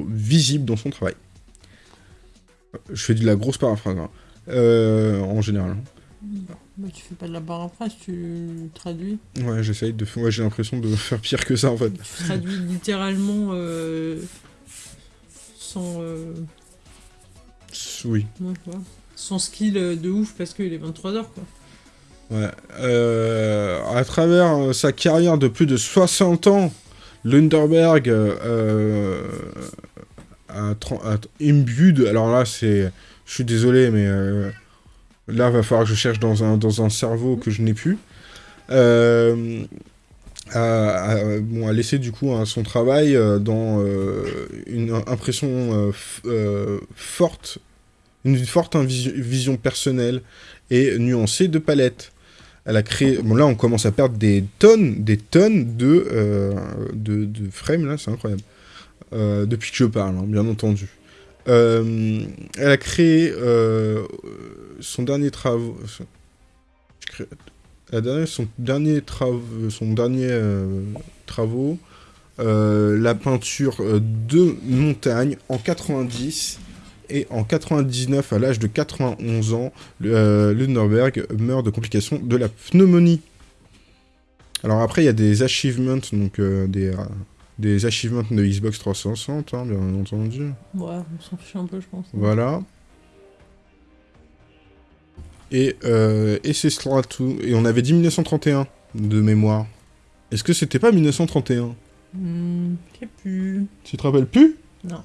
Speaker 2: visible dans son travail. Je fais de la grosse paraphrase, hein. euh, en général.
Speaker 1: Bah, tu fais pas de la paraphrase, tu traduis.
Speaker 2: Ouais, j'essaye de. Ouais, j'ai l'impression de (laughs) faire pire que ça en fait.
Speaker 1: Tu traduis littéralement euh, sans. Euh...
Speaker 2: Oui.
Speaker 1: Sans skill de ouf parce qu'il est 23h quoi.
Speaker 2: Ouais. Euh, à travers sa carrière de plus de 60 ans, Lunderberg euh, un, un alors là, c'est... Je suis désolé, mais euh, là, va falloir que je cherche dans un, dans un cerveau que je n'ai plus. Euh, à, bon, à du coup hein, son travail euh, dans une impression forte, une forte vision personnelle et nuancée de palette. Elle a créé... Bon là on commence à perdre des tonnes, des tonnes de, de, de frames là, c'est incroyable. Euh, depuis que je parle, hein, bien entendu. Euh, elle a créé euh, son dernier travail... son dernier, son dernier travaux, la peinture de montagne en 90 et en 99, à l'âge de 91 ans, Lunderberg meurt de complications de la pneumonie. Alors après, il y a des achievements, donc des, des achievements de Xbox 360, hein, bien entendu.
Speaker 1: Ouais, on s'en fiche un peu, je pense.
Speaker 2: Voilà. Et, euh, et c'est cela tout. Et on avait dit 1931 de mémoire. Est-ce que c'était pas 1931
Speaker 1: hmm, Je sais plus.
Speaker 2: Tu te rappelles plus?
Speaker 1: Non.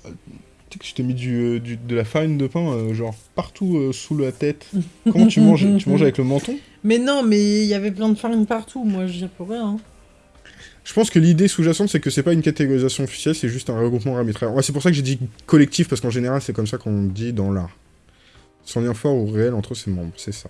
Speaker 2: Tu sais que je t'ai mis du, euh, du- de la farine de pain, euh, genre partout euh, sous la tête. Comment tu manges Tu manges avec le menton? (laughs)
Speaker 1: Mais non, mais il y avait plein de farine partout, moi je dis pour rien. hein.
Speaker 2: Je pense que l'idée sous-jacente, c'est que c'est pas une catégorisation officielle, c'est juste un regroupement arbitraire. Ouais, c'est pour ça que j'ai dit collectif, parce qu'en général, c'est comme ça qu'on dit dans l'art. Sans lien fort ou réel entre ses membres, c'est ça.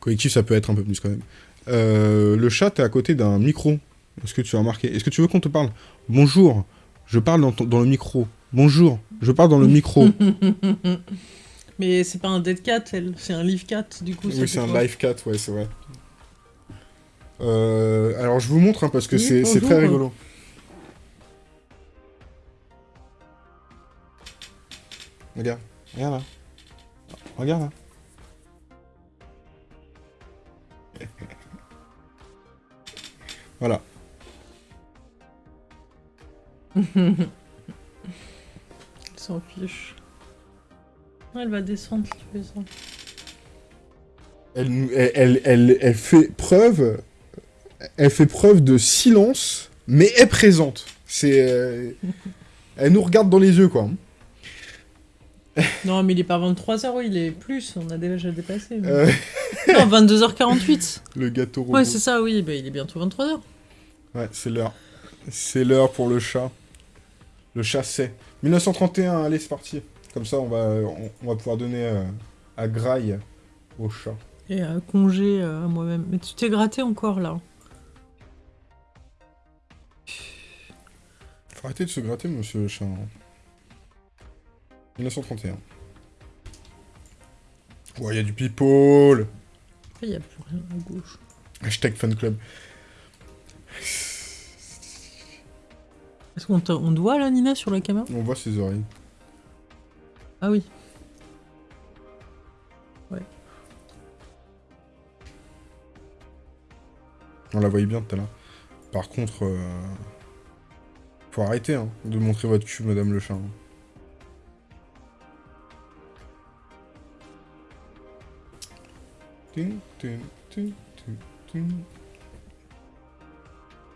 Speaker 2: Collectif, ça peut être un peu plus quand même. Euh, le chat, t'es à côté d'un micro. Est-ce que tu as remarqué? Est-ce que tu veux qu'on te parle? Bonjour, je parle dans, ton- dans le micro. Bonjour, je parle dans le micro. (laughs)
Speaker 1: Mais c'est pas un dead cat, elle, c'est un live cat, du coup.
Speaker 2: oui, c'est un live cat, ouais, c'est vrai. Euh, alors, je vous montre, hein, parce que
Speaker 1: Oui,
Speaker 2: c'est très rigolo. Regarde, regarde là. Regarde là. (laughs) voilà. (laughs)
Speaker 1: Elle s'en fiche. Elle va descendre si tu fais ça.
Speaker 2: Elle, elle, elle, elle fait preuve... Elle fait preuve de silence, mais est présente. C'est... euh, Elle nous regarde dans les yeux, quoi. (laughs)
Speaker 1: Non, mais il est pas 23h, oui, il est plus, on a déjà dépassé. mais-
Speaker 2: Euh, (laughs)
Speaker 1: Non, 22h48.
Speaker 2: le gâteau robot.
Speaker 1: Ouais, c'est ça, oui, bah, il est bientôt 23h.
Speaker 2: Ouais, c'est l'heure. C'est l'heure pour le chat. Le chat sait. 1931, allez, c'est parti. Comme ça, on va, on, on va pouvoir donner euh, à graille au chat.
Speaker 1: Et à congé euh, à moi-même. Mais tu t'es gratté encore là.
Speaker 2: Faut arrêter de se gratter, monsieur le chat. hein. 1931. Ouais, il y a du people.
Speaker 1: Il n'y a plus rien à gauche.
Speaker 2: Hashtag fan club.
Speaker 1: Est-ce qu'on on te voit là, Nina, sur la caméra?
Speaker 2: On voit ses oreilles.
Speaker 1: Ah oui.
Speaker 2: On la voyait bien tout à l'heure. Par contre, euh, faut arrêter hein, de montrer votre cul, madame le chat.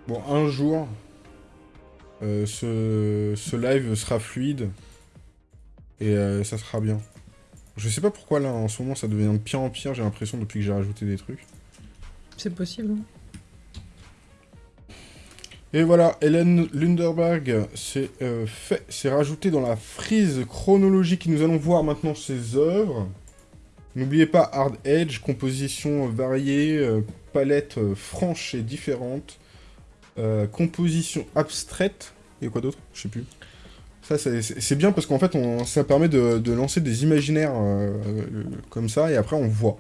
Speaker 2: Bon, un jour, euh, ce, ce live sera fluide et euh, ça sera bien. Je sais pas pourquoi là, en ce moment, ça devient de pire en pire, j'ai l'impression, depuis que j'ai rajouté des trucs.
Speaker 1: C'est possible. hein.
Speaker 2: Et voilà, Hélène Lunderberg, c'est euh, fait, c'est rajouté dans la frise chronologique. Nous allons voir maintenant ses œuvres. N'oubliez pas Hard Edge, composition variée, euh, palette euh, franche et différente, euh, composition abstraite, et quoi d'autre? Je sais plus. Ça, c'est- bien parce qu'en fait, on- ça permet de, de lancer des imaginaires comme ça, et après, on voit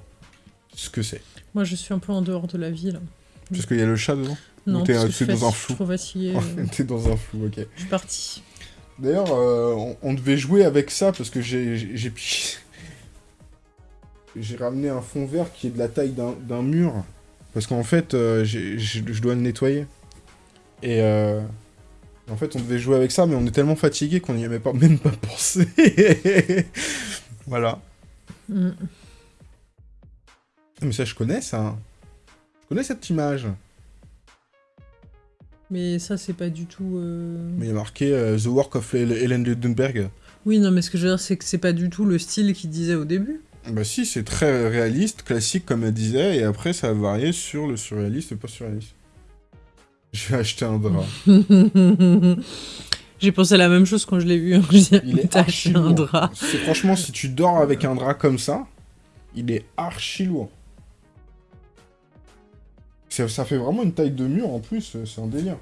Speaker 2: ce que c'est.
Speaker 1: Moi, je suis un peu en dehors de la vie là.
Speaker 2: Parce qu'il y a le chat dedans?
Speaker 1: Non,
Speaker 2: t'es- dans un flou.
Speaker 1: Trop
Speaker 2: T'es (laughs) dans un flou, ok.
Speaker 1: je suis partie.
Speaker 2: D'ailleurs, euh, on, on devait jouer avec ça parce que j'ai j'ai- (laughs) ramené un fond vert qui est de la taille d'un mur parce qu'en fait, euh, je dois le nettoyer. Et euh, en fait, on devait jouer avec ça, mais on est tellement fatigué qu'on n'y avait pas (laughs) même pas pensé. voilà.
Speaker 1: Mm.
Speaker 2: Ah, Mais ça, je connais ça. Je connais cette image.
Speaker 1: Mais ça, c'est pas du tout. euh,
Speaker 2: Mais il y a marqué euh, The Work of Hel- Helen Ludenberg.
Speaker 1: Oui, non, mais ce que je veux dire, c'est que c'est pas du tout le style qu'il disait au début.
Speaker 2: Bah si, c'est très réaliste, classique comme elle disait, et après ça a varié sur le surréaliste et pas surréaliste. (laughs) J'ai acheté un drap. (laughs)
Speaker 1: J'ai pensé à la même chose quand je l'ai vu. hein. Je
Speaker 2: Il archi
Speaker 1: acheté un drap.
Speaker 2: Franchement, si tu dors avec un drap comme ça, il est archi lourd. Ça fait vraiment une taille de mur en plus, c'est un délire.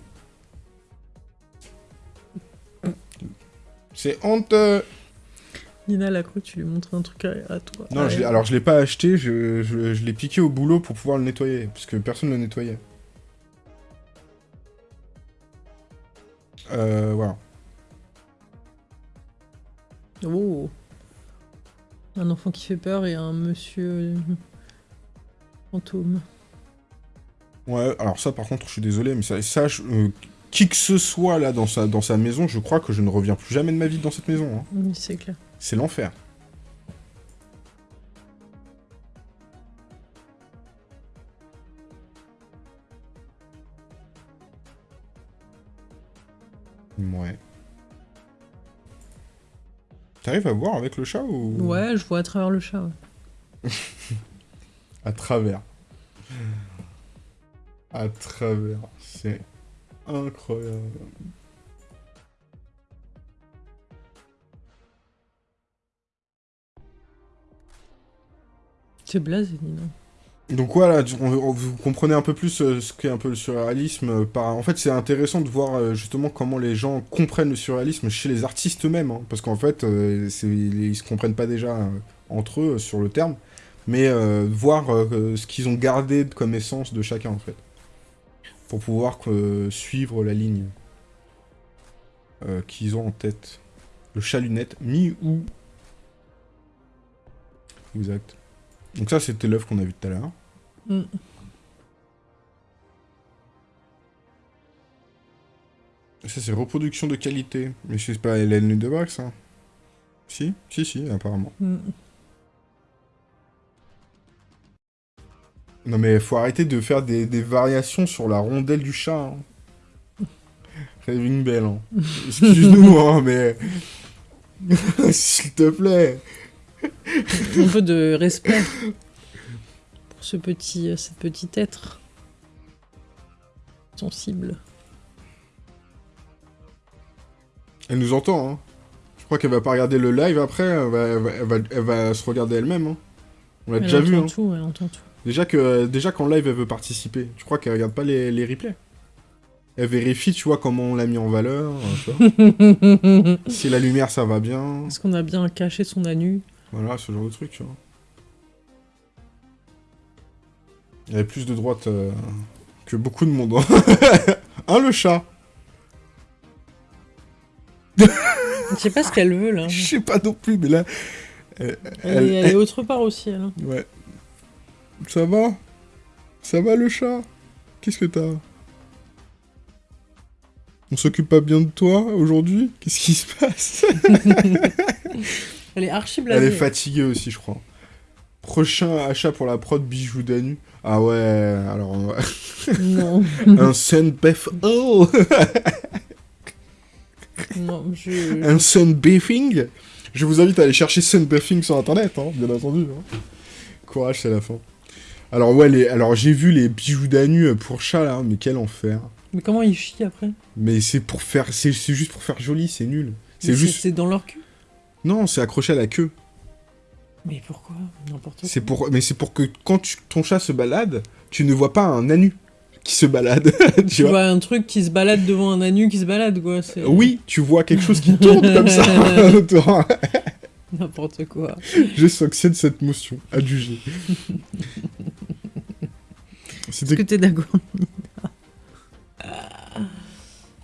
Speaker 2: C'est honteux
Speaker 1: Nina, elle a cru que tu lui montrais un truc à, à toi.
Speaker 2: Non,
Speaker 1: Ah,
Speaker 2: je alors je l'ai pas acheté, je, je- je l'ai piqué au boulot pour pouvoir le nettoyer, parce que personne ne le nettoyait. Euh, voilà.
Speaker 1: Oh. Un enfant qui fait peur et un monsieur euh, fantôme.
Speaker 2: Ouais, alors ça par contre, je suis désolé, mais ça, ça je- euh, qui que ce soit là dans sa, dans sa maison, je crois que je ne reviens plus jamais de ma vie dans cette maison. hein.
Speaker 1: Oui, c'est clair.
Speaker 2: C'est l'enfer. Ouais. T'arrives à voir avec le chat ou?
Speaker 1: Ouais, je vois à travers le chat. ouais. (laughs)
Speaker 2: À travers. À travers. C'est incroyable.
Speaker 1: C'est blasé, Nina.
Speaker 2: Donc voilà, vous comprenez un peu plus euh, ce qu'est un peu le surréalisme. euh, par... En fait, c'est intéressant de voir euh, justement comment les gens comprennent le surréalisme chez les artistes eux-mêmes. hein, parce qu'en fait, ils se comprennent pas déjà entre eux sur le terme. Mais euh, voir ce qu'ils ont gardé comme essence de chacun, en fait. Pour pouvoir euh, suivre la ligne euh, qu'ils ont en tête. Le chat lunette, mi-ou. Exact. Donc ça, c'était l'œuvre qu'on a vue tout à l'heure.
Speaker 1: Mm.
Speaker 2: Ça, c'est reproduction de qualité. Mais c'est pas Hélène Ludebach, ça Si Si, si, apparemment.
Speaker 1: Mm.
Speaker 2: Non, mais faut arrêter de faire des, des variations sur la rondelle du chat. Hein. (laughs) Raving Bell, hein. Excuse-nous, hein, mais... (laughs) S'il te plaît.
Speaker 1: Un peu de respect pour ce petit, euh, ce petit être sensible.
Speaker 2: Elle nous entend, hein. Je crois qu'elle va pas regarder le live après, elle va, elle va, elle va- elle va se regarder elle-même, hein. On l'a
Speaker 1: Elle
Speaker 2: déjà vu,
Speaker 1: entend
Speaker 2: hein.
Speaker 1: tout, elle entend tout.
Speaker 2: Déjà que déjà qu'en live elle veut participer, tu crois qu'elle regarde pas les, les replays? Elle vérifie, tu vois, comment on l'a mis en valeur, euh, tu vois. (laughs) si la lumière ça va bien,
Speaker 1: Est-ce qu'on a bien caché son anu
Speaker 2: voilà, ce genre de truc, tu vois. Il y avait plus de droite euh, que beaucoup de monde. hein. (laughs) hein, le chat?
Speaker 1: Je sais pas ce qu'elle veut là.
Speaker 2: Je sais pas non plus, mais là...
Speaker 1: Elle,
Speaker 2: elle
Speaker 1: est autre part aussi, elle. hein.
Speaker 2: Ouais. Ça va? Ça va le chat? Qu'est-ce que t'as? On s'occupe pas bien de toi aujourd'hui? Qu'est-ce qui se passe? (laughs)
Speaker 1: Elle est archi
Speaker 2: Elle
Speaker 1: blasée.
Speaker 2: est fatiguée aussi, je crois. Prochain achat pour la prod bijoux d'Anu. Ah ouais, alors... on va-
Speaker 1: Non, (laughs)
Speaker 2: un Sunbath... Oh (laughs)
Speaker 1: non, je...
Speaker 2: Un Sunbathing Je vous invite à aller chercher Sunbathing sur internet, hein, bien entendu. hein. Courage, c'est la fin. Alors ouais, les... alors j'ai vu les bijoux d'Anu pour chat là, mais quel enfer.
Speaker 1: Mais comment ils chient après?
Speaker 2: Mais c'est pour faire, c'est juste pour faire joli, c'est nul. C'est juste,
Speaker 1: C'est dans leur cul.
Speaker 2: non, c'est accroché à la queue.
Speaker 1: Mais pourquoi? N'importe quoi.
Speaker 2: C'est pour, mais c'est pour que quand tu- ton chat se balade, tu ne vois pas un anu qui se balade. (laughs) tu
Speaker 1: Tu
Speaker 2: vois
Speaker 1: vois un truc qui se balade devant un anu qui se balade, quoi.
Speaker 2: Oui, tu vois quelque chose qui tourne comme ça. (laughs)
Speaker 1: N'importe quoi.
Speaker 2: Je sanctionne cette motion, adjugée. (laughs)
Speaker 1: Est-ce
Speaker 2: C'était
Speaker 1: que t'es d'accord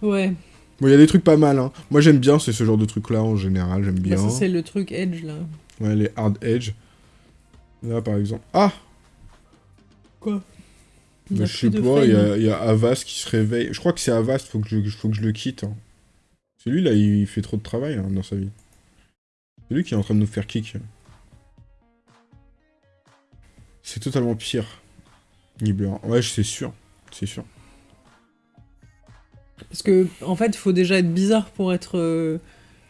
Speaker 1: Ouais.
Speaker 2: Bon, il y a des trucs pas mal, hein. Moi, j'aime bien, c'est ce genre de trucs-là, en général, j'aime
Speaker 1: Bah,
Speaker 2: bien.
Speaker 1: ça, c'est le truc Edge, là.
Speaker 2: ouais, les hard edge. Là, par exemple. Ah
Speaker 1: Quoi?
Speaker 2: Bah, Je sais pas, il y, a- il y a Avast qui se réveille. Je crois que c'est Avast, faut que je, faut que je le quitte. hein. C'est lui, là, il fait trop de travail hein, dans sa vie. C'est lui qui est en train de nous faire kick. C'est totalement pire. Nibbler. Ouais, c'est sûr. C'est sûr.
Speaker 1: Parce que, en fait, il faut déjà être bizarre pour être... euh,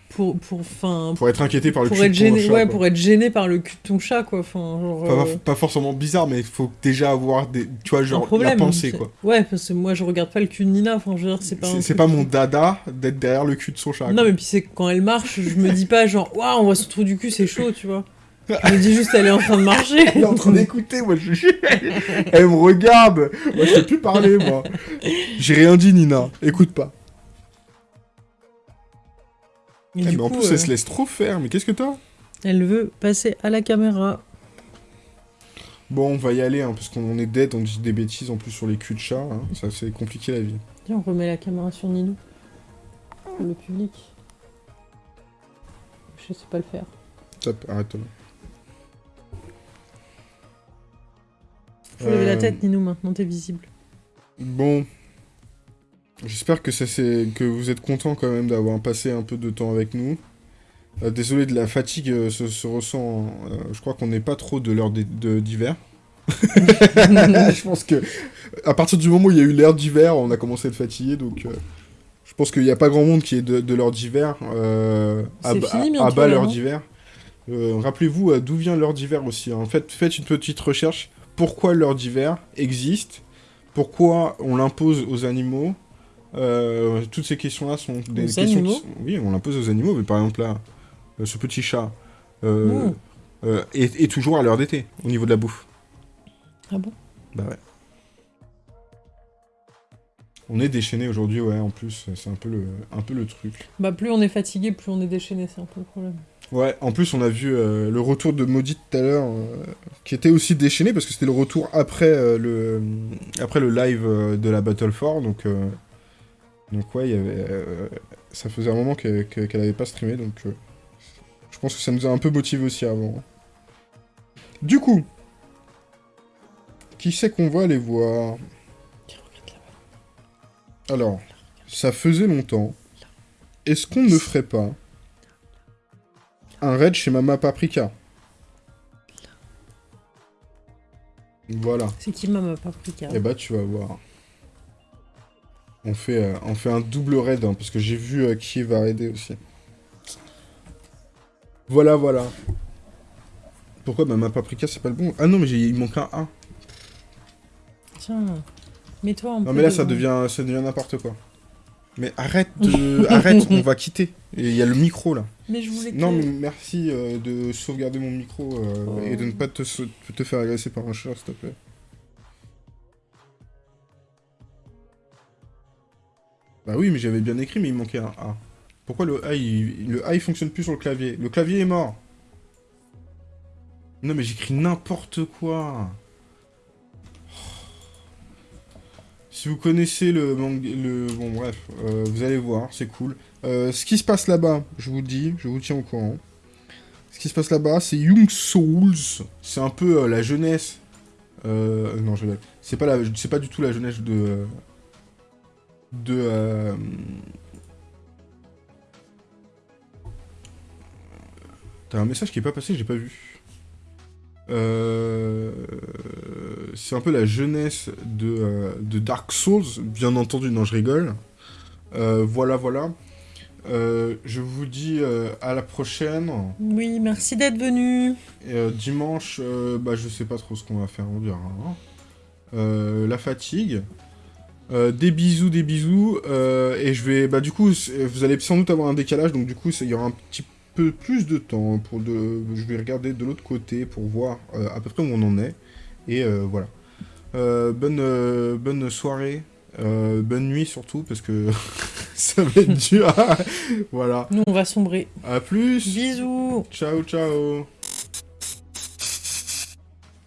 Speaker 1: Pour, pour, enfin,
Speaker 2: Pour être inquiété par le
Speaker 1: pour
Speaker 2: cul
Speaker 1: être
Speaker 2: de ton
Speaker 1: gêné,
Speaker 2: chat,
Speaker 1: ouais,
Speaker 2: quoi.
Speaker 1: pour être gêné par le cul de ton chat, quoi. Enfin, genre,
Speaker 2: Pas,
Speaker 1: euh,
Speaker 2: pas forcément bizarre, mais il faut déjà avoir des... Tu vois, genre,
Speaker 1: problème.
Speaker 2: la pensée, quoi.
Speaker 1: Ouais, parce que moi, je regarde pas le cul de Nina. Enfin, je veux dire, c'est pas.
Speaker 2: C'est pas mon dada d'être derrière le cul de son chat.
Speaker 1: Non,
Speaker 2: quoi.
Speaker 1: mais puis c'est que quand elle marche, je me dis pas genre, waouh, on voit son trou du cul, c'est chaud, tu vois. Je me dis juste, elle est en train de marcher.
Speaker 2: Elle est en train d'écouter, moi, je... Elle me regarde Moi, je sais plus parler, moi. J'ai rien dit, Nina. Écoute pas. Eh,
Speaker 1: du
Speaker 2: mais en plus,
Speaker 1: euh,
Speaker 2: elle se laisse trop faire. Mais qu'est-ce que t'as?
Speaker 1: elle veut passer à la caméra.
Speaker 2: Bon, on va y aller, hein, parce qu'on est dead, on dit des bêtises en plus sur les culs de chat. hein. Ça, c'est compliqué, la vie.
Speaker 1: Viens, on remet la caméra sur Nino. Pour le public. Je sais pas le faire.
Speaker 2: Top, arrête-toi.
Speaker 1: Faut lever la
Speaker 2: Euh,
Speaker 1: tête, Nino, maintenant t'es visible.
Speaker 2: Bon. J'espère que, ça, que vous êtes content quand même d'avoir passé un peu de temps avec nous. Euh, désolé de la fatigue euh, se, se ressent. euh, je crois qu'on n'est pas trop de l'heure d'hiver. (laughs) je pense que à partir du moment où il y a eu l'heure d'hiver, on a commencé à être fatigué, donc Je pense qu'il n'y a pas grand monde qui est de, de l'heure d'hiver. À,
Speaker 1: fini
Speaker 2: à
Speaker 1: bientôt,
Speaker 2: bas l'heure d'hiver. Rappelez-vous d'où vient l'heure d'hiver aussi. En fait, faites une petite recherche. Pourquoi l'heure d'hiver existe Pourquoi on l'impose aux animaux Euh, Toutes ces questions-là sont des
Speaker 1: Aux
Speaker 2: questions.
Speaker 1: animaux
Speaker 2: qui sont- Oui, on l'impose aux animaux. Mais par exemple là, euh, ce petit chat euh,
Speaker 1: Mmh.
Speaker 2: euh, est, est toujours à l'heure d'été au niveau de la bouffe.
Speaker 1: Ah bon?
Speaker 2: Bah ouais. On est déchaîné aujourd'hui, ouais, en plus, c'est un peu le, un peu le truc.
Speaker 1: Bah plus on est fatigué, plus on est déchaîné, c'est un peu le problème.
Speaker 2: Ouais, en plus, on a vu euh, le retour de Maudit tout à l'heure, euh, qui était aussi déchaîné, parce que c'était le retour après, euh, le, après le live de la Battle 4, donc, donc ouais, ça faisait un moment qu'elle que- qu'elle avait pas streamé, donc je pense que ça nous a un peu motivé aussi avant. Du coup, qui c'est qu'on va aller voir? Alors, ça faisait longtemps. Est-ce qu'on ne ferait pas? Un raid chez Mama Paprika Voilà.
Speaker 1: C'est qui Mama Paprika
Speaker 2: Et bah tu vas voir. On fait, euh, on fait un double raid, hein, parce que j'ai vu euh, qui va raider aussi. Voilà, voilà. Pourquoi Mama Paprika c'est pas le bon? Ah non mais il manque un A.
Speaker 1: Tiens, mets-toi en
Speaker 2: Non mais là ça devient, ça devient n'importe quoi. Mais arrête de... (laughs) arrête, on va quitter. Et Il y a le micro là.
Speaker 1: Mais je voulais que...
Speaker 2: Non mais merci euh, de sauvegarder mon micro euh,
Speaker 1: Oh.
Speaker 2: et de ne pas te, te faire agresser par un chat s'il te plaît. Bah oui mais j'avais bien écrit mais il manquait un A. Pourquoi le A il, le A il fonctionne plus sur le clavier? Le clavier est mort. Non mais j'écris n'importe quoi. Vous connaissez le manga, le bon bref, euh, vous allez voir, c'est cool. Euh, ce qui se passe là-bas, je vous dis, je vous tiens au courant. Ce qui se passe là-bas, c'est Young Souls. C'est un peu euh, la jeunesse. Euh, non, je. C'est pas la, pas du tout la jeunesse de. de. T'as un message qui est pas passé, j'ai pas vu. Euh, c'est un peu la jeunesse de, euh, de Dark Souls, bien entendu, non, je rigole. Euh, voilà, voilà. Je vous dis à la prochaine.
Speaker 1: Oui, merci d'être venu.
Speaker 2: Et, dimanche, bah, je sais pas trop ce qu'on va faire, on verra. hein. La fatigue. Des bisous, des bisous. et je vais. Bah, du coup, vous allez sans doute avoir un décalage, donc du coup, il y aura un petit peu plus de temps. pour de, Je vais regarder de l'autre côté pour voir euh, à peu près où on en est. Et euh, voilà. Euh, bonne, bonne soirée. bonne nuit surtout, parce que (laughs) ça va être dur. (laughs) voilà.
Speaker 1: Nous, on va sombrer.
Speaker 2: À plus.
Speaker 1: Bisous
Speaker 2: Ciao, ciao.